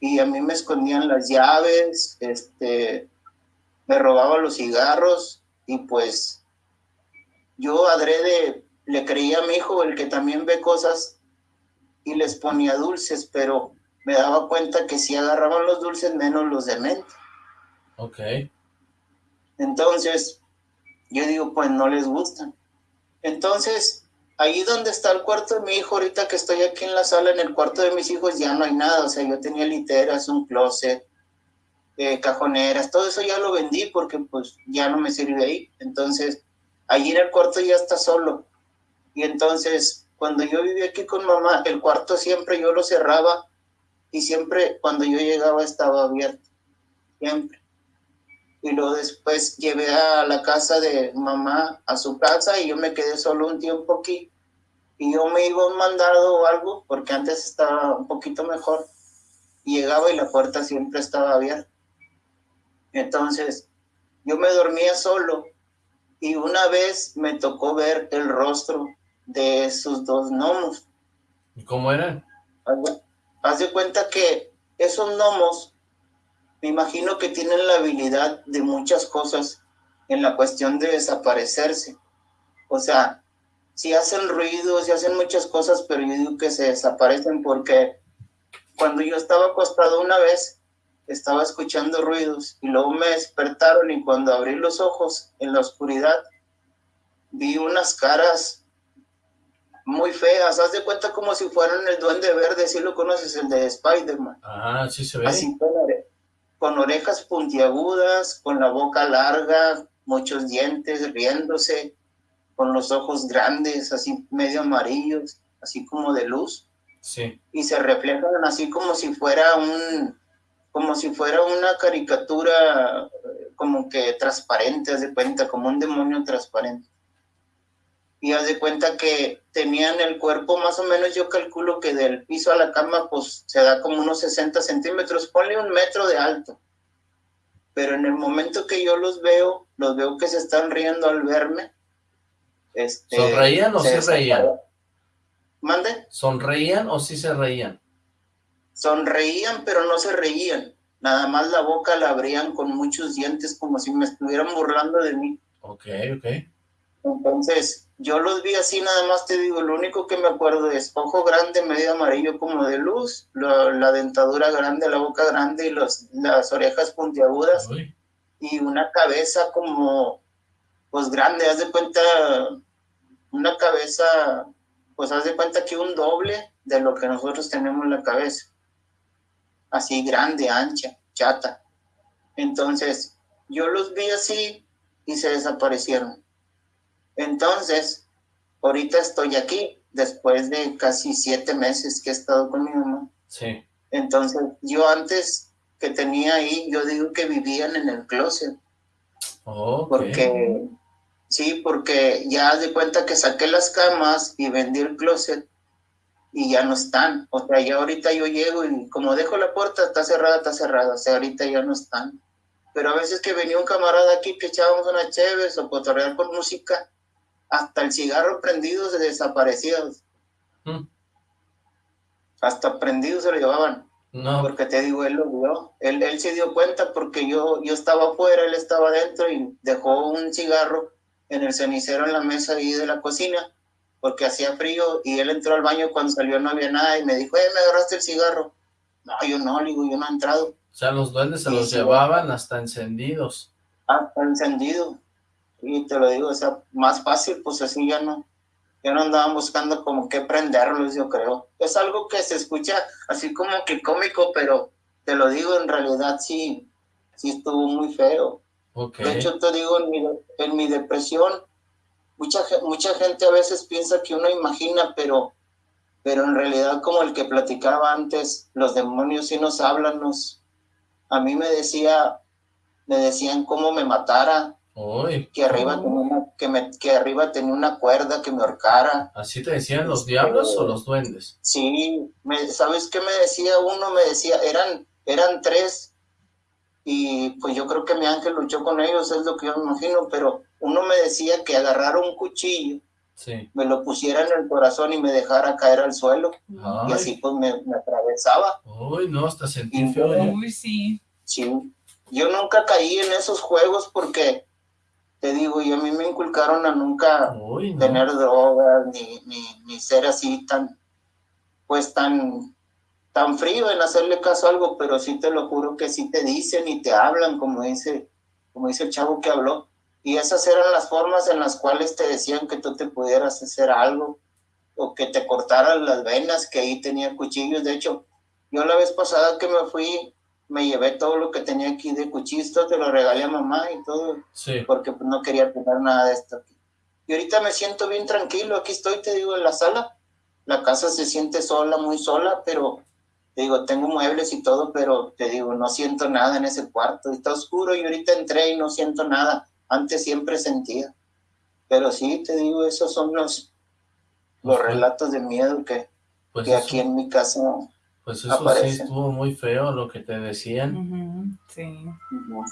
y a mí me escondían las llaves, este, me robaba los cigarros y pues yo adrede le creía a mi hijo, el que también ve cosas, y les ponía dulces, pero me daba cuenta que si agarraban los dulces, menos los de menta. Ok. Entonces, yo digo, pues no les gustan. Entonces, ahí donde está el cuarto de mi hijo, ahorita que estoy aquí en la sala, en el cuarto de mis hijos, ya no hay nada. O sea, yo tenía literas, un closet, eh, cajoneras, todo eso ya lo vendí porque pues ya no me sirve ahí. Entonces, ahí en el cuarto ya está solo. Y entonces, cuando yo vivía aquí con mamá, el cuarto siempre yo lo cerraba y siempre cuando yo llegaba estaba abierto, siempre. Y luego después llevé a la casa de mamá a su casa y yo me quedé solo un tiempo aquí. Y yo me iba un mandado o algo, porque antes estaba un poquito mejor. Llegaba y la puerta siempre estaba abierta. Entonces, yo me dormía solo y una vez me tocó ver el rostro de sus dos gnomos. ¿Y cómo eran? Haz de cuenta que esos gnomos, me imagino que tienen la habilidad de muchas cosas en la cuestión de desaparecerse. O sea, si hacen ruidos, si hacen muchas cosas, pero yo digo que se desaparecen porque cuando yo estaba acostado una vez, estaba escuchando ruidos y luego me despertaron y cuando abrí los ojos en la oscuridad, vi unas caras muy feas, haz de cuenta como si fueran el duende verde, si lo conoces, el de Spider-Man. Ah, sí se ve. Así con, orejas puntiagudas, con la boca larga, muchos dientes, riéndose, con los ojos grandes, así medio amarillos, así como de luz. Sí. Y se reflejan así como si fuera un, como si fuera una caricatura eh, como que transparente, de cuenta, como un demonio transparente y haz de cuenta que tenían el cuerpo más o menos, yo calculo que del piso a la cama, pues se da como unos 60 centímetros, ponle un metro de alto. Pero en el momento que yo los veo, los veo que se están riendo al verme. Este, ¿Sonreían o se sí reían? ¿Mande? ¿Sonreían o sí se reían? Sonreían, pero no se reían. Nada más la boca la abrían con muchos dientes, como si me estuvieran burlando de mí. Ok, ok. Entonces, yo los vi así, nada más te digo, lo único que me acuerdo es ojo grande, medio amarillo como de luz, la dentadura grande, la boca grande y los, las orejas puntiagudas y una cabeza como, pues grande, haz de cuenta, una cabeza, pues haz de cuenta que un doble de lo que nosotros tenemos en la cabeza, así grande, ancha, chata. Entonces, yo los vi así y se desaparecieron entonces, ahorita estoy aquí, después de casi siete meses que he estado con mi mamá. Sí. Entonces, yo antes que tenía ahí, yo digo que vivían en el closet. Oh, Porque, sí, porque ya de cuenta que saqué las camas y vendí el closet y ya no están. O sea, ya ahorita yo llego y como dejo la puerta, está cerrada, está cerrada. O sea, ahorita ya no están. Pero a veces que venía un camarada aquí que echábamos una chévere o cotorrear con música, hasta el cigarro prendido se desaparecía. Mm. Hasta prendido se lo llevaban. No. Porque te digo, él lo vio. Él, él se dio cuenta porque yo, yo estaba afuera, él estaba adentro y dejó un cigarro en el cenicero en la mesa ahí de la cocina porque hacía frío y él entró al baño cuando salió no había nada y me dijo, eh, me agarraste el cigarro. No, yo no, digo, yo no he entrado. O sea, los duendes se los llevaban hasta encendidos. Hasta encendido. Y te lo digo, o sea, más fácil, pues así ya no, ya no andaban buscando como que prenderlos, yo creo. Es algo que se escucha así como que cómico, pero te lo digo, en realidad sí, sí estuvo muy feo. De hecho, te digo, en mi, en mi depresión, mucha, mucha gente a veces piensa que uno imagina, pero, pero en realidad, como el que platicaba antes, los demonios sí nos hablan, nos, a mí me decía, me decían cómo me matara, que arriba tenía una, que, me, que arriba tenía una cuerda que me ahorcara. ¿Así te decían los diablos o los duendes? Sí, me, ¿sabes qué me decía uno? Me decía, eran, eran tres, y pues yo creo que mi ángel luchó con ellos, es lo que yo me imagino, pero uno me decía que agarrara un cuchillo, me lo pusiera en el corazón y me dejara caer al suelo, y así pues me, atravesaba. Uy, no, hasta sentí feo. Uy, sí. Sí, yo nunca caí en esos juegos porque te digo, y a mí me inculcaron a nunca tener drogas, ni, ni, ni, ser así tan, pues tan, tan frío en hacerle caso a algo, pero sí te lo juro que sí te dicen y te hablan, como dice, como dice el chavo que habló, y esas eran las formas en las cuales te decían que tú te pudieras hacer algo, o que te cortaran las venas, que ahí tenía cuchillos, de hecho, yo la vez pasada que me fui me llevé todo lo que tenía aquí de cuchillos, te lo regalé a mamá y todo, porque pues, no quería tener nada de esto aquí. Y ahorita me siento bien tranquilo, aquí estoy, te digo, en la sala. La casa se siente sola, muy sola, pero te digo, tengo muebles y todo, pero te digo, no siento nada en ese cuarto. Está oscuro y ahorita entré y no siento nada. Antes siempre sentía. Pero sí, te digo, esos son los, los relatos de miedo que, pues que aquí en mi casa pues eso sí estuvo muy feo lo que te decían. Sí.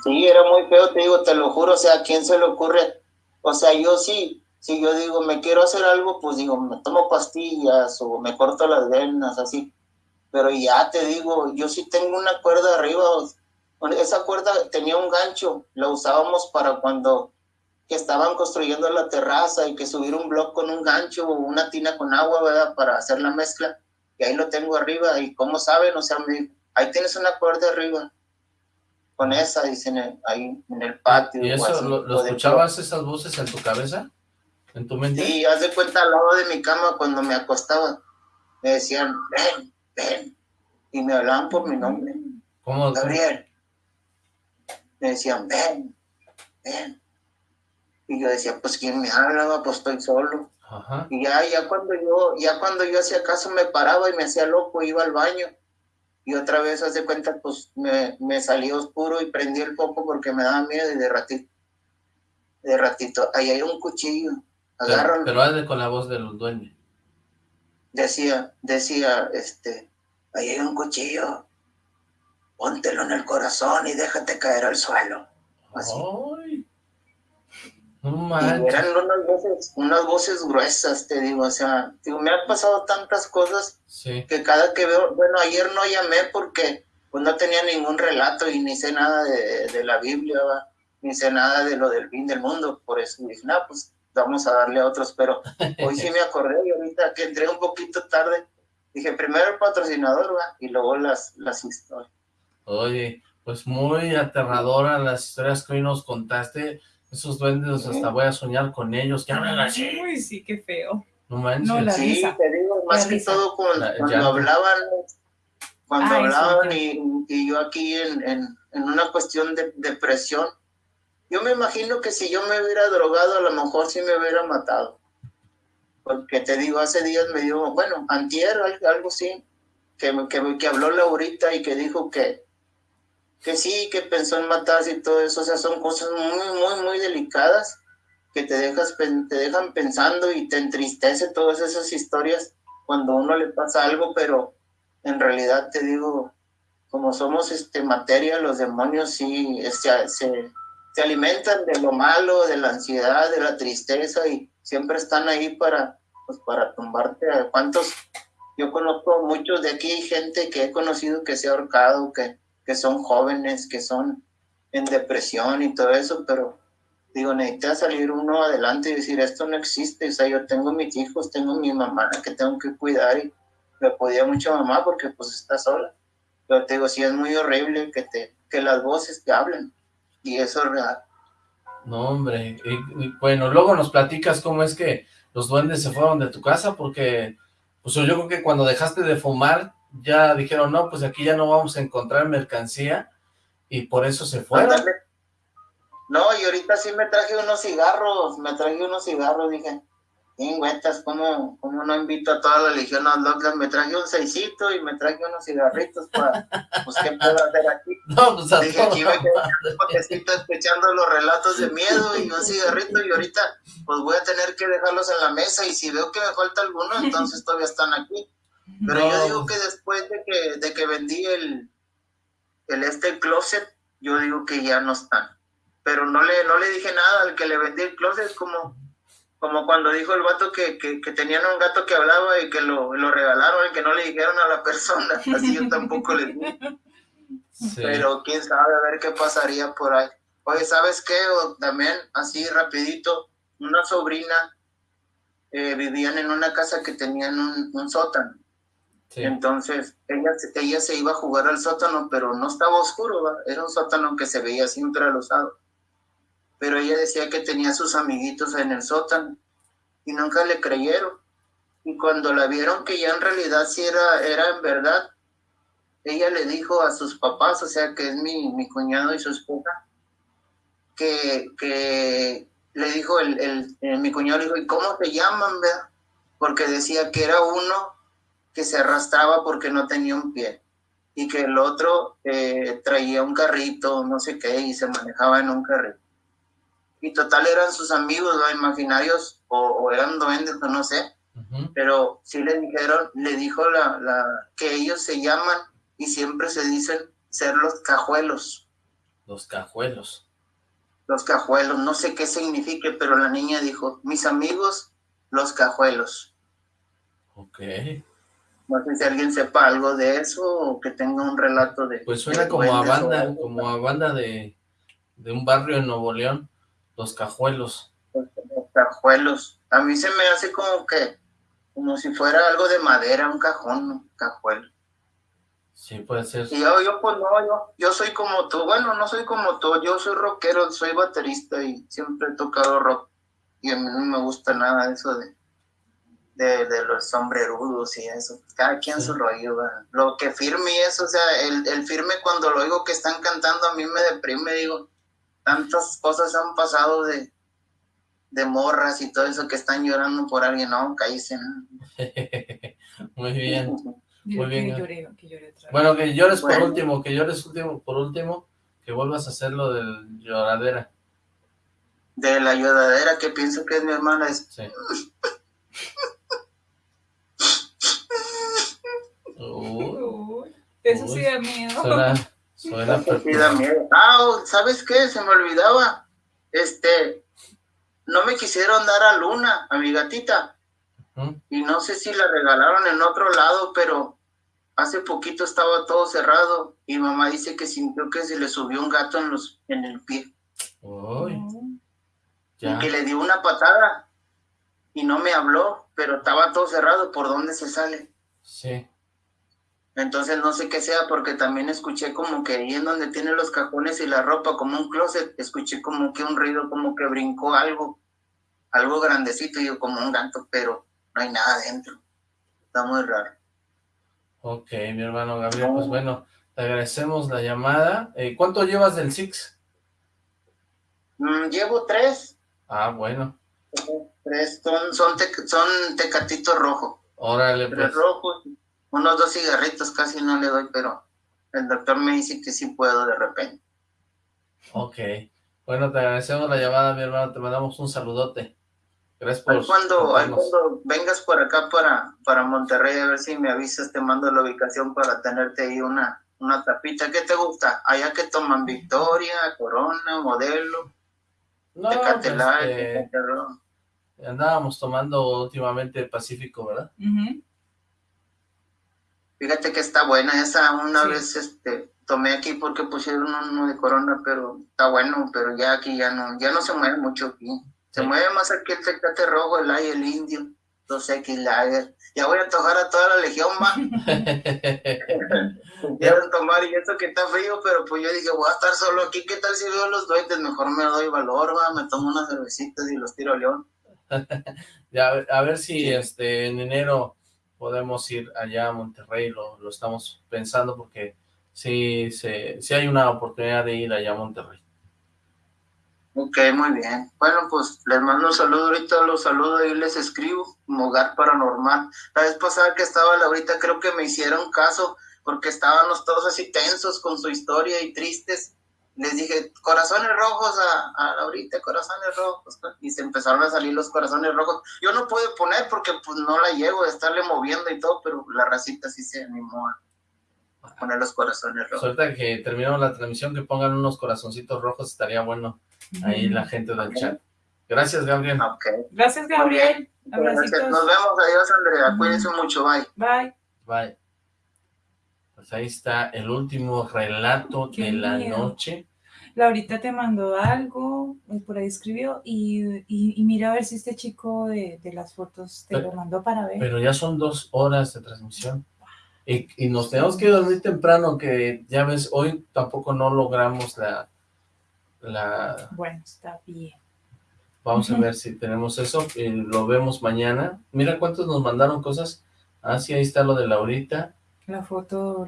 Sí, era muy feo, te digo, te lo juro, o sea, ¿a quién se le ocurre? O sea, yo sí, si yo digo, me quiero hacer algo, pues digo, me tomo pastillas o me corto las venas, así. Pero ya te digo, yo sí tengo una cuerda arriba, esa cuerda tenía un gancho, la usábamos para cuando que estaban construyendo la terraza y que subir un bloque con un gancho o una tina con agua, ¿verdad? Para hacer la mezcla y ahí lo tengo arriba, y cómo saben, o sea, me ahí tienes una cuerda arriba, con esa, dicen, ahí en el patio. ¿Y eso, lo, escuchabas esas voces en tu cabeza? ¿En tu mente? Sí, haz de cuenta al lado de mi cama cuando me acostaba, me decían, ven, ven, y me hablaban por mi nombre. ¿Cómo? Gabriel. Me decían, ven, ven. Y yo decía, pues, ¿quién me hablaba? Pues estoy solo. Y ya, ya cuando yo, ya cuando yo hacía caso me paraba y me hacía loco, iba al baño. Y otra vez, hace cuenta, pues me, me salí oscuro y prendí el foco porque me daba miedo y de ratito, de ratito, ahí hay un cuchillo, agárralo. Pero, pero con la voz del dueño. Decía, decía, este, ahí hay un cuchillo, póntelo en el corazón y déjate caer al suelo. Así. Eran unas voces, unas voces gruesas, te digo, o sea, digo, me han pasado tantas cosas que cada que veo, bueno, ayer no llamé porque pues no tenía ningún relato y ni sé nada de, la Biblia, ni sé nada de lo del fin del mundo, por eso dije, no, pues vamos a darle a otros, pero hoy sí me acordé y ahorita que entré un poquito tarde, dije, primero el patrocinador, ¿va? y luego las, las historias. Oye, pues muy aterradora las historias que hoy nos contaste, esos duendes, hasta voy a soñar con ellos, que hablan así. Uy, sí, qué feo. No manches. sí, te digo, más que todo cuando, hablaban, cuando ah, hablaban y, yo aquí en, en, en, una cuestión de depresión, yo me imagino que si yo me hubiera drogado, a lo mejor sí me hubiera matado. Porque te digo, hace días me dio, bueno, antier, algo así, que, que, que habló Laurita y que dijo que, que sí, que pensó en matarse y todo eso, o sea, son cosas muy, muy, muy delicadas que te, dejas, te dejan pensando y te entristece todas esas historias cuando a uno le pasa algo, pero en realidad te digo, como somos este, materia, los demonios sí este, se, se alimentan de lo malo, de la ansiedad, de la tristeza y siempre están ahí para, pues, para tumbarte. ¿Cuántos? Yo conozco muchos de aquí, gente que he conocido que se ha ahorcado, que que son jóvenes, que son en depresión y todo eso, pero digo, necesita salir uno adelante y decir, esto no existe, o sea, yo tengo mis hijos, tengo mi mamá que tengo que cuidar y me podía mucho mamá porque pues está sola. Pero te digo, sí es muy horrible que, te, que las voces te hablen y eso es real. No, hombre, y, bueno, luego nos platicas cómo es que los duendes se fueron de tu casa porque, pues yo creo que cuando dejaste de fumar ya dijeron, no, pues aquí ya no vamos a encontrar mercancía, y por eso se fueron. No, y ahorita sí me traje unos cigarros, me traje unos cigarros, dije, güetas, ¿cómo, ¿cómo no invito a toda la legión a los Me traje un seisito y me traje unos cigarritos para, pues, ¿qué puedo hacer aquí? No, pues Dije, aquí me quedé un escuchando los relatos de miedo y un cigarrito y ahorita, pues voy a tener que dejarlos en la mesa y si veo que me falta alguno, entonces todavía están aquí. Pero yo digo que después de que, de que vendí el, el este closet, yo digo que ya no están. Pero no le, no le dije nada al que le vendí el closet, como como cuando dijo el vato que, que, tenían un gato que hablaba y que lo, lo, regalaron y que no le dijeron a la persona, así yo tampoco le dije. Pero quién sabe, a ver qué pasaría por ahí. Oye, ¿sabes qué? también, así rapidito, una sobrina eh, vivían en una casa que tenían un, sótano. Entonces, ella, ella se iba a jugar al sótano, pero no estaba oscuro, era un sótano que se veía siempre alusado pero ella decía que tenía sus amiguitos en el sótano y nunca le creyeron. Y cuando la vieron que ya en realidad sí era, era en verdad, ella le dijo a sus papás, o sea, que es mi, mi cuñado y su esposa, que, que le dijo, el, el, mi cuñado le dijo, ¿y cómo te llaman, vea? Porque decía que era uno que se arrastraba porque no tenía un pie y que el otro eh, traía un carrito, no sé qué, y se manejaba en un carrito y total eran sus amigos ¿no? imaginarios o, eran duendes o no sé, pero sí le dijeron, le dijo la, la, que ellos se llaman y siempre se dicen ser los cajuelos. Los cajuelos. Los cajuelos, no sé qué signifique, pero la niña dijo, mis amigos, los cajuelos. Ok. No sé si alguien sepa algo de eso o que tenga un relato de... Pues suena como a banda, como a banda de, de un barrio en Nuevo León. Los cajuelos. Los, cajuelos. A mí se me hace como que, como si fuera algo de madera, un cajón, un cajuelo. Sí, puede ser. Y yo, yo, pues no, yo, yo soy como tú. Bueno, no soy como tú. Yo soy rockero, soy baterista y siempre he tocado rock. Y a mí no me gusta nada eso de, de, de los sombrerudos y eso. Cada quien su rollo. Lo que firme y eso, o sea, el, el firme cuando lo oigo que están cantando a mí me deprime. Digo, tantas cosas han pasado de, de morras y todo eso que están llorando por alguien, no, caíse. Muy bien. Muy bien. bueno, que llores por último, que llores último, por último, que vuelvas a hacer lo del lloradera. De la lloradera que pienso que es mi hermana. Es... Sí. eso sí da miedo. Ah, ¿sabes qué? Se me olvidaba. Este, no me quisieron dar a Luna, a mi gatita. Y no sé si la regalaron en otro lado, pero hace poquito estaba todo cerrado y mamá dice que sintió que se le subió un gato en los en el pie. Y que le dio una patada y no me habló, pero estaba todo cerrado. ¿Por dónde se sale? Sí. Entonces no sé qué sea porque también escuché como que ahí en donde tiene los cajones y la ropa como un closet, escuché como que un ruido, como que brincó algo, algo grandecito y yo como un gato, pero no hay nada adentro. Está muy raro. Ok, mi hermano Gabriel, pues bueno, te agradecemos la llamada. Eh, ¿Cuánto llevas del Six? Mm, llevo tres. Ah, bueno. Tres, son, son, son tecatito rojo. Órale, pues. Tres rojos unos dos cigarritos casi no le doy, pero el doctor me dice que sí puedo de repente. Ok. Bueno, te agradecemos la llamada, mi hermano. Te mandamos un saludote. Gracias por... Cuando, cuando vengas por acá para, para Monterrey, a ver si me avisas, te mando la ubicación para tenerte ahí una, una tapita. ¿Qué te gusta? Allá que toman Victoria, Corona, Modelo, no, Tecatelay, pues, Andábamos tomando últimamente Pacífico, ¿verdad? Fíjate que está buena esa, una vez este tomé aquí porque pusieron uno de corona, pero está bueno, pero ya aquí ya no, ya no se mueve mucho aquí. Se mueve más aquí el tecate rojo, el ay, el indio, los X Lager. Ya voy a tocar a toda la legión, ma. Quieren tomar y eso que está frío, pero pues yo dije, voy a estar solo aquí, ¿qué tal si veo los duendes? Mejor me doy valor, va, me tomo unas cervecitas y los tiro a león. ya, a ver si este en enero podemos ir allá a Monterrey, lo, lo estamos pensando porque sí, sí, hay una oportunidad de ir allá a Monterrey. Ok, muy bien. Bueno, pues les mando un saludo ahorita, los saludo y les escribo, Hogar Paranormal. La vez pasada que estaba Laurita, creo que me hicieron caso, porque estábamos todos así tensos con su historia y tristes. Les dije, corazones rojos a, a Laurita, corazones rojos. Y se empezaron a salir los corazones rojos. Yo no pude poner porque pues no la llego de estarle moviendo y todo, pero la racita sí se animó a poner los corazones rojos. Suelta que terminamos la transmisión, que pongan unos corazoncitos rojos, estaría bueno ahí la gente del chat. Gracias, Gabriel. Gracias, Gabriel. Nos vemos, adiós, Andrea. Cuídense mucho, bye. Bye. Bye. Pues ahí está el último relato de la noche. Laurita te mandó algo, eh, por ahí escribió, y, y, mira a ver si este chico de, de las fotos te lo mandó para ver. Pero ya son dos horas de transmisión. Y, y, nos tenemos que dormir temprano, que ya ves, hoy tampoco no logramos la... la... Bueno, está bien. Vamos a ver si tenemos eso, y lo vemos mañana. Mira cuántos nos mandaron cosas. Ah, sí, ahí está lo de Laurita. La foto,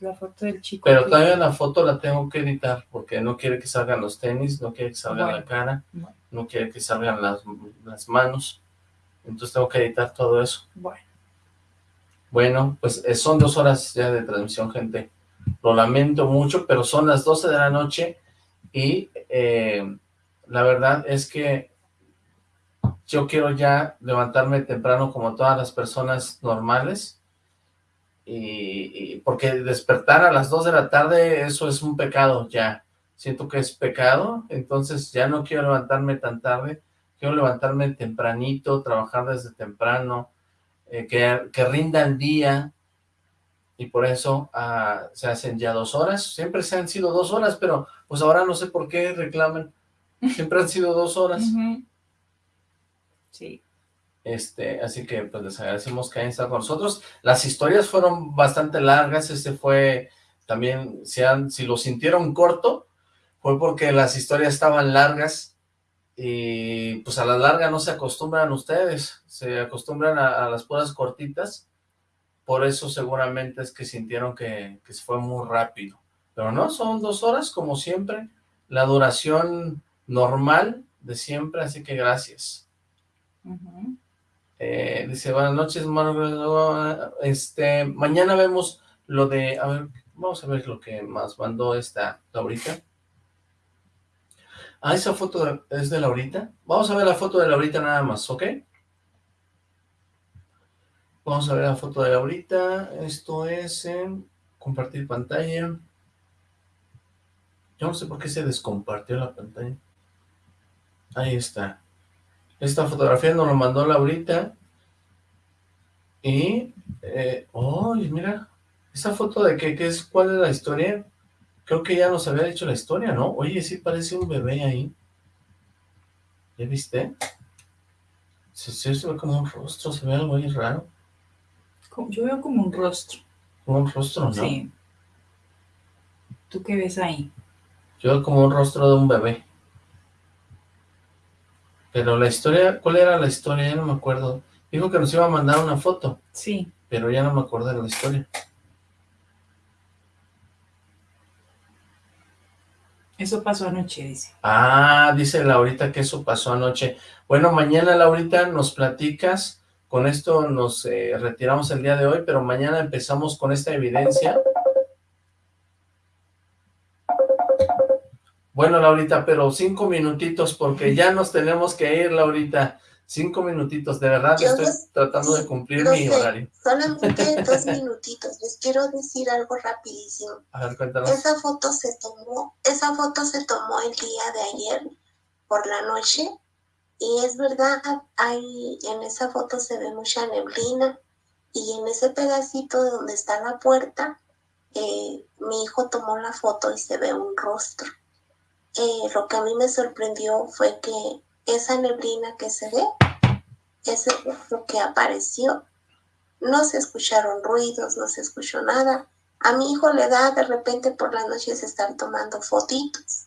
la foto del chico. Pero todavía la foto la tengo que editar, porque no quiere que salgan los tenis, no quiere que salga la cara, no quiere que salgan las, las manos. Entonces tengo que editar todo eso. Bueno. Bueno, pues eh, son dos horas ya de transmisión, gente. Lo lamento mucho, pero son las 12 de la noche y eh, la verdad es que yo quiero ya levantarme temprano como todas las personas normales y, porque despertar a las 2 de la tarde, eso es un pecado ya. Siento que es pecado, entonces ya no quiero levantarme tan tarde, quiero levantarme tempranito, trabajar desde temprano, eh, que, que, rinda el día, y por eso ah, se hacen ya dos horas, siempre se han sido dos horas, pero pues ahora no sé por qué reclaman, siempre han sido dos horas. Sí. Este, así que pues les agradecemos que hayan estado con nosotros. Las historias fueron bastante largas, este fue también, si, lo sintieron corto, fue porque las historias estaban largas, y pues a la larga no se acostumbran ustedes, se acostumbran a, las puras cortitas, por eso seguramente es que sintieron que, que, fue muy rápido, pero no, son dos horas como siempre, la duración normal de siempre, así que gracias. Eh, dice, buenas noches, hermano, este, mañana vemos lo de, a ver, vamos a ver lo que más mandó esta ahorita. Ah, esa foto es de Laurita. Vamos a ver la foto de Laurita nada más, ¿ok? Vamos a ver la foto de Laurita. Esto es compartir pantalla. Yo no sé por qué se descompartió la pantalla. Ahí está. Esta fotografía nos lo mandó Laurita. Y, eh, oh, mira, esa foto de qué, qué es, cuál es la historia. Creo que ya nos había dicho la historia, ¿no? Oye, sí parece un bebé ahí. ¿Ya viste? Sí, sí, se ve como un rostro, se ve algo ahí raro. Yo veo como un rostro. Como un rostro, ¿no? Sí. ¿Tú qué ves ahí? Yo veo como un rostro de un bebé. Pero la historia, ¿cuál era la historia? Ya no me acuerdo. Dijo que nos iba a mandar una foto. Sí. Pero ya no me acuerdo de la historia. Eso pasó anoche, dice. Ah, dice Laurita que eso pasó anoche. Bueno, mañana, Laurita, nos platicas. Con esto nos eh, retiramos el día de hoy, pero mañana empezamos con esta evidencia. Bueno, Laurita, pero cinco minutitos, porque ya nos tenemos que ir, Laurita. Cinco minutitos, de verdad estoy tratando de cumplir mi horario. Solamente dos minutitos, les quiero decir algo rapidísimo. A ver, cuéntanos. Esa foto se tomó, esa foto se tomó el día de ayer por la noche y es verdad, hay, en esa foto se ve mucha neblina y en ese pedacito donde está la puerta, eh, mi hijo tomó la foto y se ve un rostro. Eh, lo que a mí me sorprendió fue que esa neblina que se ve, ese es lo que apareció. No se escucharon ruidos, no se escuchó nada. A mi hijo le da de repente por las noches estar tomando fotitos.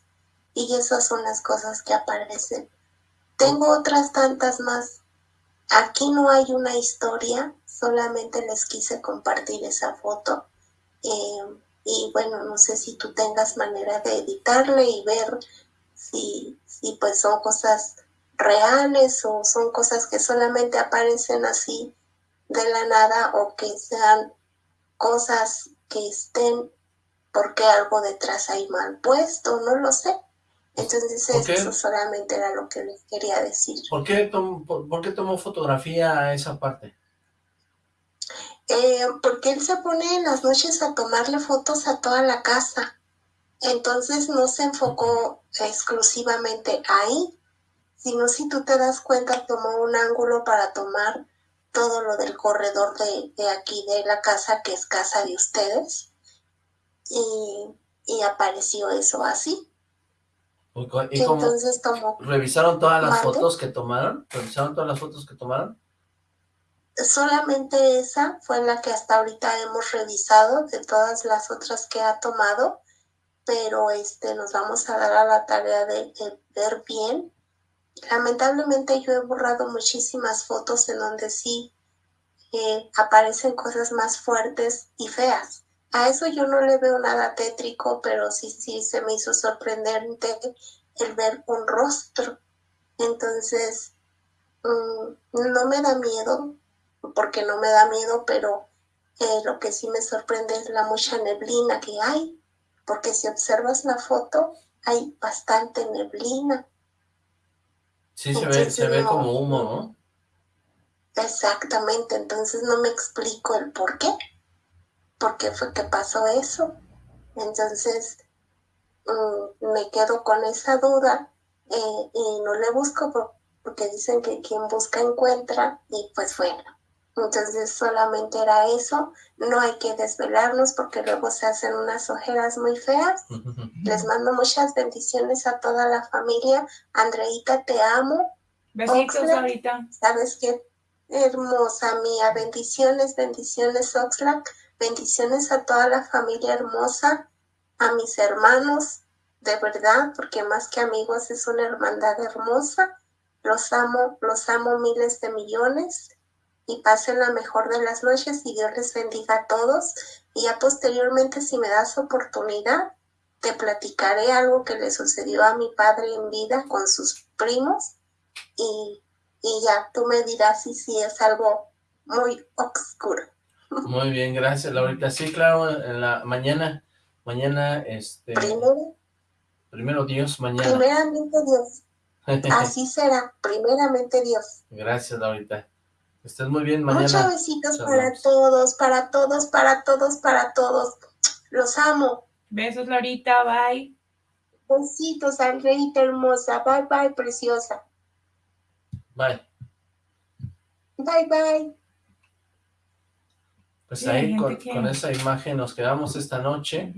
Y esas son las cosas que aparecen. Tengo otras tantas más. Aquí no hay una historia, solamente les quise compartir esa foto. Eh, y bueno, no sé si tú tengas manera de editarle y ver si, si pues son cosas reales o son cosas que solamente aparecen así de la nada o que sean cosas que estén porque algo detrás hay mal puesto, no lo sé. Entonces eso solamente era lo que les quería decir. ¿Por qué, por, qué tomó fotografía a esa parte? Eh, porque él se pone en las noches a tomarle fotos a toda la casa. Entonces no se enfocó exclusivamente ahí, sino si tú te das cuenta, tomó un ángulo para tomar todo lo del corredor de, de aquí de la casa, que es casa de ustedes, y, y apareció eso así. ¿Y Entonces tomó... ¿Revisaron todas las fotos que tomaron? ¿Revisaron todas las fotos que tomaron? Solamente esa fue la que hasta ahorita hemos revisado de todas las otras que ha tomado, pero este nos vamos a dar a la tarea de, ver bien. Lamentablemente yo he borrado muchísimas fotos en donde sí eh, aparecen cosas más fuertes y feas. A eso yo no le veo nada tétrico, pero sí, sí se me hizo sorprendente el ver un rostro. Entonces, mm, no me da miedo, porque no me da miedo, pero eh, lo que sí me sorprende es la mucha neblina que hay, porque si observas la foto, hay bastante neblina. Sí, se ve, se ve como humo, ¿no? Exactamente, entonces no me explico el por qué por qué fue que pasó eso. Entonces mm, me quedo con esa duda eh, y no le busco porque dicen que quien busca encuentra y pues bueno. Entonces solamente era eso, no hay que desvelarnos porque luego se hacen unas ojeras muy feas. Les mando muchas bendiciones a toda la familia. Andreita, te amo. Besitos ahorita. Sabes qué hermosa mía. Bendiciones, bendiciones, Oxlack. Bendiciones a toda la familia hermosa, a mis hermanos, de verdad, porque más que amigos es una hermandad hermosa. Los amo, los amo miles de millones y pasen la mejor de las noches y Dios les bendiga a todos. Y ya posteriormente, si me das oportunidad, te platicaré algo que le sucedió a mi padre en vida con sus primos y, y ya tú me dirás si, si es algo muy oscuro. Muy bien, gracias Laurita. Sí, claro, en la mañana, mañana, este... Primero. Primero Dios, mañana. Primeramente Dios. Así será, primeramente Dios. Gracias Laurita. Estés muy bien mañana. Muchos besitos para todos, para todos, para todos, para todos. Los amo. Besos Laurita, bye. Besitos, Andreita hermosa. Bye, bye, preciosa. Bye. Bye, bye. Pues ahí con, esa imagen nos quedamos esta noche.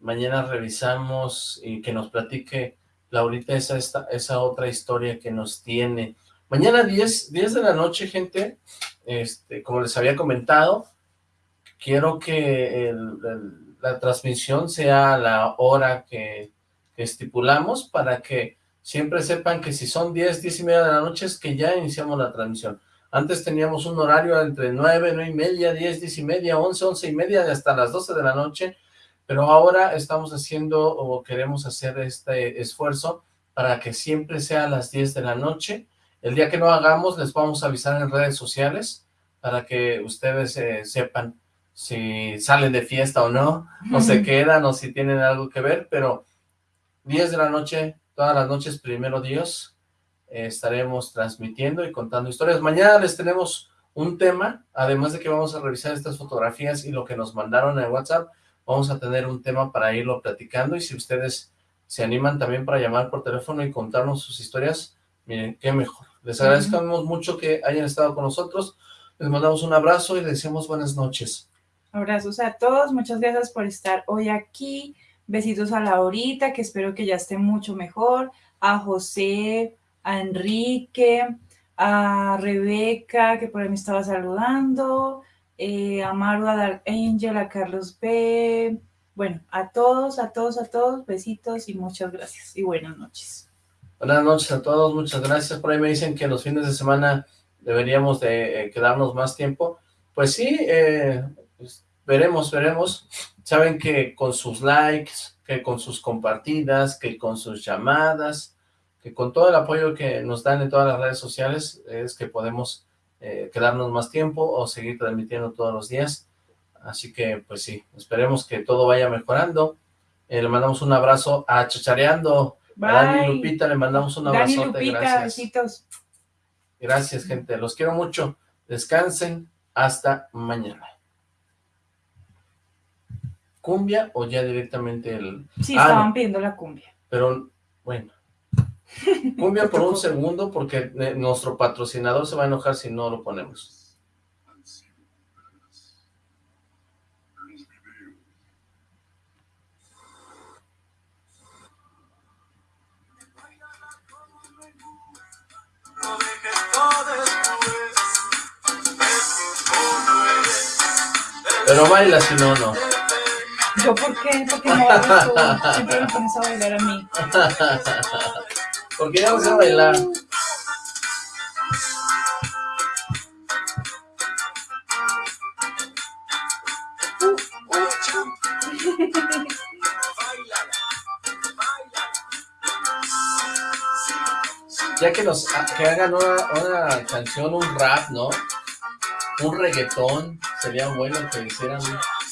Mañana revisamos y que nos platique Laurita esa, esta, esa otra historia que nos tiene. Mañana 10, 10 de la noche, gente, este, como les había comentado, quiero que la transmisión sea a la hora que, que, estipulamos para que siempre sepan que si son 10, 10 y media de la noche es que ya iniciamos la transmisión. Antes teníamos un horario entre 9, 9 y media, 10, 10 y media, 11, 11 y media, hasta las 12 de la noche, pero ahora estamos haciendo o queremos hacer este esfuerzo para que siempre sea a las 10 de la noche. El día que no hagamos les vamos a avisar en redes sociales para que ustedes eh, sepan si salen de fiesta o no, o se quedan o si tienen algo que ver, pero 10 de la noche, todas las noches, primero Dios, estaremos transmitiendo y contando historias. Mañana les tenemos un tema, además de que vamos a revisar estas fotografías y lo que nos mandaron en WhatsApp, vamos a tener un tema para irlo platicando y si ustedes se animan también para llamar por teléfono y contarnos sus historias, miren, qué mejor. Les agradecemos mucho que hayan estado con nosotros, les mandamos un abrazo y les decimos buenas noches. Abrazos a todos, muchas gracias por estar hoy aquí, besitos a Laurita, que espero que ya esté mucho mejor, a José, a Enrique, a Rebeca, que por ahí me estaba saludando, eh, a Maru, a Dark Angel, a Carlos B. Bueno, a todos, a todos, a todos, besitos y muchas gracias y buenas noches. Buenas noches a todos, muchas gracias. Por ahí me dicen que los fines de semana deberíamos de eh, quedarnos más tiempo. Pues sí, eh, pues veremos, veremos. Saben que con sus likes, que con sus compartidas, que con sus llamadas, que con todo el apoyo que nos dan en todas las redes sociales, es que podemos eh, quedarnos más tiempo o seguir transmitiendo todos los días. Así que, pues sí, esperemos que todo vaya mejorando. Eh, le mandamos un abrazo a Chachareando, a Dani Lupita, le mandamos un abrazote, Dani Lupita, gracias. besitos. Gracias, gente, los quiero mucho. Descansen, hasta mañana. ¿Cumbia o ya directamente el...? Sí, Ah, estaban no, pidiendo la cumbia. pero, bueno. Cumbia por un segundo, porque eh, nuestro patrocinador se va a enojar si no lo ponemos. Pero baila si no, no. ¿Yo por qué? ¿Por qué no bailas tú? Siempre me pones a bailar a mí. Porque ya no sé bailar. Ya que nos que hagan una, una canción, un rap, ¿no? Un reggaetón, sería bueno que hicieran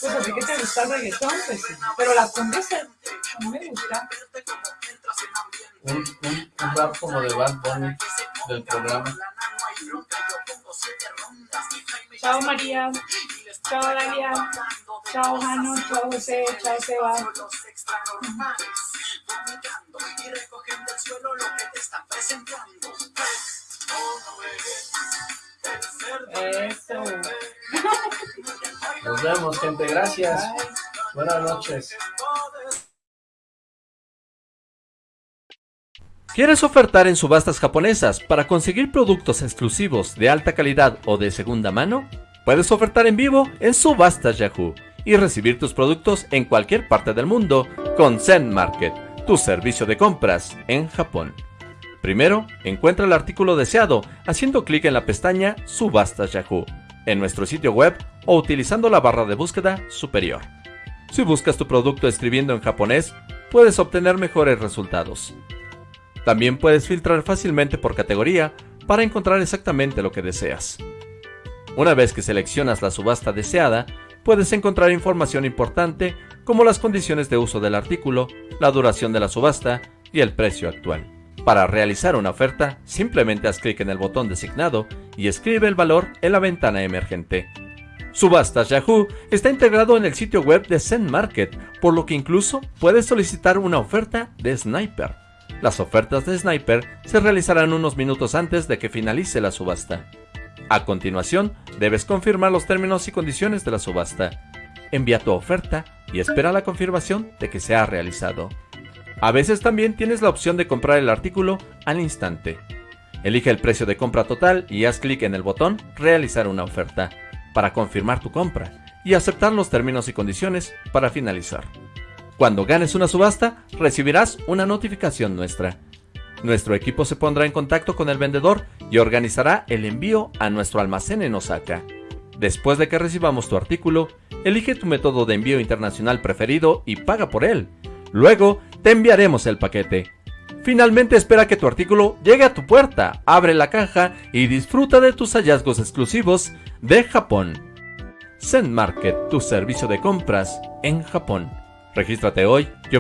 Pues a ti que te gusta el reggaetón, pues sí. Pero la cumbia se- a mí me gusta. un, un, un rap como de Bad Bunny del programa. Chao María. Chao Dalia. Chao Jano. Chao José. Chao Seba. Eso. Nos vemos, gente. Gracias. Buenas noches. ¿Quieres ofertar en subastas japonesas para conseguir productos exclusivos de alta calidad o de segunda mano? Puedes ofertar en vivo en Subastas Yahoo y recibir tus productos en cualquier parte del mundo con Zen Market, tu servicio de compras en Japón. Primero, encuentra el artículo deseado haciendo clic en la pestaña Subastas Yahoo en nuestro sitio web o utilizando la barra de búsqueda superior. Si buscas tu producto escribiendo en japonés, puedes obtener mejores resultados. También puedes filtrar fácilmente por categoría para encontrar exactamente lo que deseas. Una vez que seleccionas la subasta deseada, puedes encontrar información importante como las condiciones de uso del artículo, la duración de la subasta y el precio actual. Para realizar una oferta, simplemente haz clic en el botón designado y escribe el valor en la ventana emergente. Subastas Yahoo está integrado en el sitio web de Zen Market, por lo que incluso puedes solicitar una oferta de Sniper. Las ofertas de Sniper se realizarán unos minutos antes de que finalice la subasta. A continuación, debes confirmar los términos y condiciones de la subasta. Envía tu oferta y espera la confirmación de que se ha realizado. A veces también tienes la opción de comprar el artículo al instante. Elige el precio de compra total y haz clic en el botón Realizar una oferta para confirmar tu compra y aceptar los términos y condiciones para finalizar. Cuando ganes una subasta, recibirás una notificación nuestra. Nuestro equipo se pondrá en contacto con el vendedor y organizará el envío a nuestro almacén en Osaka. Después de que recibamos tu artículo, elige tu método de envío internacional preferido y paga por él. Luego, te enviaremos el paquete. Finalmente espera que tu artículo llegue a tu puerta, abre la caja y disfruta de tus hallazgos exclusivos de Japón. Zen Market, tu servicio de compras en Japón. Regístrate hoy